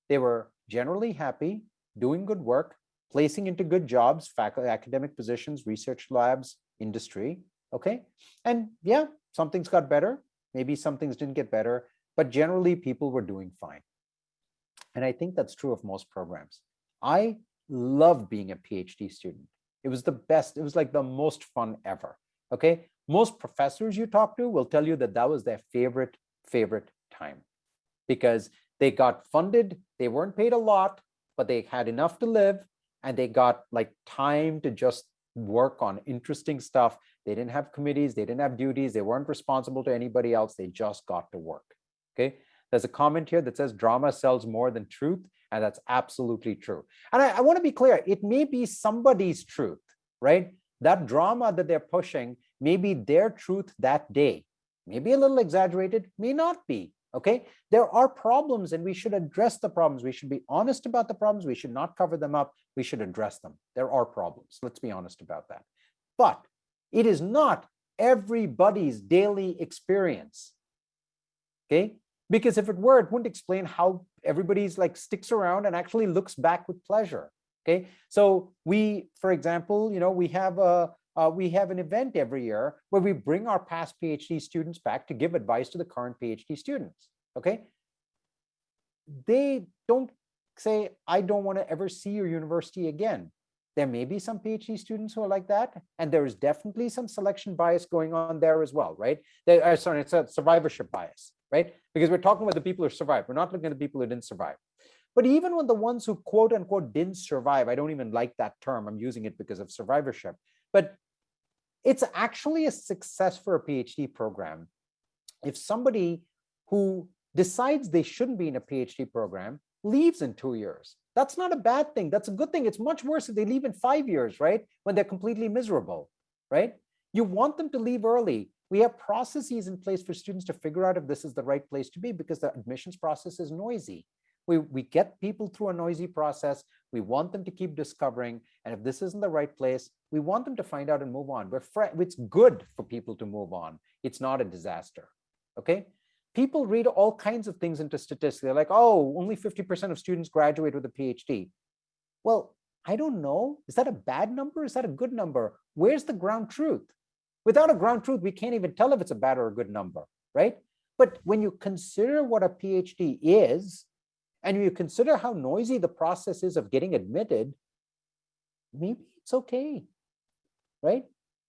[SPEAKER 1] They were generally happy, doing good work, placing into good jobs, faculty, academic positions, research labs, industry, okay? And yeah, some things got better, maybe some things didn't get better, but generally people were doing fine. And I think that's true of most programs. I loved being a PhD student. It was the best, it was like the most fun ever, okay? Most professors you talk to will tell you that that was their favorite, favorite time because they got funded, they weren't paid a lot, but they had enough to live and they got like time to just work on interesting stuff. They didn't have committees, they didn't have duties, they weren't responsible to anybody else, they just got to work, okay? There's a comment here that says drama sells more than truth, and that's absolutely true. And I, I wanna be clear, it may be somebody's truth, right? That drama that they're pushing may be their truth that day, maybe a little exaggerated, may not be, okay? There are problems and we should address the problems. We should be honest about the problems. We should not cover them up. We should address them. There are problems. Let's be honest about that. But it is not everybody's daily experience, okay? Because if it were, it wouldn't explain how everybody's like sticks around and actually looks back with pleasure, okay? So we, for example, you know, we have a, uh, we have an event every year where we bring our past PhD students back to give advice to the current PhD students, okay? They don't say, I don't want to ever see your university again. There may be some PhD students who are like that, and there is definitely some selection bias going on there as well, right? Uh, sorry, it's a survivorship bias, right? Because we're talking about the people who survived. We're not looking at the people who didn't survive. But even when the ones who quote unquote didn't survive, I don't even like that term. I'm using it because of survivorship. But it's actually a success for a PhD program. If somebody who decides they shouldn't be in a PhD program leaves in two years, that's not a bad thing. That's a good thing. It's much worse if they leave in five years, right? When they're completely miserable, right? You want them to leave early. We have processes in place for students to figure out if this is the right place to be because the admissions process is noisy. We, we get people through a noisy process. We want them to keep discovering. And if this isn't the right place, we want them to find out and move on. We're it's good for people to move on. It's not a disaster. Okay. People read all kinds of things into statistics. They're like, oh, only 50% of students graduate with a PhD. Well, I don't know. Is that a bad number? Is that a good number? Where's the ground truth? Without a ground truth, we can't even tell if it's a bad or a good number, right? But when you consider what a PhD is, and you consider how noisy the process is of getting admitted, maybe it's okay, right?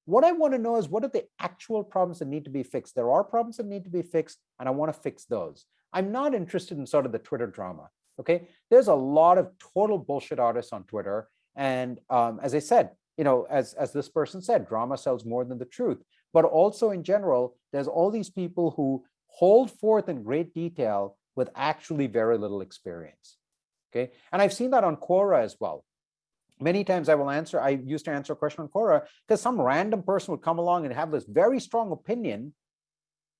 [SPEAKER 1] What I want to know is what are the actual problems that need to be fixed? There are problems that need to be fixed, and I want to fix those. I'm not interested in sort of the Twitter drama, okay? There's a lot of total bullshit artists on Twitter. And um, as I said, you know, as, as this person said, drama sells more than the truth. But also in general, there's all these people who hold forth in great detail with actually very little experience. Okay, and I've seen that on Quora as well. Many times I will answer, I used to answer a question on Quora because some random person would come along and have this very strong opinion,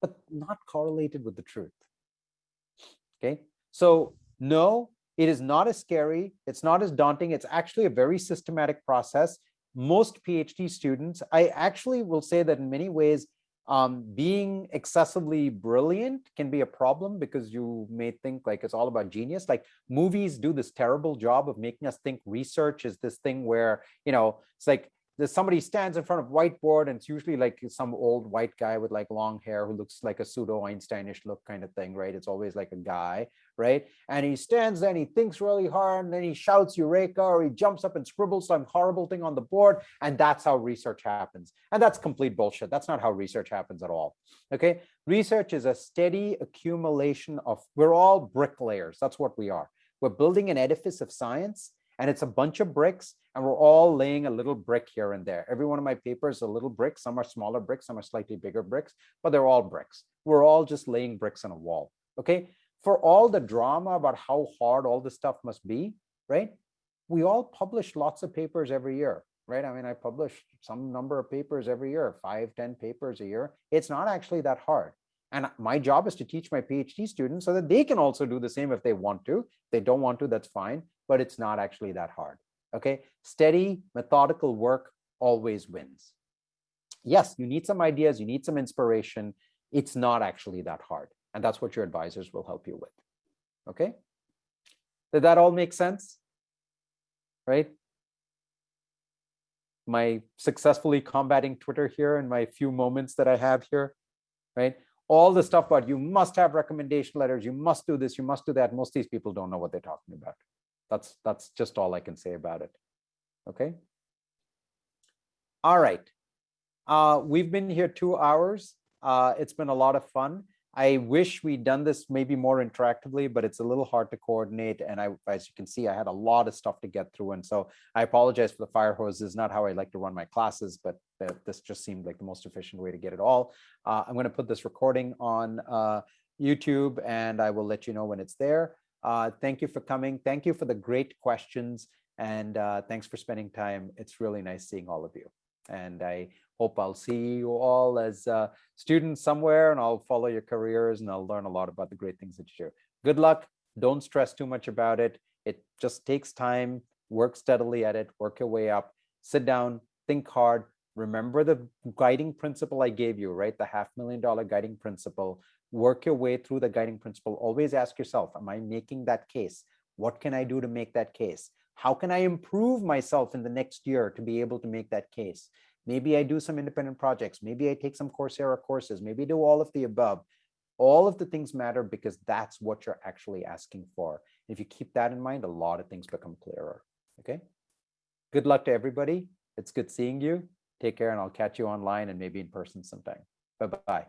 [SPEAKER 1] but not correlated with the truth. Okay, so no, it is not as scary. It's not as daunting. It's actually a very systematic process. Most PhD students, I actually will say that in many ways, um, being excessively brilliant can be a problem because you may think like it's all about genius. Like movies do this terrible job of making us think research is this thing where, you know, it's like there's somebody stands in front of whiteboard and it's usually like some old white guy with like long hair who looks like a pseudo Einsteinish look kind of thing, right? It's always like a guy, right? And he stands there and he thinks really hard and then he shouts Eureka or he jumps up and scribbles some horrible thing on the board. And that's how research happens. And that's complete bullshit. That's not how research happens at all. Okay. Research is a steady accumulation of, we're all bricklayers. That's what we are. We're building an edifice of science and it's a bunch of bricks and we're all laying a little brick here and there. Every one of my papers a little brick. Some are smaller bricks, some are slightly bigger bricks, but they're all bricks. We're all just laying bricks on a wall. Okay. For all the drama about how hard all this stuff must be, right? We all publish lots of papers every year, right? I mean, I publish some number of papers every year, five, ten papers a year. It's not actually that hard. And my job is to teach my PhD students so that they can also do the same if they want to. If they don't want to, that's fine but it's not actually that hard. Okay, steady, methodical work always wins. Yes, you need some ideas, you need some inspiration. It's not actually that hard. And that's what your advisors will help you with. Okay, did that all make sense? Right? My successfully combating Twitter here in my few moments that I have here, right? All the stuff about you must have recommendation letters, you must do this, you must do that. Most of these people don't know what they're talking about. That's, that's just all I can say about it. Okay. All right. Uh, we've been here two hours. Uh, it's been a lot of fun. I wish we'd done this maybe more interactively, but it's a little hard to coordinate. And I, as you can see, I had a lot of stuff to get through. And so I apologize for the fire hose. This is not how I like to run my classes, but this just seemed like the most efficient way to get it all. Uh, I'm going to put this recording on uh, YouTube and I will let you know when it's there. Uh, thank you for coming. Thank you for the great questions. And uh, thanks for spending time. It's really nice seeing all of you. And I hope I'll see you all as uh, students somewhere and I'll follow your careers and I'll learn a lot about the great things that you do. Good luck. Don't stress too much about it. It just takes time. Work steadily at it. Work your way up. Sit down. Think hard. Remember the guiding principle I gave you, right? The half million dollar guiding principle. Work your way through the guiding principle. Always ask yourself, am I making that case? What can I do to make that case? How can I improve myself in the next year to be able to make that case? Maybe I do some independent projects. Maybe I take some Coursera courses. Maybe do all of the above. All of the things matter because that's what you're actually asking for. If you keep that in mind, a lot of things become clearer. Okay. Good luck to everybody. It's good seeing you. Take care and I'll catch you online and maybe in person sometime. Bye-bye.